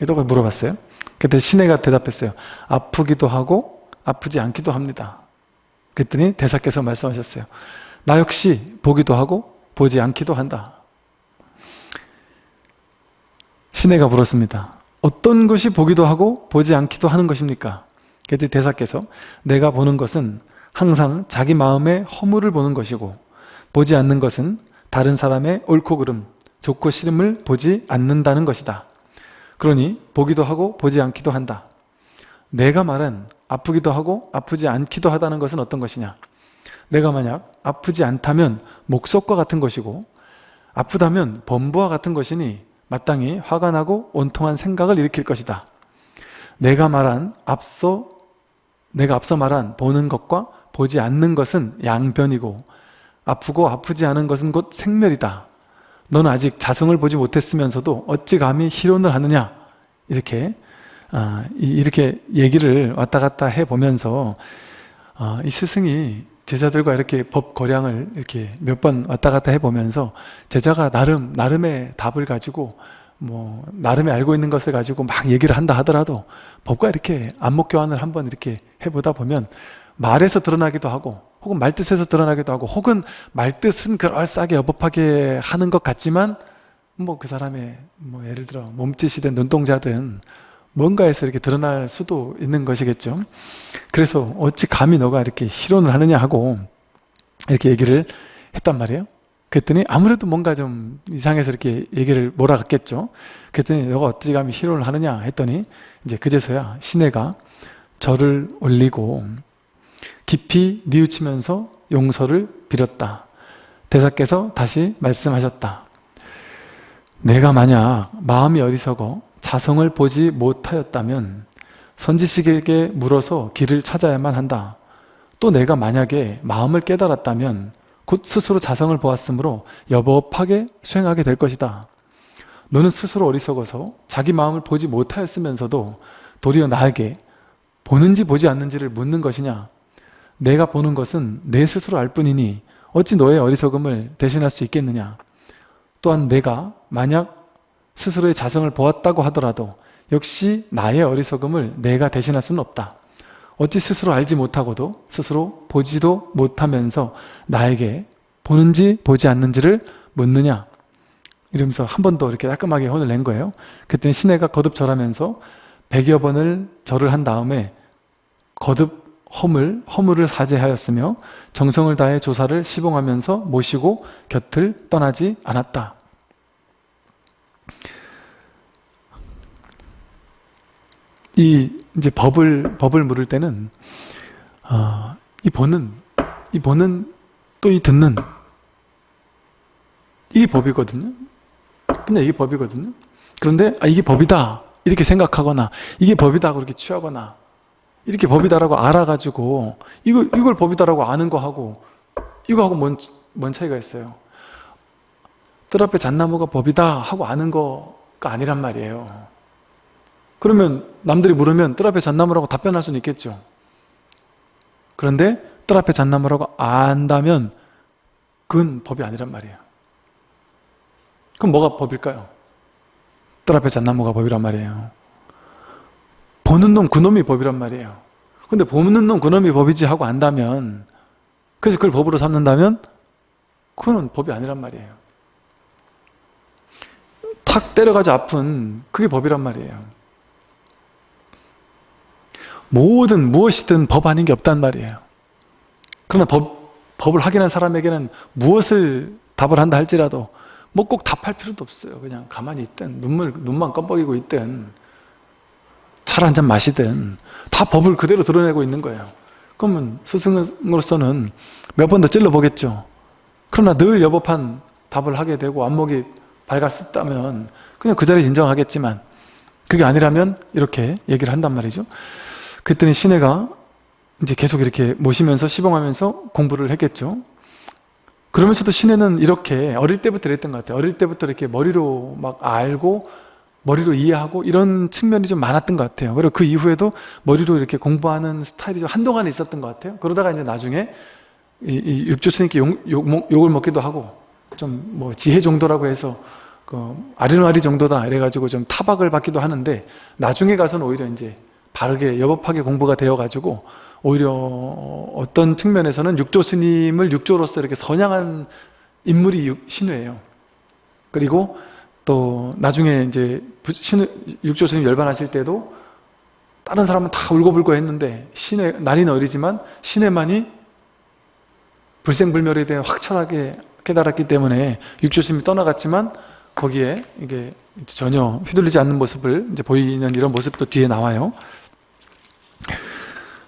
이렇게 물어봤어요. 그때 신혜가 대답했어요. 아프기도 하고 아프지 않기도 합니다. 그랬더니 대사께서 말씀하셨어요. 나 역시 보기도 하고 보지 않기도 한다. 신혜가 물었습니다. 어떤 것이 보기도 하고 보지 않기도 하는 것입니까? 그랬더니 대사께서 내가 보는 것은 항상 자기 마음의 허물을 보는 것이고 보지 않는 것은 다른 사람의 옳고 그름, 좋고 싫음을 보지 않는다는 것이다. 그러니 보기도 하고 보지 않기도 한다. 내가 말한 아프기도 하고 아프지 않기도 하다는 것은 어떤 것이냐? 내가 만약 아프지 않다면 목석과 같은 것이고 아프다면 범부와 같은 것이니 마땅히 화가 나고 온통한 생각을 일으킬 것이다. 내가 말한 앞서 내가 앞서 말한 보는 것과 보지 않는 것은 양변이고 아프고 아프지 않은 것은 곧 생멸이다. 너는 아직 자성을 보지 못했으면서도 어찌 감히 희론을 하느냐 이렇게 아, 이렇게 얘기를 왔다 갔다 해보면서 아, 이 스승이 제자들과 이렇게 법 거량을 이렇게 몇 번 왔다 갔다 해보면서 제자가 나름 나름의 답을 가지고 뭐 나름의 알고 있는 것을 가지고 막 얘기를 한다 하더라도 법과 이렇게 안목 교환을 한번 이렇게 해보다 보면 말에서 드러나기도 하고 혹은 말뜻에서 드러나기도 하고 혹은 말뜻은 그럴싸하게 어법하게 하는 것 같지만 뭐 그 사람의 뭐 예를 들어 몸짓이든 눈동자든 뭔가에서 이렇게 드러날 수도 있는 것이겠죠 그래서 어찌 감히 너가 이렇게 실론을 하느냐 하고 이렇게 얘기를 했단 말이에요 그랬더니 아무래도 뭔가 좀 이상해서 이렇게 얘기를 몰아갔겠죠 그랬더니 너가 어찌 감히 실론을 하느냐 했더니 이제 그제서야 시내가 절을 올리고 깊이 뉘우치면서 용서를 빌었다. 대사께서 다시 말씀하셨다. 내가 만약 마음이 어리석어 자성을 보지 못하였다면 선지식에게 물어서 길을 찾아야만 한다. 또 내가 만약에 마음을 깨달았다면 곧 스스로 자성을 보았으므로 여법하게 수행하게 될 것이다. 너는 스스로 어리석어서 자기 마음을 보지 못하였으면서도 도리어 나에게 보는지 보지 않는지를 묻는 것이냐? 내가 보는 것은 내 스스로 알 뿐이니 어찌 너의 어리석음을 대신할 수 있겠느냐 또한 내가 만약 스스로의 자성을 보았다고 하더라도 역시 나의 어리석음을 내가 대신할 수는 없다. 어찌 스스로 알지 못하고도 스스로 보지도 못하면서 나에게 보는지 보지 않는지를 묻느냐? 이러면서 한 번 더 이렇게 따끔하게 혼을 낸 거예요. 그때는 시내가 거듭 절하면서 백여 번을 절을 한 다음에 거듭 허물, 허물을 사죄하였으며 정성을 다해 조사를 시봉하면서 모시고 곁을 떠나지 않았다. 이 이제 법을 법을 물을 때는 어, 이 보는 이 보는 또 이 듣는 이게 법이거든요. 근데 이게 법이거든요. 그런데 아, 이게 법이다 이렇게 생각하거나 이게 법이다 그렇게 취하거나 이렇게 법이다라고 알아가지고 이걸, 이걸 법이다라고 아는 거하고 이거하고 뭔, 뭔 차이가 있어요? 뜰 앞에 잣나무가 법이다 하고 아는 거가 아니란 말이에요. 그러면 남들이 물으면 뜰 앞에 잣나무라고 답변할 수는 있겠죠. 그런데 뜰 앞에 잣나무라고 안다면 그건 법이 아니란 말이에요. 그럼 뭐가 법일까요? 뜰 앞에 잣나무가 법이란 말이에요. 보는 놈 그놈이 법이란 말이에요 근데 보는 놈 그놈이 법이지 하고 안다면 그래서 그걸 법으로 삼는다면 그거는 법이 아니란 말이에요 탁 때려가지 아픈 그게 법이란 말이에요. 모든 무엇이든 법 아닌 게 없단 말이에요. 그러나 법, 법을 확인한 사람에게는 무엇을 답을 한다 할지라도 뭐 꼭 답할 필요도 없어요. 그냥 가만히 있든 눈물, 눈만 껌뻑이고 있든 차한잔 마시든 다 법을 그대로 드러내고 있는 거예요. 그러면 스승으로서는 몇 번 더 찔러보겠죠. 그러나 늘 여법한 답을 하게 되고 안목이 밝았었다면 그냥 그 자리에 인정하겠지만 그게 아니라면 이렇게 얘기를 한단 말이죠 그랬더니 신혜가 이제 계속 이렇게 모시면서 시봉하면서 공부를 했겠죠. 그러면서도 신혜는 이렇게 어릴 때부터 그랬던 것 같아요. 어릴 때부터 이렇게 머리로 막 알고 머리로 이해하고 이런 측면이 좀 많았던 것 같아요. 그리고 그 이후에도 머리로 이렇게 공부하는 스타일이 좀 한동안 있었던 것 같아요. 그러다가 이제 나중에 이, 이 육조 스님께 욕, 욕, 욕을 먹기도 하고 좀 뭐 지혜 정도라고 해서 그 아리노아리 정도다 이래가지고 좀 타박을 받기도 하는데 나중에 가서는 오히려 이제 바르게 여법하게 공부가 되어가지고 오히려 어떤 측면에서는 육조 스님을 육조로서 이렇게 선양한 인물이 육, 신우예요. 그리고 또 나중에 이제 신, 육조 스님 열반하실 때도 다른 사람은 다 울고불고 했는데 신의 나이는 어리지만 신의만이 불생불멸에 대해 확철하게 깨달았기 때문에 육조 스님이 떠나갔지만 거기에 이게 전혀 휘둘리지 않는 모습을 이제 보이는 이런 모습도 뒤에 나와요.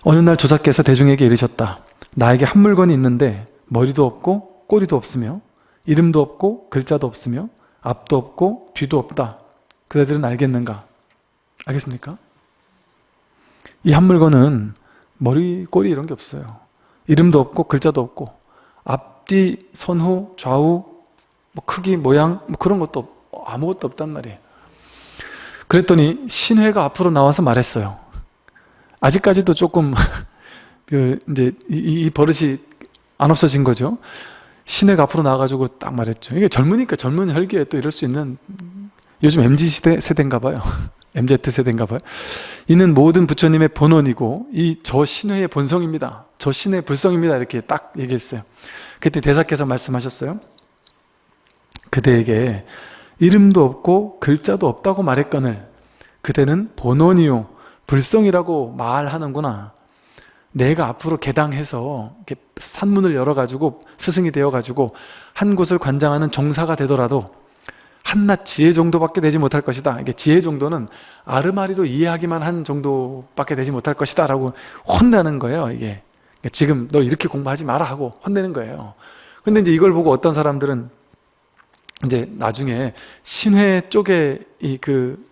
어느 날 조사께서 대중에게 이르셨다. 나에게 한 물건이 있는데 머리도 없고 꼬리도 없으며 이름도 없고 글자도 없으며 앞도 없고 뒤도 없다. 그대들은 알겠는가? 알겠습니까? 이 한 물건은 머리, 꼬리 이런 게 없어요. 이름도 없고 글자도 없고 앞뒤, 선후, 좌우, 뭐 크기, 모양 뭐 그런 것도 아무것도 없단 말이에요. 그랬더니 신회가 앞으로 나와서 말했어요. 아직까지도 조금 *laughs* 그 이제 이, 이 버릇이 안 없어진 거죠. 신회가 앞으로 나와가지고 딱 말했죠. 이게 젊으니까 젊은 혈기에 또 이럴 수 있는 요즘 MZ 시대 세대인가 봐요. *laughs* MZ 세대인가 봐요. 이는 모든 부처님의 본원이고 이 저 신회의 본성입니다. 저 신의 불성입니다. 이렇게 딱 얘기했어요. 그때 대사께서 말씀하셨어요. 그대에게 이름도 없고 글자도 없다고 말했거늘 그대는 본원이요 불성이라고 말하는구나. 내가 앞으로 개당해서 산문을 열어가지고 스승이 되어가지고 한 곳을 관장하는 종사가 되더라도 한낱 지혜 정도밖에 되지 못할 것이다. 이게 지혜 정도는 아르마리도 이해하기만 한 정도밖에 되지 못할 것이다. 라고 혼나는 거예요. 이게 그러니까 지금 너 이렇게 공부하지 마라 하고 혼내는 거예요. 근데 이제 이걸 보고 어떤 사람들은 이제 나중에 신회 쪽에 이그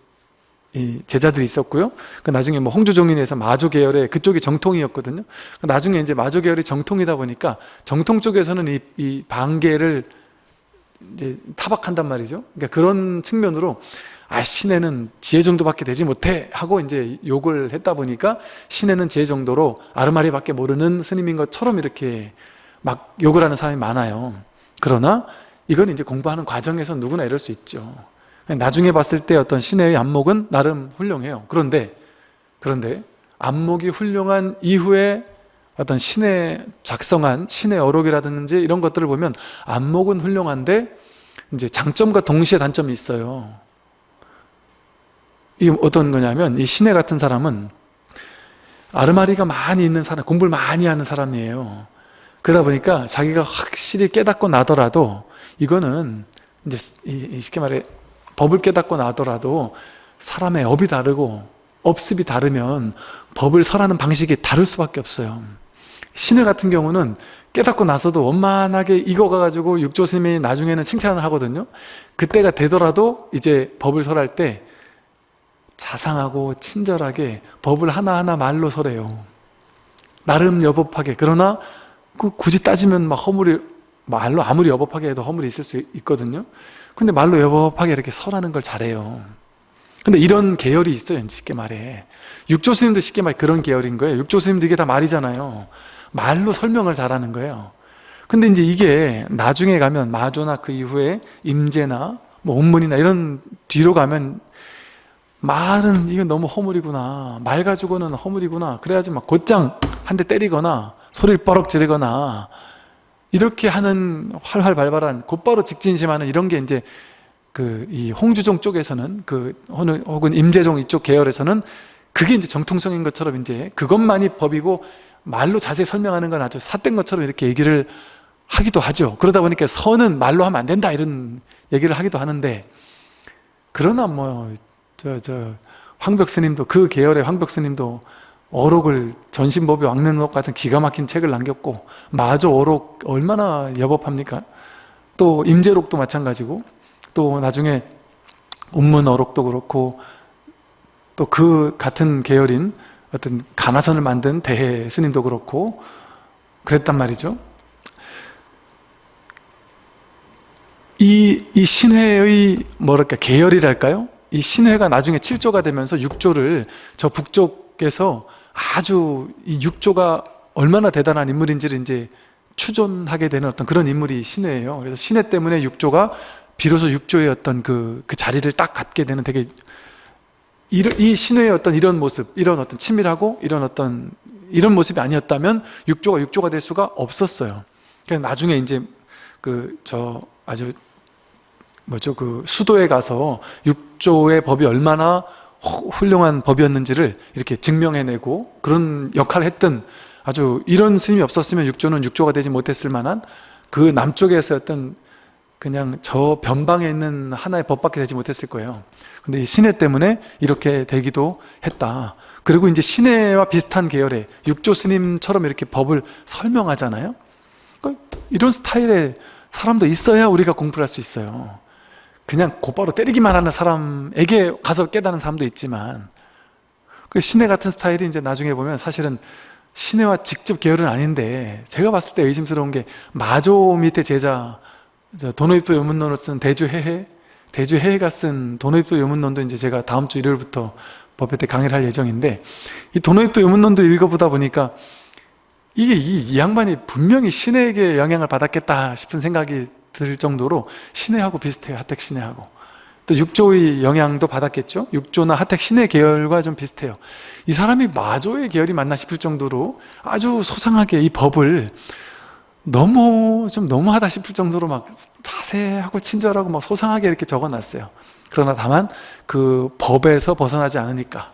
이 제자들이 있었고요. 그 나중에 뭐 홍주종인에서 마조 계열의 그쪽이 정통이었거든요. 그 나중에 이제 마조 계열이 정통이다 보니까 정통 쪽에서는 이, 이 반계를 이제 타박한단 말이죠. 그러니까 그런 측면으로 아 신에는 지혜 정도밖에 되지 못해 하고 이제 욕을 했다 보니까 신에는 지혜 정도로 아르마리밖에 모르는 스님인 것처럼 이렇게 막 욕을 하는 사람이 많아요. 그러나 이건 이제 공부하는 과정에서 누구나 이럴 수 있죠. 나중에 봤을 때 어떤 신의 안목은 나름 훌륭해요. 그런데 그런데 안목이 훌륭한 이후에 어떤 신의 작성한 신의 어록이라든지 이런 것들을 보면 안목은 훌륭한데 이제 장점과 동시에 단점이 있어요. 이게 어떤 거냐면 이 신의 같은 사람은 아르마리가 많이 있는 사람, 공부를 많이 하는 사람이에요. 그러다 보니까 자기가 확실히 깨닫고 나더라도 이거는 이제 쉽게 말해 법을 깨닫고 나더라도 사람의 업이 다르고 업습이 다르면 법을 설하는 방식이 다를 수밖에 없어요. 신의 같은 경우는 깨닫고 나서도 원만하게 익어가지고 육조스님이 나중에는 칭찬을 하거든요. 그때가 되더라도 이제 법을 설할 때 자상하고 친절하게 법을 하나하나 말로 설해요. 나름 여법하게. 그러나 그 굳이 따지면 막 허물이 말로 아무리 여법하게 해도 허물이 있을 수 있거든요. 근데 말로 여법하게 이렇게 설하는 걸 잘해요. 근데 이런 계열이 있어요 쉽게 말해. 육조스님도 쉽게 말해 그런 계열인 거예요. 육조스님도 이게 다 말이잖아요. 말로 설명을 잘하는 거예요. 근데 이제 이게 나중에 가면 마조나 그 이후에 임재나 뭐 온문이나 이런 뒤로 가면 말은 이건 너무 허물이구나. 말 가지고는 허물이구나. 그래야지 막 곧장 한 대 때리거나 소리를 뻐럭 지르거나 이렇게 하는 활활 발발한 곧바로 직진심하는 이런 게 이제 그 이 홍주종 쪽에서는 그 혹은 임재종 이쪽 계열에서는 그게 이제 정통성인 것처럼 이제 그것만이 법이고 말로 자세히 설명하는 건 아주 삿된 것처럼 이렇게 얘기를 하기도 하죠. 그러다 보니까 선은 말로 하면 안 된다 이런 얘기를 하기도 하는데 그러나 뭐 저 저 황벽 스님도 그 계열의 황벽 스님도 어록을 전신법이 왕는록 같은 기가 막힌 책을 남겼고 마저 어록 얼마나 여법합니까? 또 임재록도 마찬가지고 또 나중에 운문 어록도 그렇고 또 그 같은 계열인 어떤 가나선을 만든 대해 스님도 그렇고 그랬단 말이죠. 이, 이 신회의 뭐랄까 계열이랄까요? 이 신회가 나중에 7조가 되면서 6조를 저 북쪽에서 아주 이 6조가 얼마나 대단한 인물인지를 이제 추존하게 되는 어떤 그런 인물이 신회예요. 그래서 신회 때문에 6조가 비로소 6조의 어떤 그, 그 자리를 딱 갖게 되는 되게 이, 이 신회의 어떤 이런 모습, 이런 어떤 친밀하고 이런 어떤 이런 모습이 아니었다면 6조가 6조가 될 수가 없었어요. 그러니까 나중에 이제 그 저 아주 뭐죠 그 수도에 가서 6조의 법이 얼마나 훌륭한 법이었는지를 이렇게 증명해내고 그런 역할을 했던 아주 이런 스님이 없었으면 6조는 6조가 되지 못했을 만한 그 남쪽에서 어떤 그냥 저 변방에 있는 하나의 법밖에 되지 못했을 거예요. 근데 이 신해 때문에 이렇게 되기도 했다. 그리고 이제 신해와 비슷한 계열의 육조 스님처럼 이렇게 법을 설명하잖아요. 그러니까 이런 스타일의 사람도 있어야 우리가 공부를 할 수 있어요. 그냥 곧바로 때리기만 하는 사람에게 가서 깨닫는 사람도 있지만 그 신해 같은 스타일이 이제 나중에 보면 사실은 신해와 직접 계열은 아닌데 제가 봤을 때 의심스러운 게 마조 밑에 제자 도노입도 요문론을 쓴 대주해해 대주해해가 쓴 도노입도 요문론도 이제 제가 다음 주 일요일부터 법회 때 강의를 할 예정인데 이 도노입도 요문론도 읽어보다 보니까 이게 이, 이 양반이 분명히 신에게 영향을 받았겠다 싶은 생각이 들 정도로 신해하고 비슷해요 하택 신해하고. 또 육조의 영향도 받았겠죠? 육조나 하택 신해 계열과 좀 비슷해요. 이 사람이 마조의 계열이 맞나 싶을 정도로 아주 소상하게 이 법을 너무 좀 너무하다 싶을 정도로 막 자세하고 친절하고 막 소상하게 이렇게 적어놨어요. 그러나 다만 그 법에서 벗어나지 않으니까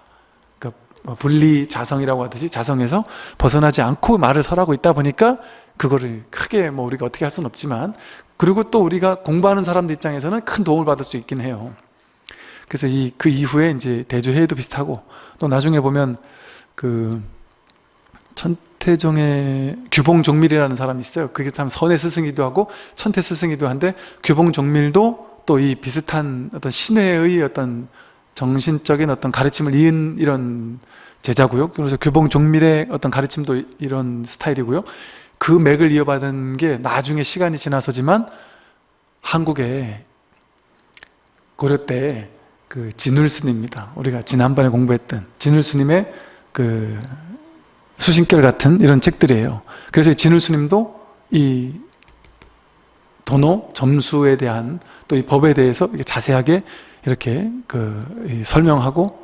그 분리 자성이라고 하듯이 자성에서 벗어나지 않고 말을 설하고 있다 보니까 그거를 크게 뭐 우리가 어떻게 할 수는 없지만 그리고 또 우리가 공부하는 사람들 입장에서는 큰 도움을 받을 수 있긴 해요. 그래서 이 그 이후에 이제 대주회의도 비슷하고 또 나중에 보면 그 천태종의 규봉종밀이라는 사람이 있어요. 그게 참 선의 스승이기도 하고 천태 스승이기도 한데 규봉종밀도 또 이 비슷한 어떤 신회의 어떤 정신적인 어떤 가르침을 이은 이런 제자고요. 그래서 규봉종밀의 어떤 가르침도 이런 스타일이고요 그 맥을 이어받은 게 나중에 시간이 지나서지만 한국에 고려 때 그 진울 스님입니다. 우리가 지난번에 공부했던 진울 스님의 그 수신결 같은 이런 책들이에요. 그래서 진울 스님도 이 도노 점수에 대한 또 이 법에 대해서 자세하게 이렇게 그 설명하고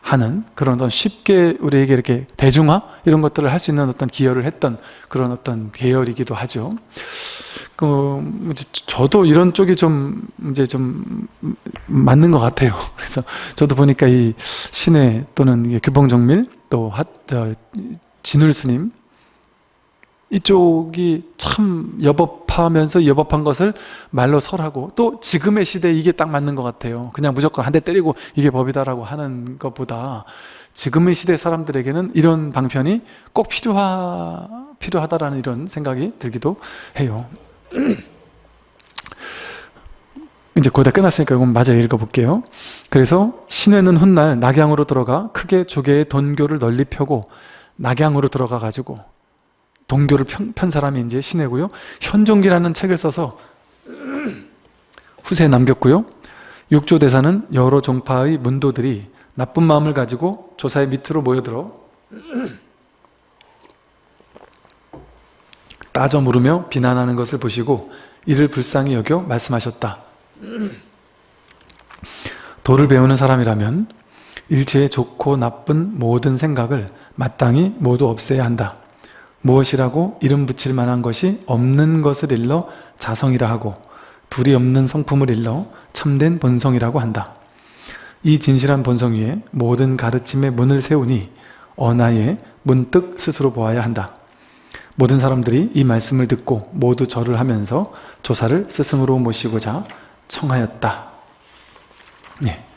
하는 그런 어떤 쉽게 우리에게 이렇게 대중화 이런 것들을 할 수 있는 어떤 기여를 했던 그런 어떤 계열이기도 하죠. 그 저도 이런 쪽이 좀 이제 좀 맞는 것 같아요. *laughs* 그래서 저도 보니까 이 신해 또는 규봉정밀 또 하, 저, 진울 스님 이쪽이 참 여법하면서 여법한 것을 말로 설하고 또 지금의 시대에 이게 딱 맞는 것 같아요. 그냥 무조건 한 대 때리고 이게 법이다라고 하는 것보다 지금의 시대 사람들에게는 이런 방편이 꼭 필요하, 필요하다라는 이런 생각이 들기도 해요. *clears throat* 이제 거의 다 끝났으니까 이건 마저 읽어볼게요. 그래서 신회는 훗날 낙양으로 들어가 크게 조개의 돈교를 널리 펴고 낙양으로 들어가 가지고 동교를 편, 편 사람이 이제 신해고요. 현종기라는 책을 써서 후세에 남겼고요. 육조 대사는 여러 종파의 문도들이 나쁜 마음을 가지고 조사의 밑으로 모여들어 따져 물으며 비난하는 것을 보시고 이를 불쌍히 여겨 말씀하셨다. 도를 배우는 사람이라면 일체의 좋고 나쁜 모든 생각을 마땅히 모두 없애야 한다. 무엇이라고 이름 붙일 만한 것이 없는 것을 일러 자성이라 하고 둘이 없는 성품을 일러 참된 본성이라고 한다. 이 진실한 본성 위에 모든 가르침의 문을 세우니 어나에 문득 스스로 보아야 한다. 모든 사람들이 이 말씀을 듣고 모두 절을 하면서 조사를 스승으로 모시고자 청하였다. 네.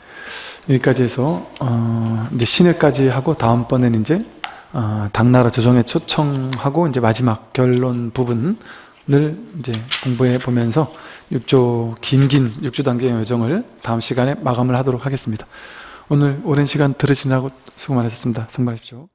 여기까지 해서 어, 이제 신회까지 하고 다음번에는 이제 어, 당나라 조정에 초청하고 이제 마지막 결론 부분을 이제 공부해 보면서 6조 긴긴 6조 단계의 여정을 다음 시간에 마감을 하도록 하겠습니다. 오늘 오랜 시간 들으시느라고 수고 많으셨습니다. 선발하십시오.